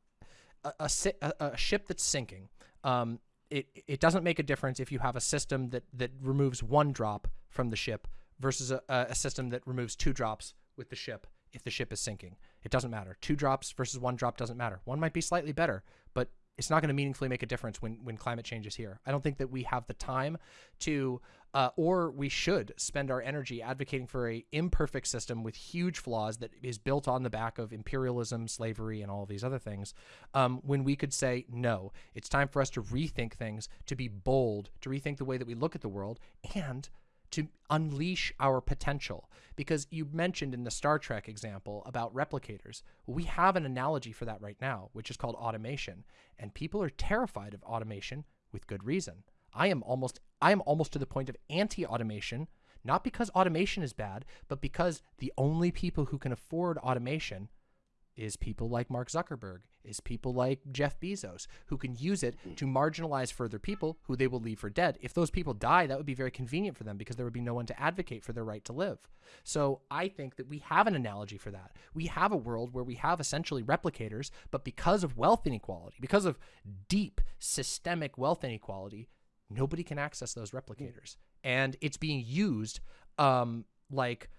a, a, a ship that's sinking, um, it, it doesn't make a difference if you have a system that, that removes one drop from the ship versus a, a system that removes two drops with the ship if the ship is sinking. It doesn't matter. Two drops versus one drop doesn't matter. One might be slightly better, but it's not going to meaningfully make a difference when when climate change is here. I don't think that we have the time to, uh, or we should spend our energy advocating for a imperfect system with huge flaws that is built on the back of imperialism, slavery, and all these other things. Um, when we could say no, it's time for us to rethink things, to be bold, to rethink the way that we look at the world, and to unleash our potential. Because you mentioned in the Star Trek example about replicators. We have an analogy for that right now, which is called automation. And people are terrified of automation with good reason. I am almost I am almost to the point of anti-automation, not because automation is bad, but because the only people who can afford automation is people like Mark Zuckerberg is people like Jeff Bezos, who can use it to marginalize further people who they will leave for dead. If those people die, that would be very convenient for them because there would be no one to advocate for their right to live. So I think that we have an analogy for that. We have a world where we have essentially replicators, but because of wealth inequality, because of deep systemic wealth inequality, nobody can access those replicators. And it's being used um, like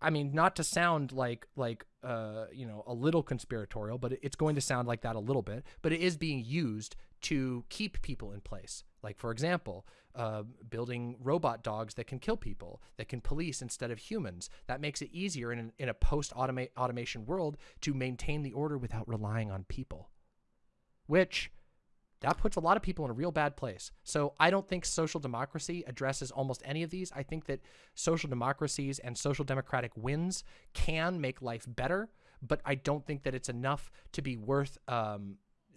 I mean, not to sound like like uh, you know a little conspiratorial, but it's going to sound like that a little bit. But it is being used to keep people in place. Like for example, uh, building robot dogs that can kill people, that can police instead of humans. That makes it easier in an, in a post automation world to maintain the order without relying on people. Which that puts a lot of people in a real bad place. So I don't think social democracy addresses almost any of these. I think that social democracies and social democratic wins can make life better, but I don't think that it's enough to be worth um,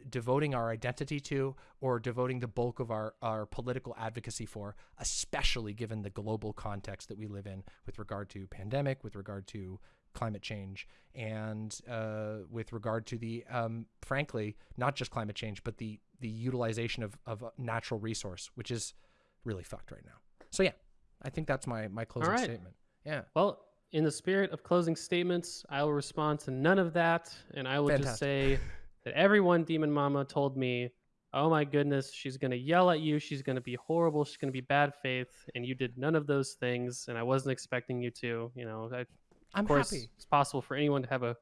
devoting our identity to or devoting the bulk of our, our political advocacy for, especially given the global context that we live in with regard to pandemic, with regard to climate change and uh, with regard to the um, frankly not just climate change but the the utilization of, of a natural resource which is really fucked right now so yeah i think that's my my closing right. statement yeah well in the spirit of closing statements i will respond to none of that and i will Fantastic. just say that everyone demon mama told me oh my goodness she's going to yell at you she's going to be horrible she's going to be bad faith and you did none of those things and i wasn't expecting you to you know I, I'm of course, happy. it's possible for anyone to have a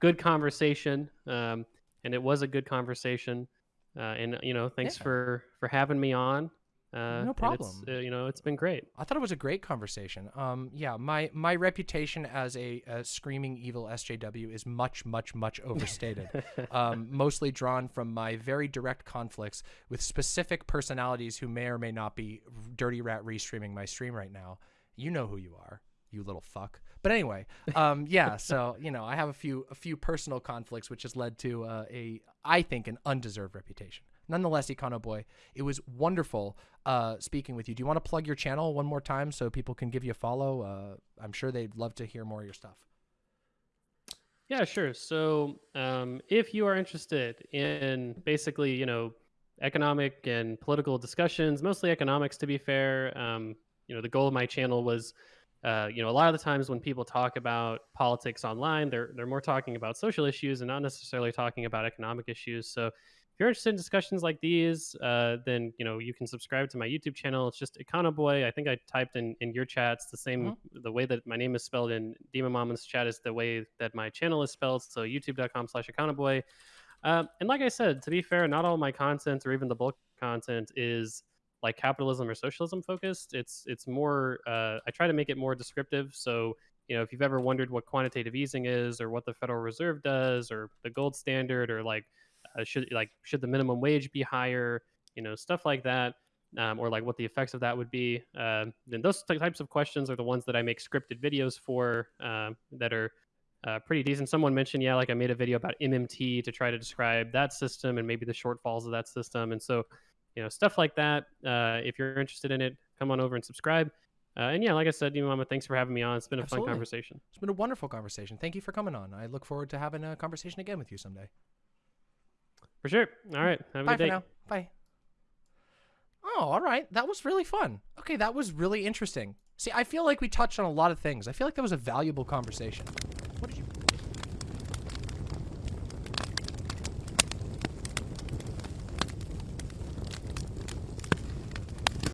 good conversation, um, and it was a good conversation. Uh, and you know, thanks yeah. for for having me on. Uh, no problem. Uh, you know, it's been great. I thought it was a great conversation. Um, yeah, my my reputation as a, a screaming evil SJW is much, much, much overstated. um, mostly drawn from my very direct conflicts with specific personalities who may or may not be dirty rat restreaming my stream right now. You know who you are, you little fuck. But anyway, um, yeah. So you know, I have a few a few personal conflicts, which has led to uh, a I think an undeserved reputation. Nonetheless, Econo Boy, it was wonderful uh, speaking with you. Do you want to plug your channel one more time so people can give you a follow? Uh, I'm sure they'd love to hear more of your stuff. Yeah, sure. So um, if you are interested in basically, you know, economic and political discussions, mostly economics, to be fair, um, you know, the goal of my channel was uh, you know, a lot of the times when people talk about politics online, they're they're more talking about social issues and not necessarily talking about economic issues. So, if you're interested in discussions like these, uh, then you know you can subscribe to my YouTube channel. It's just Econoboy. I think I typed in in your chats the same. Mm-hmm. The way that my name is spelled in Demon Mama's chat is the way that my channel is spelled. So YouTube.com/slash Econoboy. Um, and like I said, to be fair, not all my content or even the bulk content is like capitalism or socialism focused. It's it's more. Uh, I try to make it more descriptive. So you know, if you've ever wondered what quantitative easing is, or what the Federal Reserve does, or the gold standard, or like uh, should like should the minimum wage be higher, you know, stuff like that. Um, or like what the effects of that would be. Uh, then those types of questions are the ones that I make scripted videos for uh, that are uh, pretty decent. Someone mentioned, yeah, like I made a video about MMT to try to describe that system and maybe the shortfalls of that system. And so you know, stuff like that. Uh, if you're interested in it, come on over and subscribe. Uh, and yeah, like I said, you know, Mama, thanks for having me on. It's been a Absolutely. fun conversation. It's been a wonderful conversation. Thank you for coming on. I look forward to having a conversation again with you someday. For sure. All right. Have a Bye good day. now. Bye. Oh, all right. That was really fun. Okay, that was really interesting. See, I feel like we touched on a lot of things. I feel like that was a valuable conversation. What did you?